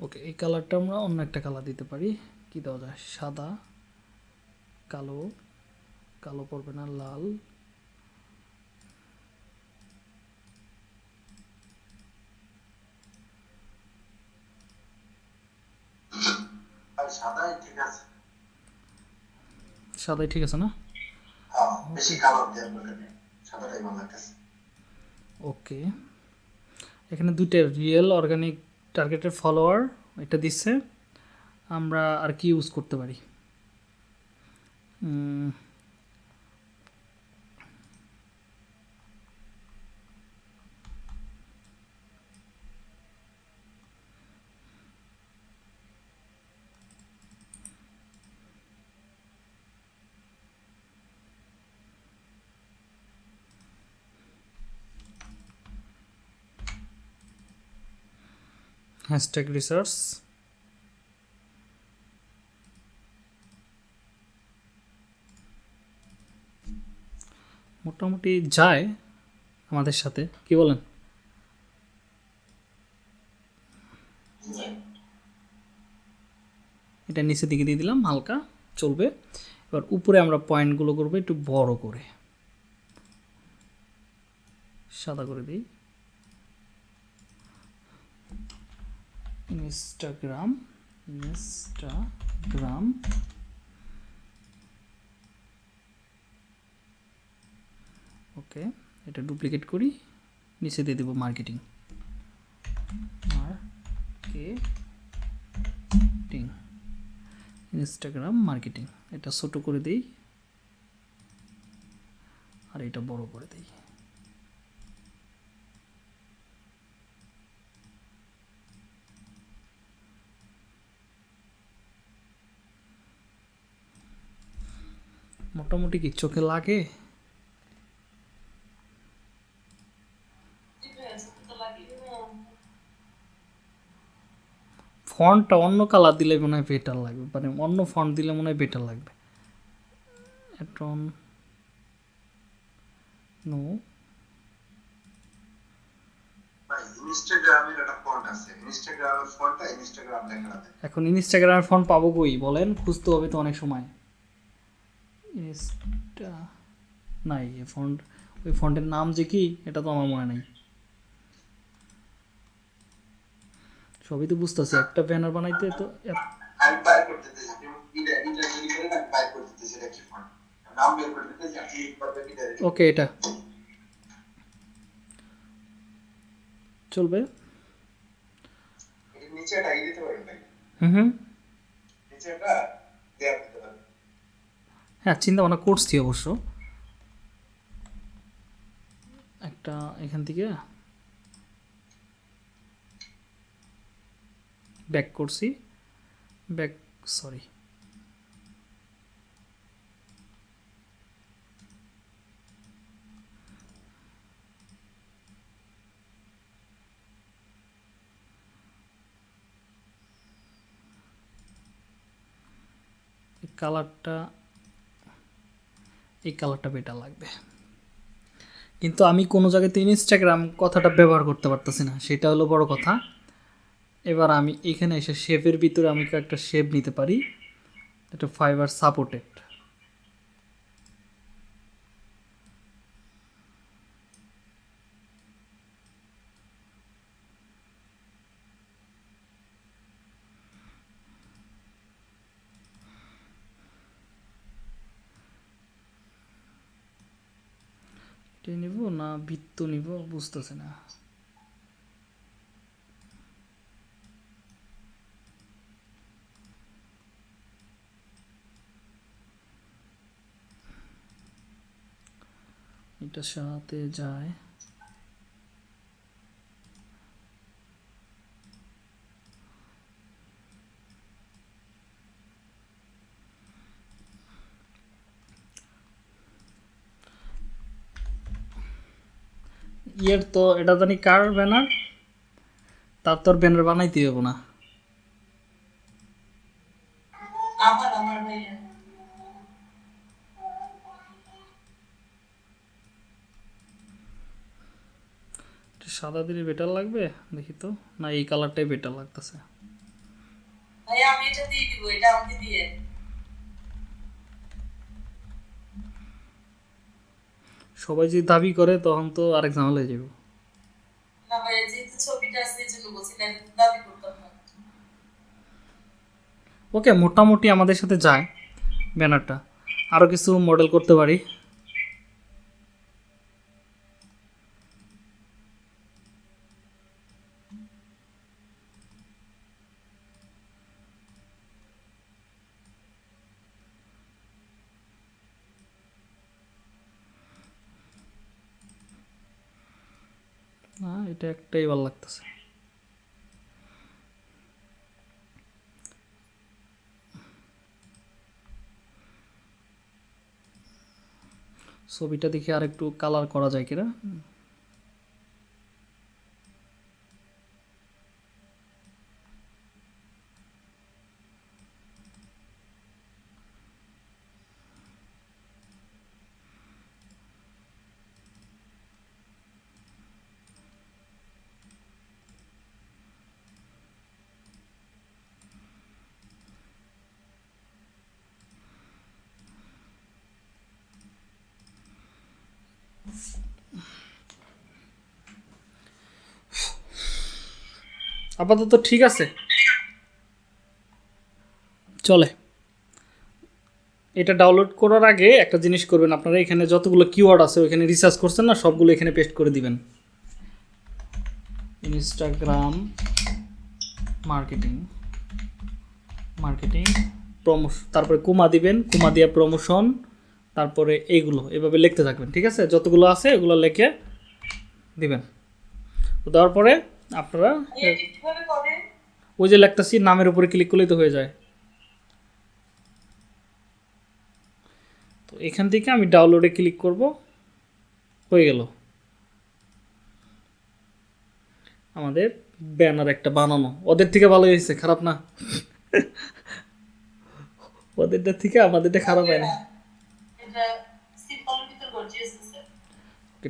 ওকে এই কালারটা আমরা অন্য একটা কালার দিতে পারি। কি দেওয়া যায়? সাদা, কালো। কালো পড়বে না লাল। সাদাই ঠিক আছে। না? ওকে। এখানে দুইটা রিয়েল অর্গানিক টার্গেটের ফলোয়ার এটা দিচ্ছে। আমরা আর কি ইউজ করতে পারি? হ্যাশট্যাগ রিসার্চ মোটামুটি যায় আমাদের সাথে। কি বলেন? এটা নিচের দিকে দিয়ে দিলাম, হালকা চলবে। এবার উপরে আমরা পয়েন্টগুলো করব, একটু বড় করে। সাদা করে দিই। ইনস্টাগ্রাম ইনস্টাগ্রাম ওকে এটা ডুপ্লিকেট করি, নিচে দিয়ে দেবো মার্কেটিং মার্কেটিং ইনস্টাগ্রাম মার্কেটিং এটা ছোট করে দিই, আর এটা বড় করে দিই। মোটামুটি কি চোখে লাগে? ফন্টটা অন্য কালার দিলে মনে হয় বেটার লাগবে। মানে অন্য ফন্ট দিলে মনে হয় বেটার লাগবে। নো এখন ইনস্টাগ্রামের ফন্ট পাবো কই বলেন? খুঁজতে হবে তো অনেক সময়। ইনস্টা নাই এই ফন্ট ওই ফন্টের নাম যে কি এটা তো আমার মনে নাই। সবই তো বুঝতেছি একটা ব্যানার বানাইতে তো ওকে এটা। চলবে? হুম হুম। নিচে দেয়া হ্যাঁ চিন্তা ভাবনা করছি অবশ্য। একটা এখান থেকে ব্যাক করছি। ব্যাক সরি কালারটা এই কালারটা বেটার লাগবে। কিন্তু আমি কোনো জায়গাতে ইনস্টাগ্রাম কথাটা ব্যবহার করতে পারতেছি না, সেটা হলো বড় কথা। এবার আমি এখানে এসে শেপের ভিতরে আমি একটা শেপ নিতে পারি, একটা ফাইবার সাপোর্টেড এটা নিব না বৃত্ত নিব বুঝতেছে না। এটা সাথে যায়। ইয়ের তো এটা জানি কার ব্যানার তার তোর ব্যানার বানাইতে হবে না। সাদা দিলে বেটার লাগবে? দেখি তো। না এই কালারটাই বেটার লাগতেছে। আমি এটা দিয়ে দিব এটা আমাকে দিয়ে। সবাই যদি দাবি করে তখন তো আরেক ঝামেলা হয়ে যাবে না ভাইয়া যেহেতু ছবিটা আছে এই জন্য বলছি না দাবি করতাম না। ওকে মোটামুটি আমাদের সাথে যায় ব্যানারটা। আরও কিছু মডেল করতে পারি না এটা একটাই ভালো লাগতেছে। ছবিটা দেখে আর একটু কালার করা যায় কিনা? আপাতত ঠিক আছে। চলে। এটা ডাউনলোড করার আগে একটা জিনিস করবেন আপনারা এখানে যতগুলো কিওয়ার্ড আছে ওইখানে রিসার্চ করছেন না সবগুলো এখানে পেস্ট করে দিবেন। ইনস্টাগ্রাম মার্কেটিং মার্কেটিং প্রমোশন তারপরে কুমা দিবেন কুমা দিয়ে প্রমোশন তারপরে এইগুলো এভাবে লিখতে থাকবেন ঠিক আছে? যতগুলো আছে এগুলো লিখে দিবেন। তো দেওয়ার পরে আপনারা ওই যে লেখতাছি নামের উপরে ক্লিক করলেই তো হয়ে যায়। তো এখান থেকে আমি ডাউনলোডে ক্লিক করব। হয়ে গেল। আমাদের ব্যানার একটা বানানো। ওদের থেকে ভালো হয়েছে খারাপ না? ওদেরটা থেকে আমাদেরটা খারাপ হয় না।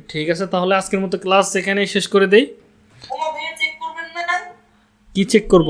ঠিক আছে তাহলে আজকের মতো ক্লাস এখানেই শেষ করে দেই ওমা ভাইয়া চেক করবেন না কি চেক করব?